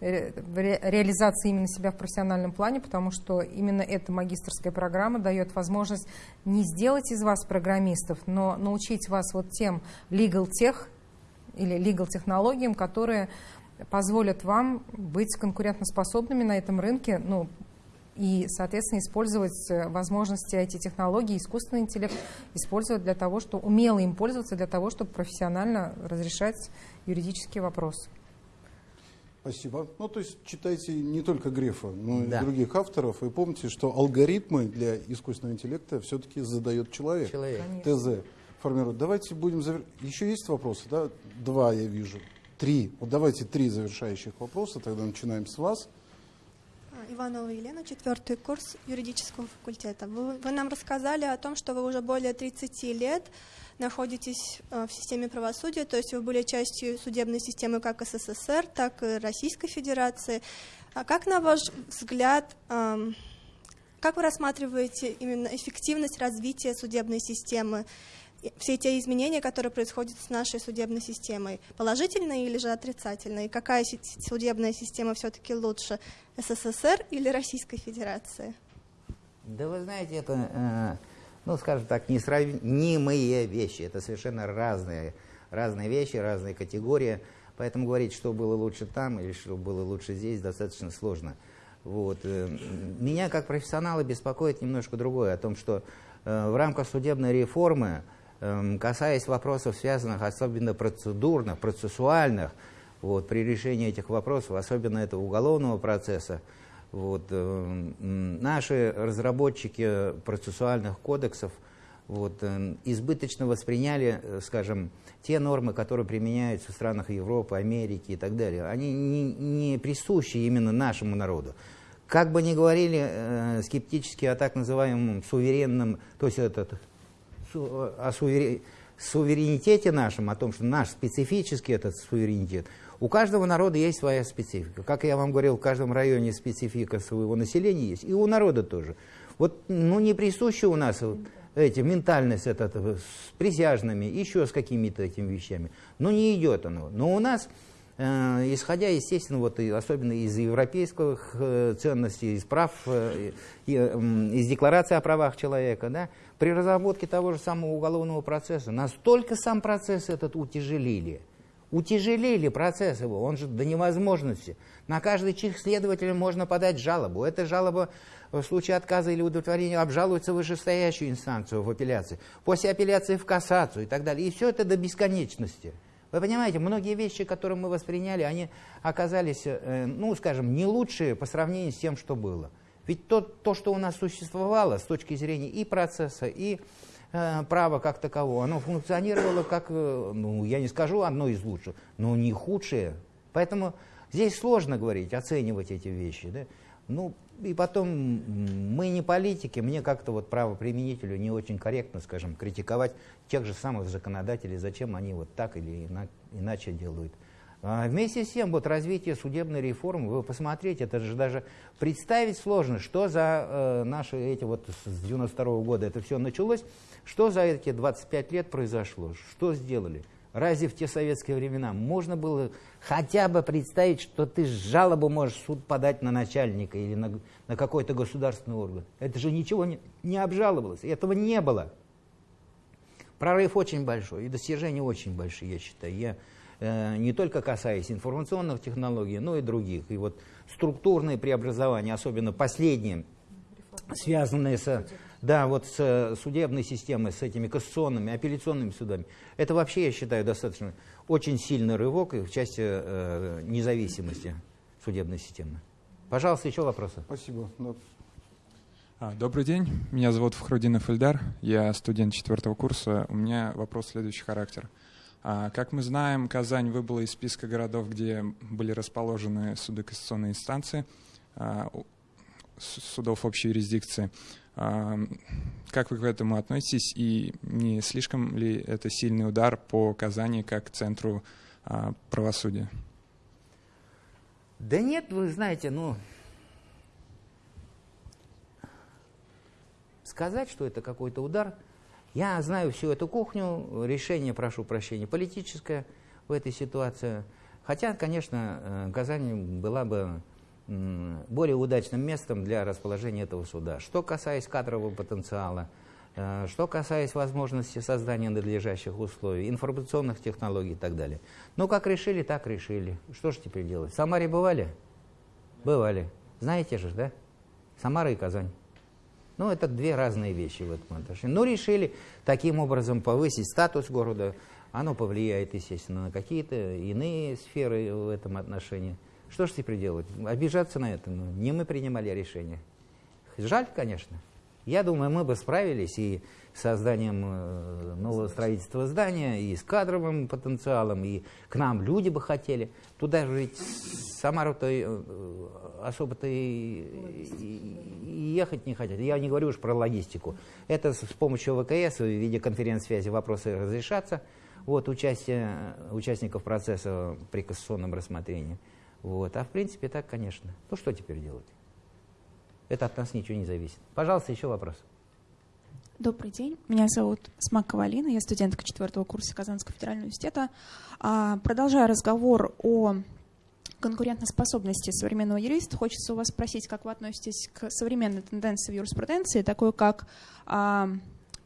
[SPEAKER 3] э, реализации именно себя в профессиональном плане, потому что именно эта магистрская программа дает возможность не сделать из вас программистов, но научить вас вот тем legal тех или legal технологиям, которые позволят вам быть конкурентоспособными на этом рынке, ну, и, соответственно, использовать э, возможности IT-технологий, искусственный интеллект, использовать для того, чтобы умело им пользоваться для того, чтобы профессионально разрешать юридические вопросы.
[SPEAKER 1] Спасибо. Ну, то есть читайте не только Грефа, но
[SPEAKER 2] Да.
[SPEAKER 1] и других авторов. И помните, что алгоритмы для искусственного интеллекта все-таки задает человек.
[SPEAKER 2] человек.
[SPEAKER 3] Конечно.
[SPEAKER 1] ТЗ формирует. Давайте будем... завер- Еще есть вопросы, да? Два я вижу. Три. Вот давайте три завершающих вопроса. Тогда начинаем с вас.
[SPEAKER 9] Иванова Елена, четвертый курс юридического факультета. Вы, вы нам рассказали о том, что вы уже более 30 лет находитесь э, в системе правосудия, то есть вы были частью судебной системы как СССР, так и Российской Федерации. А как, на ваш взгляд, эм, как вы рассматриваете именно эффективность развития судебной системы, все те изменения, которые происходят с нашей судебной системой, положительные или же отрицательные? Какая судебная система все-таки лучше, СССР или Российской Федерации?
[SPEAKER 2] Да вы знаете, это, э, ну, скажем так, несравнимые вещи. Это совершенно разные, разные вещи, разные категории. Поэтому говорить, что было лучше там или что было лучше здесь, достаточно сложно. Вот. э, Меня как профессионала беспокоит немножко другое, о том, что э, в рамках судебной реформы, касаясь вопросов, связанных особенно процедурных, процессуальных, вот, при решении этих вопросов, особенно этого уголовного процесса, вот, э, м, наши разработчики процессуальных кодексов вот, э, избыточно восприняли, э, скажем, те нормы, которые применяются в странах Европы, Америки и так далее. Они не, не присущи именно нашему народу. Как бы ни говорили э, скептически о так называемом суверенном, то есть этот, о сувере- суверенитете нашем, о том, что наш специфический этот суверенитет, у каждого народа есть своя специфика. Как я вам говорил, в каждом районе специфика своего населения есть, и у народа тоже. Вот, ну, не присуща у нас вот эти, ментальность этот, э, с присяжными, еще с какими-то этими вещами. Но не идет оно. Но у нас, э, исходя, естественно, вот, и особенно из европейских э, ценностей, из прав, из декларации о правах человека, да, при разработке того же самого уголовного процесса настолько сам процесс этот утяжелили, утяжелили процесс его, он же до невозможности. На каждый чих следователя можно подать жалобу. Эта жалоба в случае отказа или удовлетворения обжалуется в вышестоящую инстанцию в апелляции, после апелляции в кассацию и так далее. И все это до бесконечности. Вы понимаете, многие вещи, которые мы восприняли, они оказались, э, ну, скажем, не лучшие по сравнению с тем, что было. Ведь то, то что у нас существовало с точки зрения и процесса, и э, права как такового, оно функционировало как, э, ну, я не скажу одно из лучших, но не худшее. Поэтому здесь сложно говорить, оценивать эти вещи. Да? Ну, и потом, мы не политики, мне как-то вот правоприменителю не очень корректно, скажем, критиковать тех же самых законодателей, зачем они вот так или ина- иначе делают. А вместе с тем, вот развитие судебной реформы, вы посмотрите, это же даже представить сложно, что за э, наши эти вот с 92 года это все началось, что за эти 25 лет произошло, что сделали. Разве в те советские времена можно было хотя бы представить, что ты жалобу можешь в суд подать на начальника или на, на какой-то государственный орган? Это же ничего не, не обжаловалось, этого не было. Прорыв очень большой, и достижения очень большие, я считаю. Я не только касаясь информационных технологий, но и других. И вот структурные преобразования, особенно последние, связанные с, да, вот с судебной системой, с этими кассационными, апелляционными судами, это вообще, я считаю, достаточно очень сильный рывок и в части э, независимости судебной системы. Пожалуйста, еще вопросы.
[SPEAKER 1] Спасибо.
[SPEAKER 10] А, Добрый день, меня зовут Фахрудинов Эльдар, я студент четвертого курса. У меня вопрос следующий характер. А, Как мы знаем, Казань выбыла из списка городов, где были расположены суды кассационной инстанции, а, судов общей юрисдикции. А, Как вы к этому относитесь и не слишком ли это сильный удар по Казани как центру а, правосудия?
[SPEAKER 2] Да нет, вы знаете, ну, сказать, что это какой-то удар, я знаю всю эту кухню, решение, прошу прощения, политическое в этой ситуации. Хотя, конечно, э, Казань была бы более удачным местом для расположения этого суда. Что касаясь кадрового потенциала, э, что касаясь возможности создания надлежащих условий, информационных технологий и так далее. Ну, как решили, так решили. Что же теперь делать? В Самаре бывали? Бывали. Знаете же, да? Самара и Казань. Ну, это две разные вещи в этом отношении. Но решили таким образом повысить статус города. Оно повлияет, естественно, на какие-то иные сферы в этом отношении. Что же теперь делать? Обижаться на это? Ну, не мы принимали решение. Жаль, конечно. Я думаю, мы бы справились и с созданием э, нового строительства здания, и с кадровым потенциалом, и к нам люди бы хотели. Туда же ведь Самару-то э, особо-то и, и- ехать не хотят. Я не говорю уж про логистику. Это с помощью ВКС в виде конференц-связи вопросы разрешатся. Вот участие участников процесса при кассационном рассмотрении. Вот. А в принципе так, конечно. Ну что теперь делать? Это от нас ничего не зависит. Пожалуйста, еще вопрос.
[SPEAKER 11] Добрый день. Меня зовут Смакова Алина, я студентка четвертого курса Казанского федерального университета. А, Продолжая разговор о конкурентоспособности современного юриста, хочется у вас спросить, как вы относитесь к современной тенденции в юриспруденции, такой как а,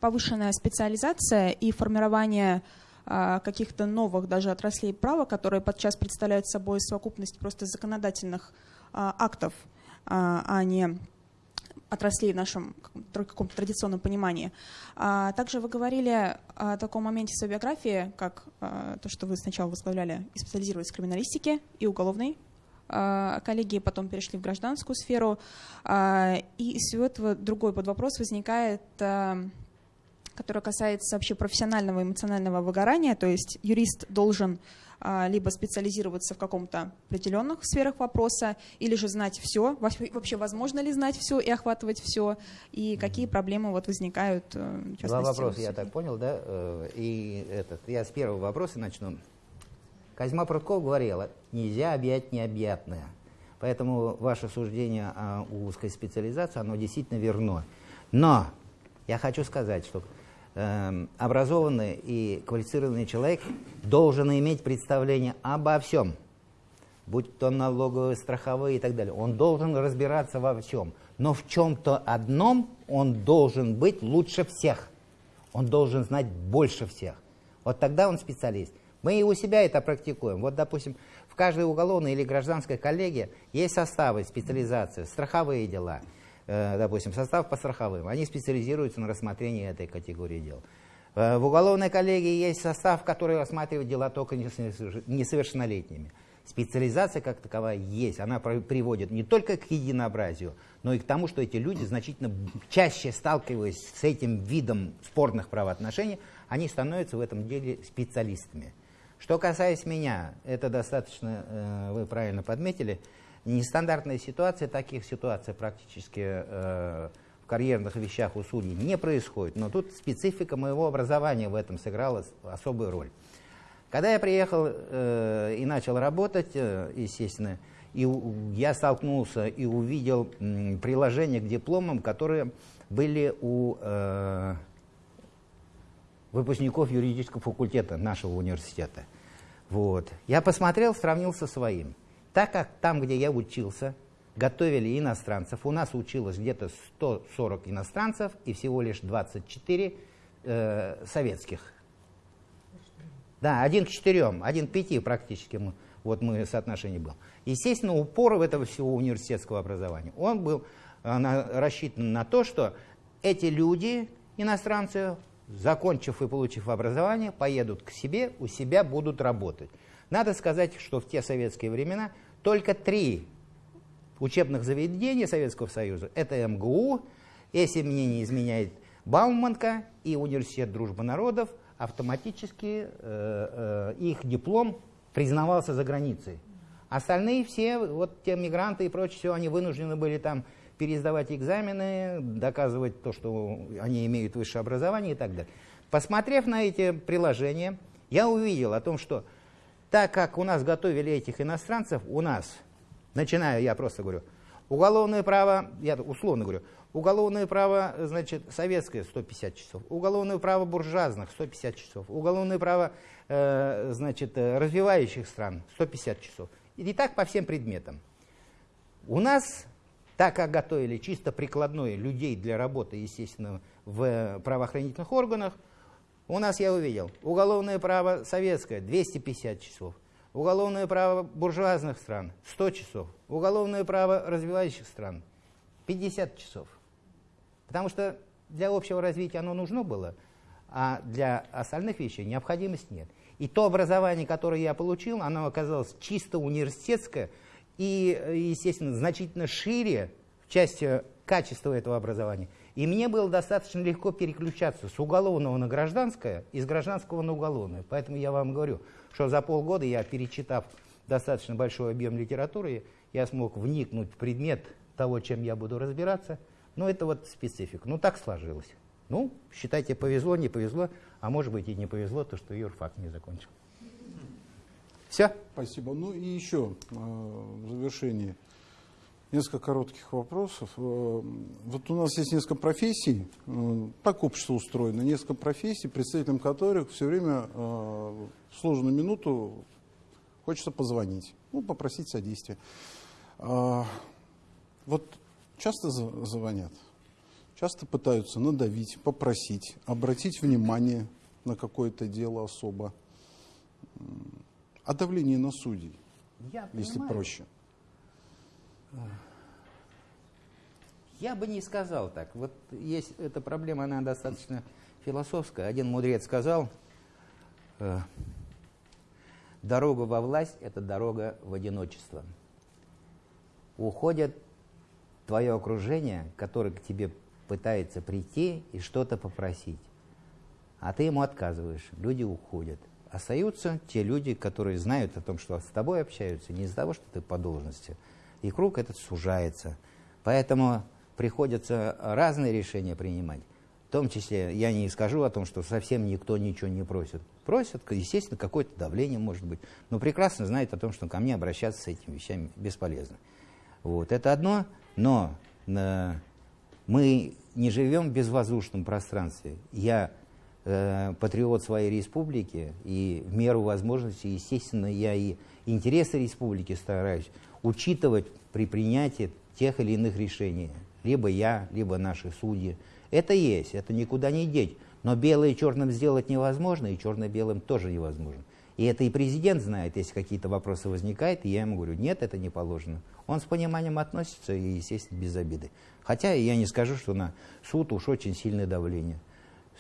[SPEAKER 11] повышенная специализация и формирование а, каких-то новых даже отраслей права, которые подчас представляют собой совокупность просто законодательных актов, а а не отраслей в нашем каком-то традиционном понимании. А, также вы говорили о таком моменте своей биографии, как а, то, что вы сначала возглавляли и специализировались в криминалистике и уголовной коллеги, потом перешли в гражданскую сферу. И из всего этого другой подвопрос возникает, который касается вообще профессионального эмоционального выгорания, то есть юрист должен либо специализироваться в каком-то определенных сферах вопроса, или же знать все, вообще возможно ли знать все и охватывать все, и какие проблемы вот возникают. э,
[SPEAKER 2] Два вопроса, я так понял, да? Э, И этот, я с первого вопроса начну. Козьма Прутков говорила, нельзя объять необъятное. Поэтому ваше суждение о узкой специализации, оно действительно верно. Но я хочу сказать, что образованный и квалифицированный человек должен иметь представление обо всем, будь то налоговые, страховые и так далее. Он должен разбираться во всем. Но в чем-то одном он должен быть лучше всех. Он должен знать больше всех. Вот тогда он специалист. Мы и у себя это практикуем. Вот, допустим, в каждой уголовной или гражданской коллегии есть составы, специализации, страховые дела. Э, допустим, состав по страховым. Они специализируются на рассмотрении этой категории дел. Э, в уголовной коллегии есть состав, который рассматривает дела только несоверш- несовершеннолетними. Специализация как таковая есть. Она приводит не только к единообразию, но и к тому, что эти люди значительно чаще сталкиваясь с этим видом спорных правоотношений, они становятся в этом деле специалистами. Что касается меня, это достаточно, э, вы правильно подметили, нестандартная ситуация, таких ситуаций практически э, в карьерных вещах у судей не происходит, но тут специфика моего образования в этом сыграла особую роль. Когда я приехал э, и начал работать, э, естественно, и у- я столкнулся и увидел м, приложения к дипломам, которые были у э, выпускников юридического факультета нашего университета. Вот. Я посмотрел, сравнил со своим. Так как там, где я учился, готовили иностранцев, у нас училось где-то 140 иностранцев и всего лишь 24 э, советских. Да, один к четырем, один к пяти практически мы, вот мы соотношение был. Естественно, упор в этого всего университетского образования, он был э, на- рассчитан на то, что эти люди, иностранцы, закончив и получив образование, поедут к себе, у себя будут работать. Надо сказать, что в те советские времена только три учебных заведения Советского Союза, это МГУ, Если мне не изменяет Бауманка и Университет дружбы народов, автоматически э, э, их диплом признавался за границей. Остальные все, вот те мигранты и прочее, все, они вынуждены были там пересдавать экзамены, доказывать то, что они имеют высшее образование и так далее. Посмотрев на эти приложения, я увидел о том, что так как у нас готовили этих иностранцев, у нас, начиная, я просто говорю, уголовное право, я условно говорю, уголовное право, значит, советское 150 часов, уголовное право буржуазных 150 часов, уголовное право, э, значит, развивающих стран 150 часов. И так по всем предметам. У нас, так как готовили чисто прикладное людей для работы, естественно, в правоохранительных органах, у нас я увидел уголовное право советское 250 часов, уголовное право буржуазных стран 100 часов, уголовное право развивающих стран 50 часов. Потому что для общего развития оно нужно было, а для остальных вещей необходимости нет. И то образование, которое я получил, оно оказалось чисто университетское и, естественно, значительно шире в части качества этого образования, и мне было достаточно легко переключаться с уголовного на гражданское и с гражданского на уголовное. Поэтому я вам говорю, что за полгода я, перечитав достаточно большой объем литературы, я смог вникнуть в предмет того, чем я буду разбираться. Но это вот специфика. Ну, так сложилось. Ну, считайте, повезло, не повезло, а может быть и не повезло, то, что юрфак не закончил. Все?
[SPEAKER 1] Спасибо. Ну и еще э, в завершении. Несколько коротких вопросов. Э, вот у нас есть несколько профессий, э, так общество устроено, несколько профессий, представителям которых все время э, в сложную минуту хочется позвонить, ну, попросить содействия. Вот часто звонят, часто пытаются надавить, попросить, обратить внимание на какое-то дело особо. А давление на судей,
[SPEAKER 2] Я
[SPEAKER 1] если
[SPEAKER 2] понимаю.
[SPEAKER 1] проще.
[SPEAKER 2] Я бы не сказал так. Вот есть эта проблема, она достаточно философская. Один мудрец сказал, э, дорога во власть – это дорога в одиночество. Уходит твое окружение, которое к тебе пытается прийти и что-то попросить. А ты ему отказываешь, люди уходят. Остаются те люди, которые знают о том, что с тобой общаются, не из-за того, что ты по должности – и круг этот сужается. Поэтому приходится разные решения принимать. В том числе я не скажу о том, что совсем никто ничего не просит. Просят, естественно, какое-то давление может быть, но прекрасно знают о том, что ко мне обращаться с этими вещами бесполезно. Вот, это одно, но э, мы не живем в безвоздушном пространстве. Я э, патриот своей республики, и в меру возможностей, естественно, я и интересы республики стараюсь учитывать при принятии тех или иных решений. Либо я, либо наши судьи. Это есть, это никуда не деть. Но белое черным сделать невозможно, и черное белым тоже невозможно. И это и президент знает, если какие-то вопросы возникают, и я ему говорю, нет, это не положено. Он с пониманием относится и, естественно, без обиды. Хотя я не скажу, что на суд уж очень сильное давление.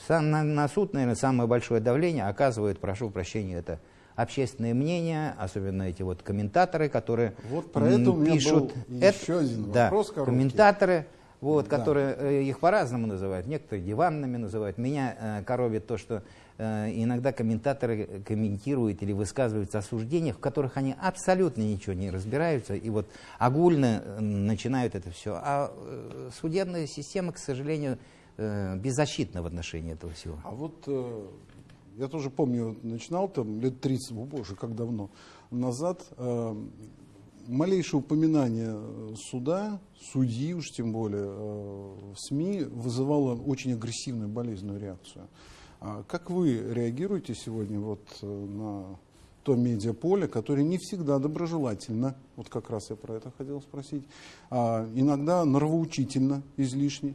[SPEAKER 2] Сам, на, на суд, наверное, самое большое давление оказывает, прошу прощения, это общественное мнение, особенно эти вот комментаторы, которые
[SPEAKER 1] вот про это у меня
[SPEAKER 2] пишут.
[SPEAKER 1] Был еще это, один
[SPEAKER 2] да,
[SPEAKER 1] вопрос короткий.
[SPEAKER 2] комментаторы, вот,
[SPEAKER 1] да.
[SPEAKER 2] которые э, их по-разному называют, некоторые диванными называют. Меня э, коробит то, что э, иногда комментаторы комментируют или высказываются о суждениях, в которых они абсолютно ничего не разбираются, и вот огульно э, начинают это все. А э, судебная система, к сожалению, э, беззащитна в отношении этого всего.
[SPEAKER 1] А вот э, я тоже помню, начинал там лет 30, о боже, как давно, назад, э, малейшее упоминание суда, судьи уж тем более, э, в СМИ вызывало очень агрессивную болезненную реакцию. А как вы реагируете сегодня вот э, на то медиаполе, которое не всегда доброжелательно, вот как раз я про это хотел спросить, а иногда нравоучительно излишне,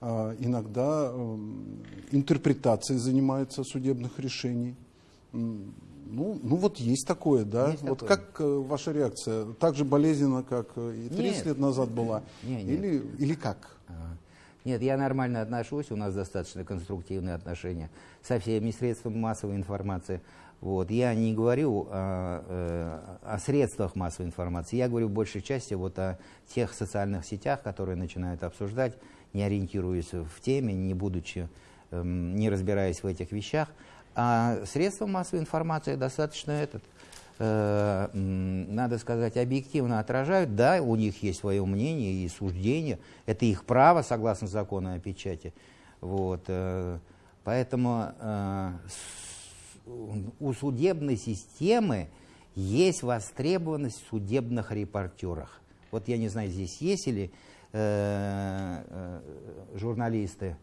[SPEAKER 1] иногда эм, интерпретацией занимается судебных решений. Ну, ну вот есть такое, да.
[SPEAKER 2] Есть
[SPEAKER 1] вот
[SPEAKER 2] такое.
[SPEAKER 1] как э, ваша реакция? Так же болезненно, как э, и 30
[SPEAKER 2] Нет.
[SPEAKER 1] лет назад была?
[SPEAKER 2] Нет, нет.
[SPEAKER 1] Или, или как?
[SPEAKER 2] А, Нет, я нормально отношусь, у нас достаточно конструктивные отношения со всеми средствами массовой информации. Вот. Я не говорю о, э, о средствах массовой информации, я говорю в большей части вот о тех социальных сетях, которые начинают обсуждать не ориентируясь в теме, не будучи, эм, не разбираясь в этих вещах. А средства массовой информации достаточно этот, э, надо сказать, объективно отражают. Да, у них есть свое мнение и суждение. Это их право, согласно закону о печати. Вот, э, поэтому э, у судебной системы есть востребованность в судебных репортерах. Вот я не знаю, здесь есть ли э, журналисты,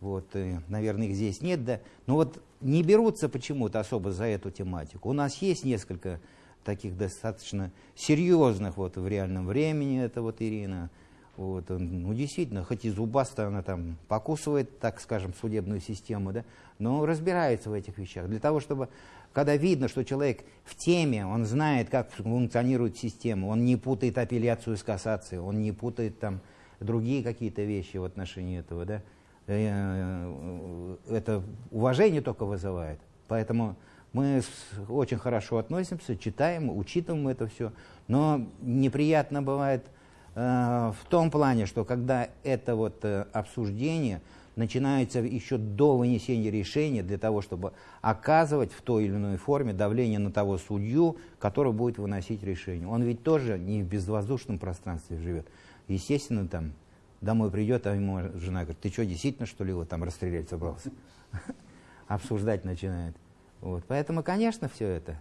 [SPEAKER 2] вот, э, наверное, их здесь нет, да, но вот не берутся почему-то особо за эту тематику. У нас есть несколько таких достаточно серьезных вот в реальном времени, это вот Ирина, вот, ну, действительно, хоть и зубасто она там покусывает, так скажем, судебную систему, да, но разбирается в этих вещах. Для того, чтобы, когда видно, что человек в теме, он знает, как функционирует система, он не путает апелляцию с кассацией, он не путает там другие какие-то вещи в отношении этого, да, э, это уважение только вызывает. Поэтому мы очень хорошо относимся, читаем, учитываем это все, но неприятно бывает – Э, в том плане, что когда это вот э, обсуждение начинается еще до вынесения решения для того, чтобы оказывать в той или иной форме давление на того судью, который будет выносить решение. Он ведь тоже не в безвоздушном пространстве живет. Естественно, там домой придет, а ему жена говорит, ты что, действительно, что ли, его там расстрелять собрался? [laughs] Обсуждать начинает. Вот. Поэтому, конечно, все это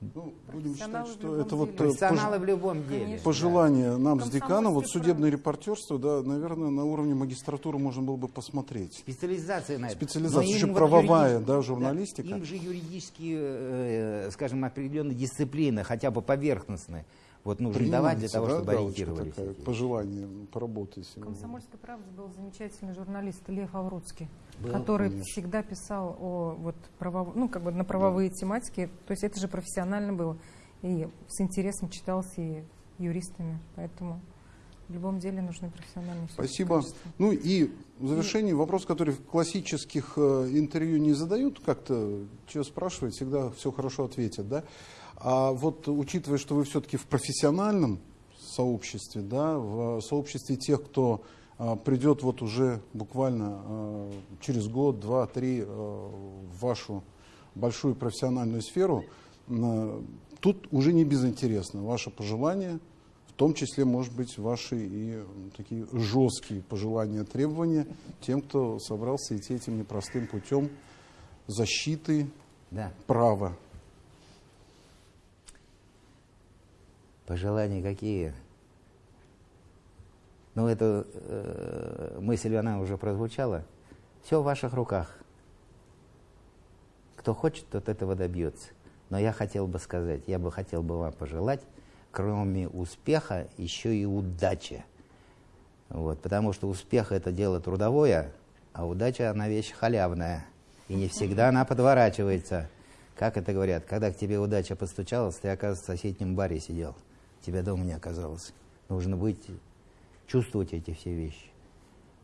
[SPEAKER 1] ну, будем считать, что это вот
[SPEAKER 2] э, пож... в любом деле.
[SPEAKER 1] пожелание да. нам с деканом, вот судебное репортерство, да, наверное, на уровне магистратуры можно было бы посмотреть.
[SPEAKER 2] Специализация на это.
[SPEAKER 1] Специализация, еще правовая, да, журналистика.
[SPEAKER 2] Да, им же юридические, э, скажем, определенные дисциплины, хотя бы поверхностные, вот нужно Принимается, давать для того, да, чтобы ориентировались.
[SPEAKER 1] Такая, пожелание поработать.
[SPEAKER 3] В «Комсомольской правде» был замечательный журналист Лев Аврудский, был, который конечно. всегда писал о, вот, правов... ну, как бы на правовые да. тематики. То есть это же профессионально было. И с интересом читался и юристами. Поэтому в любом деле нужны профессиональные
[SPEAKER 1] Спасибо. Качества. Ну и в завершении вопрос, который в классических э, интервью не задают, как-то, что спрашивают, всегда все хорошо ответят, да? А вот учитывая, что вы все-таки в профессиональном сообществе, да, в сообществе тех, кто придет вот уже буквально а, через год, два, три а, в вашу большую профессиональную сферу, а, тут уже не безинтересно. Ваше пожелание, в том числе, может быть, ваши и такие жесткие пожелания, требования тем, кто собрался идти этим непростым путем защиты да. права
[SPEAKER 2] Пожелания какие? Ну, эта э, мысль, она уже прозвучала. Все в ваших руках. Кто хочет, тот этого добьется. Но я хотел бы сказать, я бы хотел бы вам пожелать, кроме успеха, еще и удачи. Вот, потому что успех это дело трудовое, а удача она вещь халявная. И не всегда она подворачивается. Как это говорят, когда к тебе удача постучалась, ты, оказывается, в соседнем баре сидел тебя дома не оказалось. Нужно быть, чувствовать эти все вещи.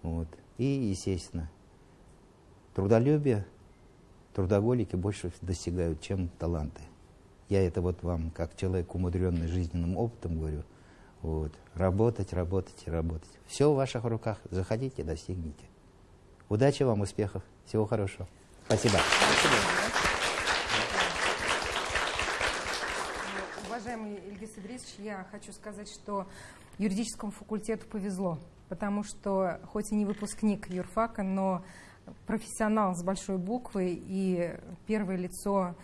[SPEAKER 2] Вот. И, естественно, трудолюбие, трудоголики больше достигают, чем таланты. Я это вот вам, как человек, умудренный жизненным опытом, говорю. Вот. Работать, работать работать. Все в ваших руках. Заходите, достигните. Удачи вам, успехов. Всего хорошего. Спасибо. Спасибо.
[SPEAKER 3] Идрисович, я хочу сказать, что юридическому факультету повезло, потому что хоть и не выпускник юрфака, но профессионал с большой буквы и первое лицо,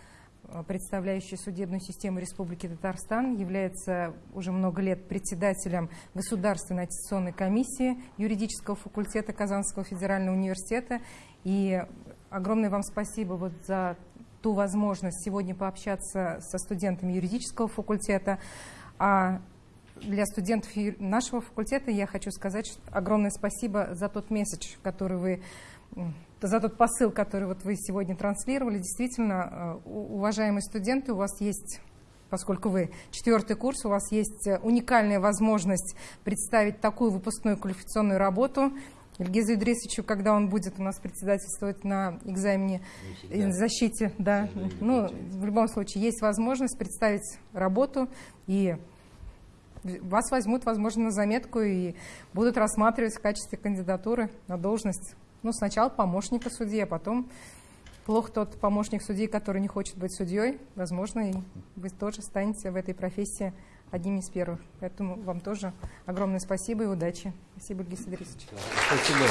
[SPEAKER 3] э, представляющее судебную систему Республики Татарстан, является уже много лет председателем Государственной аттестационной комиссии юридического факультета Казанского федерального университета. И огромное вам спасибо вот за ту возможность сегодня пообщаться со студентами юридического факультета. А для студентов нашего факультета я хочу сказать огромное спасибо за тот месседж, который вы за тот посыл, который вот вы сегодня транслировали. Действительно, э, уважаемые студенты, у вас есть поскольку вы четвертый курс, у вас есть э, уникальная возможность представить такую выпускную квалификационную работу. Ильгизу Идрисовичу, когда он будет у нас председательствовать на экзамене защите, да, ну, в любом случае, есть возможность представить работу и вас возьмут, возможно, на заметку и будут рассматривать в качестве кандидатуры на должность. Ну, сначала помощника судьи, а потом плох тот помощник судьи, который не хочет быть судьей. Возможно, и вы тоже станете в этой профессии одним из первых. Поэтому вам тоже огромное спасибо и удачи. Спасибо, Ильгиз Идрисович.
[SPEAKER 1] Спасибо.